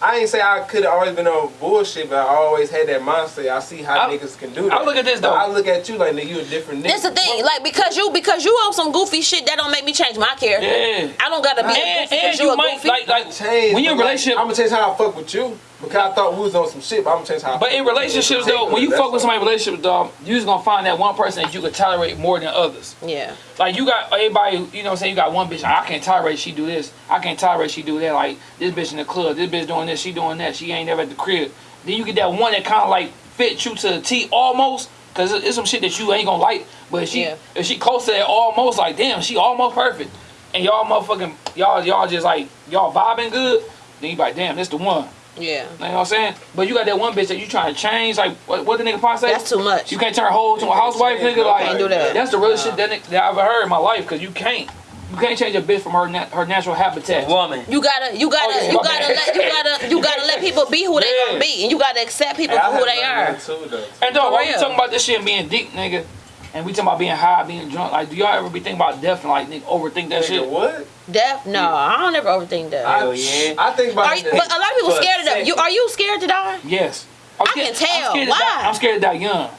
I ain't say I could have always been on bullshit, but I always had that mindset. I see how I- niggas can do that. I look at this, But though. I look at you like nigga, you a different nigga. That's the thing. Like because you because you on some goofy shit that don't make me change my character. Yeah. I don't gotta be a And, goofy and because you you a might goofy. like like change. when you're in but, a like, relationship. I'm gonna change how I fuck with you because I thought we was on some shit. But I'm gonna change how. But in fuck with you. relationships though, when you That's fuck with all. somebody in a relationship, dog, you just gonna find that one person that you could tolerate more than others. yeah. Like you got everybody, you know what I'm saying? You got one bitch, I can't tolerate she do this. I can't tolerate she do that. Like this bitch in the club, this bitch doing this, she doing that. She ain't never at the crib. Then you get that one that kind of like fit you to the T almost. Cause it's some shit that you ain't gonna like. But if she Yeah. if she close to that almost like damn, she almost perfect. And y'all motherfucking y'all y'all just like y'all vibing good. Then you be like damn, this the one. Yeah. You know what I'm saying? But you got that one bitch that you trying to change. Like what, what the nigga probably say? That's too much. You can't turn a hoe to a housewife, nigga. Like Can't do that. That's the realest shit that, that I've ever heard in my life. Cause you can't, you can't change a bitch from her nat- her natural habitat. Woman. You gotta, you gotta, Oh, yeah, you gotta bad. let, you gotta, you gotta let people be who they Yeah. gonna be, and you gotta accept people Hey, for who they are. Too, though. And dog, For while we talking about this shit and being deep, nigga, and we talking about being high, being drunk, like, do y'all ever be thinking about death and like nigga overthink that Nigga, shit? what? Death? No, I don't ever overthink that. Hell yeah. I think about Are you, that. but a lot of people for scared of that. You are you scared to die? Yes. I'm I scared- can tell. I'm Why? die, I'm scared to die young.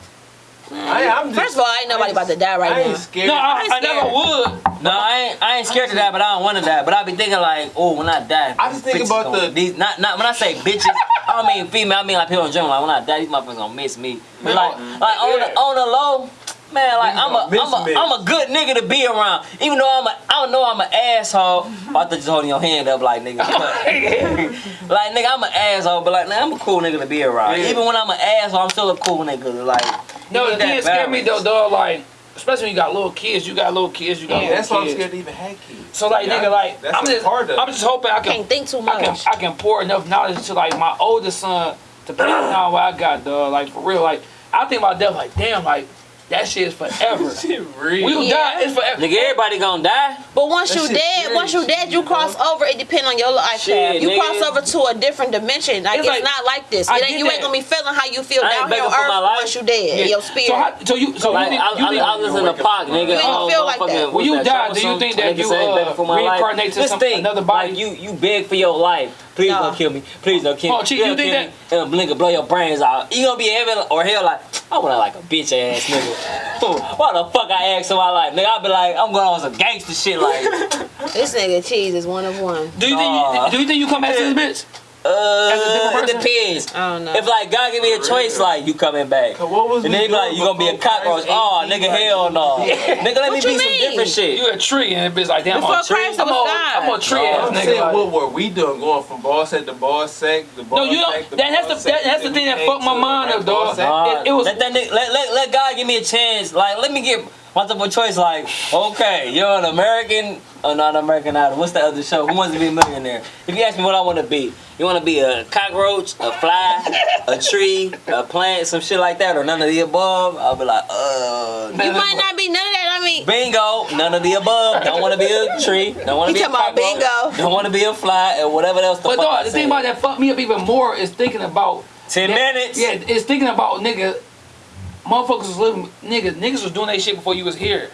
I, I'm just, First of all, I ain't nobody about to die right I ain't now. scared. No, I, ain't I never would. No, I ain't, I ain't scared to die, but I don't want to die. But I be thinking like, oh, when I die, I just think about gonna- the- these. Not, not when I say bitches, I don't mean female. I mean like people in general. Like when I die, these motherfuckers gonna miss me. But like, like on the on the low, man, like I'm a gonna miss I'm a me. I'm a good nigga to be around. Even though I'm a I don't know I'm an asshole. Oh, I thought just holding your hand up like nigga. like nigga, I'm an asshole, but like nigga, I'm a cool nigga to be around. Yeah. Even when I'm an asshole, I'm still a cool nigga. Like No, you the need thing that that scared me though, dog, like, especially when you got little kids, you got little kids, you got Yeah, little that's why I'm scared to even have kids. So like, Yeah, nigga, like, that's I'm just, part of. I'm just hoping I can Can't think too I can much. I can pour enough knowledge to like my oldest son to pass down what I got, dog. Like for real, like I think about death, like damn, like that shit is forever. Shit real. we will Yeah. die, it's forever. nigga, everybody gonna die. But once That you dead, serious once you dead, you you cross know? over. It depend on your life Shit, path. You nigga. cross over to a different dimension. Like It's it's, like- not like this. I It ain't, you that. ain't gonna be feeling how you feel I ain't down here on for my earth life. once you dead. Yeah. Your So, spirit. how, so you so Like, you I, think, you I, think I listen to Pac, nigga. You ain't feel like that. motherfucking- When you die, do you think that you, say, uh, "Begging for my reincarnate to This thing, another body? You, you beg for your life. Please Nah. don't kill me. Please don't kill oh, me. Oh, Chief, you think kill me. And blink and blow your brains out. You gonna be heaven or hell like, I wanna like a bitch ass nigga. Why the fuck I ask for my life? Nigga, I be like, I'm going on some gangster shit like, This nigga cheese is one of one. do you think you, do you think you come back to this bitch? As a different uh, it depends. I don't know. If like God give me a choice, like you coming back. Cause what was And then he be like, you gonna be a cockroach. Oh, nigga, like, hell no. Nigga, let What me you be some different shit. You a tree and the bitch like damn. Before I'm a tree. Christ was I'm a, God. I'm a tree No, ass I'm nigga. saying like- what were we doing going from ball sack to ball sack to ball No, you sack don't. to That, that's ball the sack, that, that's the thing that fucked my mind right up, dog. It, it was let that nigga, let, let, let God give me a chance. Like, let me get, multiple choice. Like, okay, you're an American, or not American Idol. What's the other show? Who wants to be a millionaire? If you ask me what I want to be, you want to be a cockroach, a fly, a tree, a plant, some shit like that, or none of the above? I'll be like, uh. You might not be none of that. I mean, Bingo, none of the above. Don't want to be a tree. Don't want to be a talking about cockroach. bingo. Don't want to be a fly or whatever else. The But fuck I dog, the said. thing about that fucked me up even more is thinking about ten that- minutes. Yeah, it's thinking about nigga. Motherfuckers was living. Niggas, niggas was doing that shit before you was here,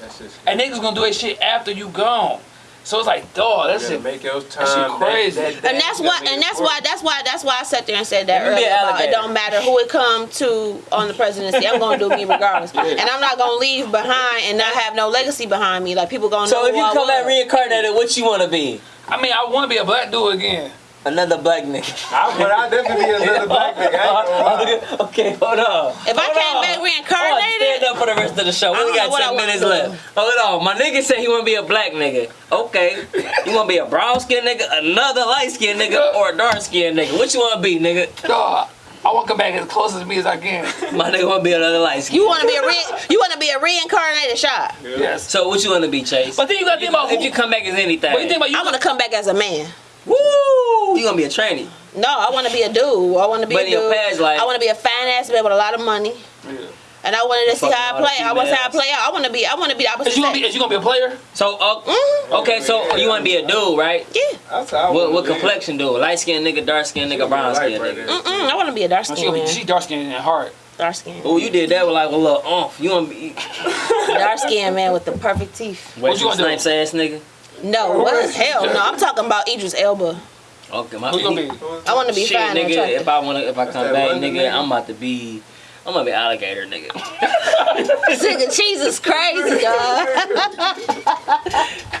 That's just. and niggas gonna do that shit after you gone. So it's like, dog, that You shit. make your time. shit crazy. and that's why, and that's why, that's why, that's why I sat there and said that Let earlier. About it don't matter who it come to on the presidency. I'm gonna do me regardless, and I'm not gonna leave behind and not have no legacy behind me. Like people gonna So know if you come back reincarnated, what you want to be? I mean, I want to be a black dude again. Another black nigga. I, but I definitely be another black nigga. I ain't gonna lie. okay, hold on. If I came on. back Hold on, reincarnated, stand up for the rest of the show. We I only don't know got what I ten wanna minutes left. Hold on. My nigga said he want to be a black nigga. Okay. You want to be a brown skinned nigga, another light skinned nigga, or a dark skinned nigga? What you want to be, nigga? Dog, I want to come back as close as me as I can. My nigga want to be another light skin. you want to be a re- you want to be a reincarnated shot. Yes. So what you want to be, Chase? But then you gotta think about if who- you come back as anything. What you think about you? I'm gonna come back as a man. Woo! You gonna be a tranny. No, I want to be a dude. I want to be But a in your dude. past life- I want to be a fine ass man with a lot of money. Yeah. And I wanted to see how I a lot of play. I want to see how I play out. I want to be. I want to be the opposite Is you gonna be? Is you gonna be a player? So uh, Mhm. okay, so you want to be a dude, right? Yeah. That's how I What, what be. complexion dude? Light skinned nigga, dark skinned nigga, brown skinned Right nigga. there. Mm-mm. I want to be a dark She, skin gonna be, man. she dark skinned and hard. Dark skin. Oh, you did that with like a little umph. You want to be Dark skin man with the perfect teeth. Wesley gonna do? Snipes ass nigga? No, what? Hell no. I'm talking about Idris Elba. Okay, my Who's gonna be? I want to be Shit, fine nigga. attractive. If I wanna, if I come back, nigga, nigga? I'm about to be. I'm gonna be alligator, nigga. This nigga cheese is crazy, dog.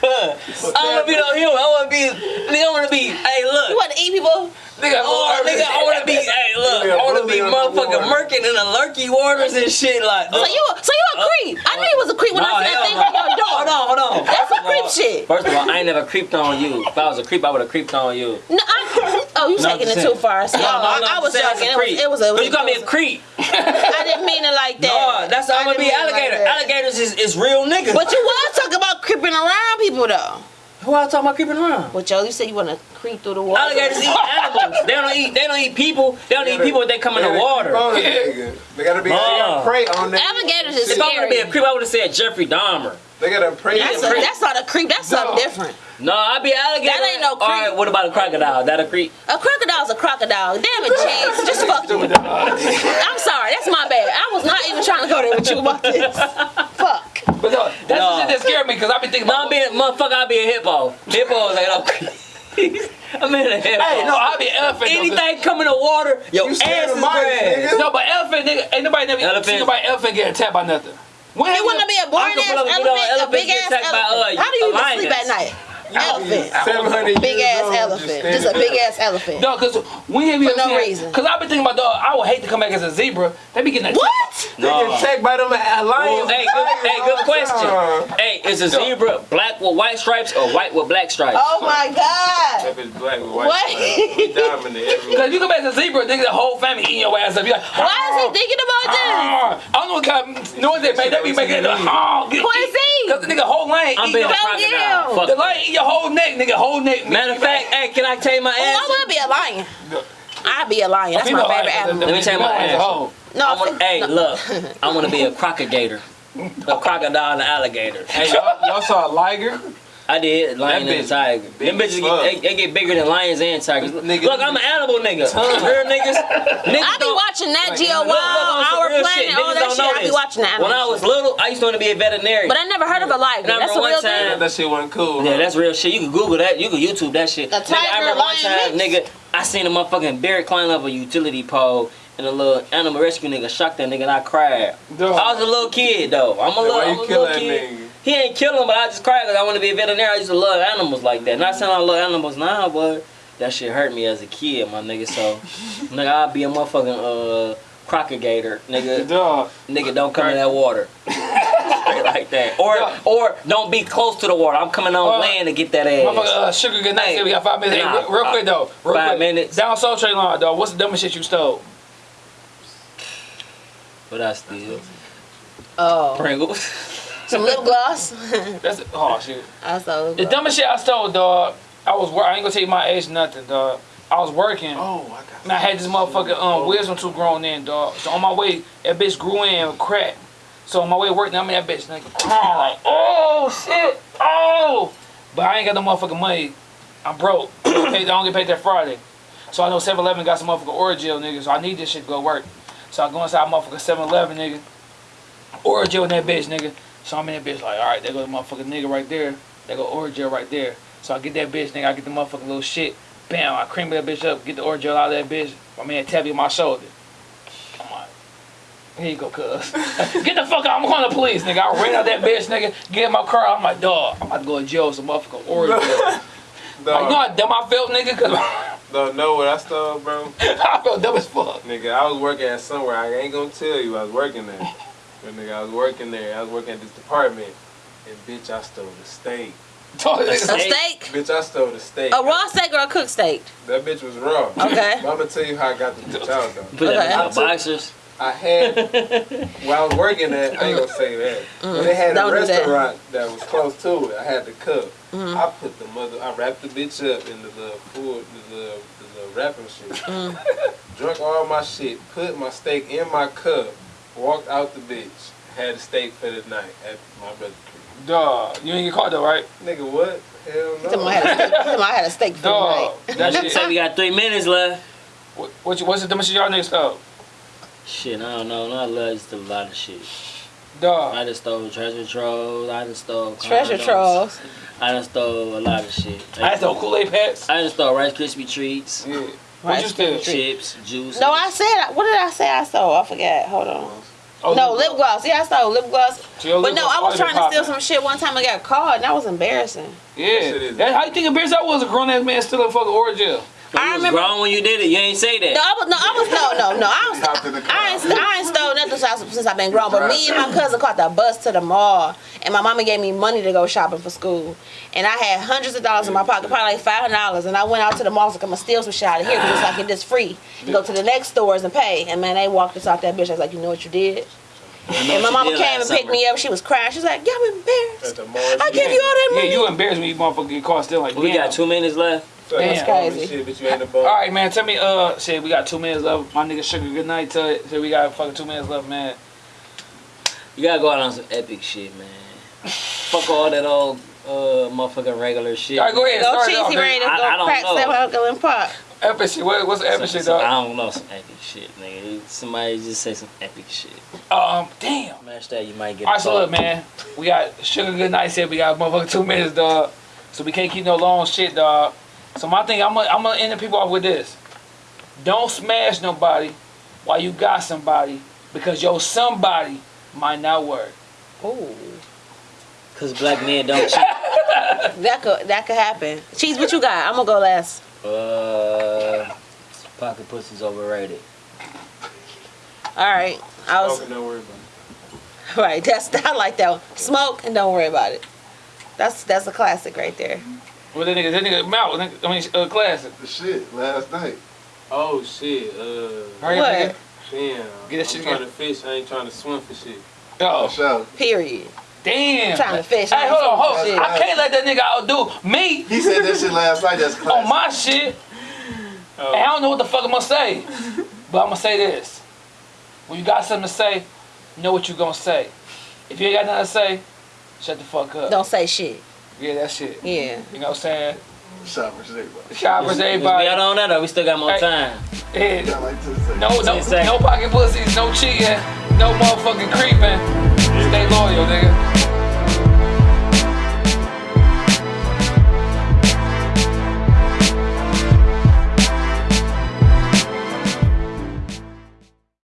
I wanna be no human. I wanna be. Nigga, I wanna be. Hey, look. You want to eat people? Nigga, Oh, nigga, I wanna be. Hey, look. I wanna be motherfucking murking in the lurky waters and shit. Like, So uh, you, so you a uh, creep? I knew you was a creep when Nah, I seen hell that thing on your door. Hold on, hold on. That's First some of all- creep shit. First of all, I ain't never creeped on you. If I was a creep, I would have creeped on you. No, I, oh, you No, taking it too far. So, No, no, I, no, I I'm was saying as joking. It was, it was a. It was But you call me a it creep. I didn't mean it like that. No, that's how I'm gonna be didn't mean it like alligator. Alligators is, is real niggas. But you was talking about creeping around people though. Who I talking about creeping around? But yo, you said you want to creep through the water. Alligators eat animals. They don't eat. They don't eat people. They don't eat people if they come in the water. They gotta be they Oh. prey on that. Alligators is If I want to be a creep, I would have said Jeffrey Dahmer. They gotta prey. That's, a, that's not a creep. That's something different. No, I'd be alligator. That ain't no creep. All right, what about a crocodile? That a creep? A crocodile's a crocodile. Damn it, Chase. Just fuck you. I'm sorry. That's my bad. I was not even trying to go there with you about this. Fuck. But no, that's No. the shit that scared me because I been thinking No, about. I'm being motherfucker. I'd be a hippo. Hippos ain't no creep. I'm in a hippo. Hey, no, I'll be an elephant. Anything come in the water, your You ass scared is of grass. No, but elephant nigga, ain't nobody never Elephant. seen nobody elephant get attacked by nothing. When You want to be a boring ass pull up elephant, video a big get ass attacked by, elephant. uh, How do you even sleep at night? Elephant. Seven hundred Big ass elephant. Just a big ass elephant. No, cause when have you For ever no seen? reason. Cause I've been thinking about dog. I would hate to come back as a zebra. They be getting attacked. What? They get attacked by them lions. Hey, good, hey, good question. Hey, is a zebra black with white stripes or white with black stripes? Oh my god. If it's black with white, What? we dominant everywhere. Cause you come back as a zebra, nigga, the whole family eating your ass up. You're like, Why is he oh. thinking about ah. this? I don't know what kind of noise they make. They be making it. Oh, get, Quincy! Cause the nigga whole lane I'm eat being your, a Hell crocodile. the it. lion eat your whole neck, nigga. Whole neck. Matter of fact, hey, can I tell you my Oh, I answer? want to be a lion. I'd be a lion. That's my favorite animal. Let me tell you my female line's a answer. hoe. No, I wanna, hey, no. look, I want to be a crocodigator. A crocodile and an alligator. Hey, y'all, y'all saw a liger? I did, lion That and bitch tiger. big Them bitches, get, they, they get bigger than lions and tigers. Nigga, look, I'm an animal nigga. Real niggas. niggas I be don't- watching Nat Geo Look, look, Wild, Our real Planet, shit. all Niggas that don't shit. know I be this. watching the When I was little, I used to want to be a veterinarian. But I never heard of a liger. Remember That's a real time- thing. That shit wasn't cool. Yeah, huh? that's real shit. You can Google that. You can YouTube that shit. A nigga, I tiger, remember one lion time, nigga, I seen a motherfucking bear climb up a utility pole, and a little animal rescue nigga shocked that nigga, and I cried. Dog. I was a little kid though. I'm a little, Why I'm a kill little that kid. nigga? He ain't kill him, but I just cried because I want to be a veterinarian. I used to love animals like that. Not saying I love animals now, but that shit hurt me as a kid, my nigga. So, nigga, I'll be a motherfucking uh crocodigator, nigga. Dog. Nigga, don't come in that water. Straight like that. Or or don't be close to the water. I'm coming on Uh, land to get that Motherfucker, ass. uh, sugar good night. Hey, we got five minutes. nah, hey, real, real quick though. Real five quick. minutes. Down Soul Train line, dog. What's the dumbest shit you stole? But I still Oh. Pringles. Some lip gloss. That's oh shit. I saw lip The dumbest shit I stole, dog. I was wor- I ain't gonna tell you my age, nothing, dog. I was working. Oh, I got. And I had this motherfucking um wisdom tooth grown in, dog. So on my way, that bitch grew in and cracked. So on my way to work, now I'm in that bitch nigga crying like, oh shit, oh. But I ain't got no motherfucking money. I'm broke. I don't get paid- I don't get paid that Friday. So I know 7-Eleven got some motherfucking Orajel, nigga. So I need this shit to go work. So I go inside motherfucking 7-Eleven, nigga. Orajel in that bitch, nigga. So I'm in that bitch like, all right, there go the motherfucking nigga right there. There go Orajel right there. So I get that bitch, nigga. I get the motherfucking little shit. Bam, I cream that bitch up, get the Orajel out of that bitch. My man tap me on my shoulder. I'm like, here you go, cuz. get the fuck out. I'm calling the police, nigga. I ran out that bitch, nigga. Get in my car. I'm like, dog, I'm about to go to jail with some motherfucking Orajel. like, you know how dumb I felt, nigga? Cause don't know what I stole, bro. I felt dumb as fuck. Nigga, I was working at somewhere. I ain't gonna tell you I was working there. But nigga, I was working there. I was working at this department. And bitch, I stole the steak. Told that A nigga, steak? Bitch, I stole the steak. A raw steak or a cooked steak? That bitch was raw. Okay. But I'm gonna tell you how I got the bitch out though. Put that Okay. in the boxers. I had while I was working at I ain't gonna say that. But they had Don't a do that. restaurant that. was close to it. I had to cook. Mhm. I put the mother I wrapped the bitch up in the little food the little, the little wrapping shit. Mm. Drunk all my shit, put my steak in my cup, walked out the bitch, had a steak for the night at my brother's crib. dog, you ain't get caught though, right? Nigga, what? Hell He told I no. had a steak, he I had a steak for the Dog, night. that Say we got three minutes left. What, what what's the dumbest shit y'all niggas stole? Shit, I don't know. I love just a lot of shit. Dog. I just stole treasure trolls. I just stole Treasure condoms. trolls. I just stole a lot of shit. I stole Kool-Aid packs. I just stole Rice Krispie treats, Yeah. Rice What you steal? Krispie chips, juice. No, I said, what did I say I stole? I forget. Hold on. Oh, no, lip gloss. Yeah, I stole lip gloss. So your But no, gloss I was trying to steal some shit one time I got caught and that was embarrassing. Yeah. Shit is- That, how you think embarrassed I was a grown ass man stealing fucking Orangel? You I was remember- grown when you did it. You ain't say that. No, I was no, I was no, no, no. I was Hopped in the car. I ain't, I ain't stole nothing since, since I've been grown. But me and my cousin caught the bus to the mall, and my mama gave me money to go shopping for school. And I had hundreds of dollars in my pocket, probably like five hundred dollars. And I went out to the mall, so I'm gonna steal some shit out of here because it's like it's free. You go to the next stores and pay. And man, they walked us off that bitch. I was like, you know what you did? And my mama came and picked me up. She was crying. She was like, "I'm At embarrassed. I give you all that money." Yeah, you embarrassed when you motherfucker get caught stealing like We damn. got two minutes left. Damn. crazy. Shit, but you ain't the. All right, man. Tell me, uh, shit. We got two minutes left. My nigga Sugar, good night. Tell it. So we got fucking two minutes left, man. You gotta go out on some epic shit, man. Fuck all that old uh motherfucking regular shit. All right, go ahead. Go Start it off, cheesy nigga. ready to I- go I don't crack know. that uncle and pop. Epic shit. What, what's the epic Some- shit, some- dog? I don't know some epic shit, nigga. Somebody just say some epic shit. Um, damn. Match that, you might get. All right, so caught. look, man. We got Sugar Good Night said we got motherfucking two minutes, dog. So we can't keep no long shit, dog. So my thing, I'm gonna, I'm gonna end the people off with this. Don't smash nobody while you got somebody because your somebody might not work. Ooh, Cause black men don't cheat. that could that could happen. Cheese, what you got? I'm gonna go last. Uh, pocket pussy's overrated. All right, I was Smoking, don't worry about it. right. That's I like that one. Smoke and don't worry about it. That's that's a classic right there. Well, that nigga, that nigga, mouth, nigga, I mean, uh, classic. The shit last night. Oh shit. Uh, Hurry What? up, damn. Get that I'm shit trying to fish. I ain't trying to swim for shit. nigga. For Oh, sure. Period. damn. Trying to fish. Hey, hold on, hold on. Shit. I can't let that nigga outdo me He said that shit last night. That's classic. on my shit. Oh. And I don't know what the fuck I'm gonna say. But I'm gonna say this. When you got something to say, know what you gonna say. If you ain't got nothing to say, shut the fuck up. Don't say shit. Yeah, that shit. Yeah. You know what I'm saying? Shoppers, everybody. Shoppers, We everybody. out on that, or we still got more Hey. time. Yeah. I like to say. No, no, no pocket pussies, no cheating, no motherfucking creeping. Stay loyal, nigga.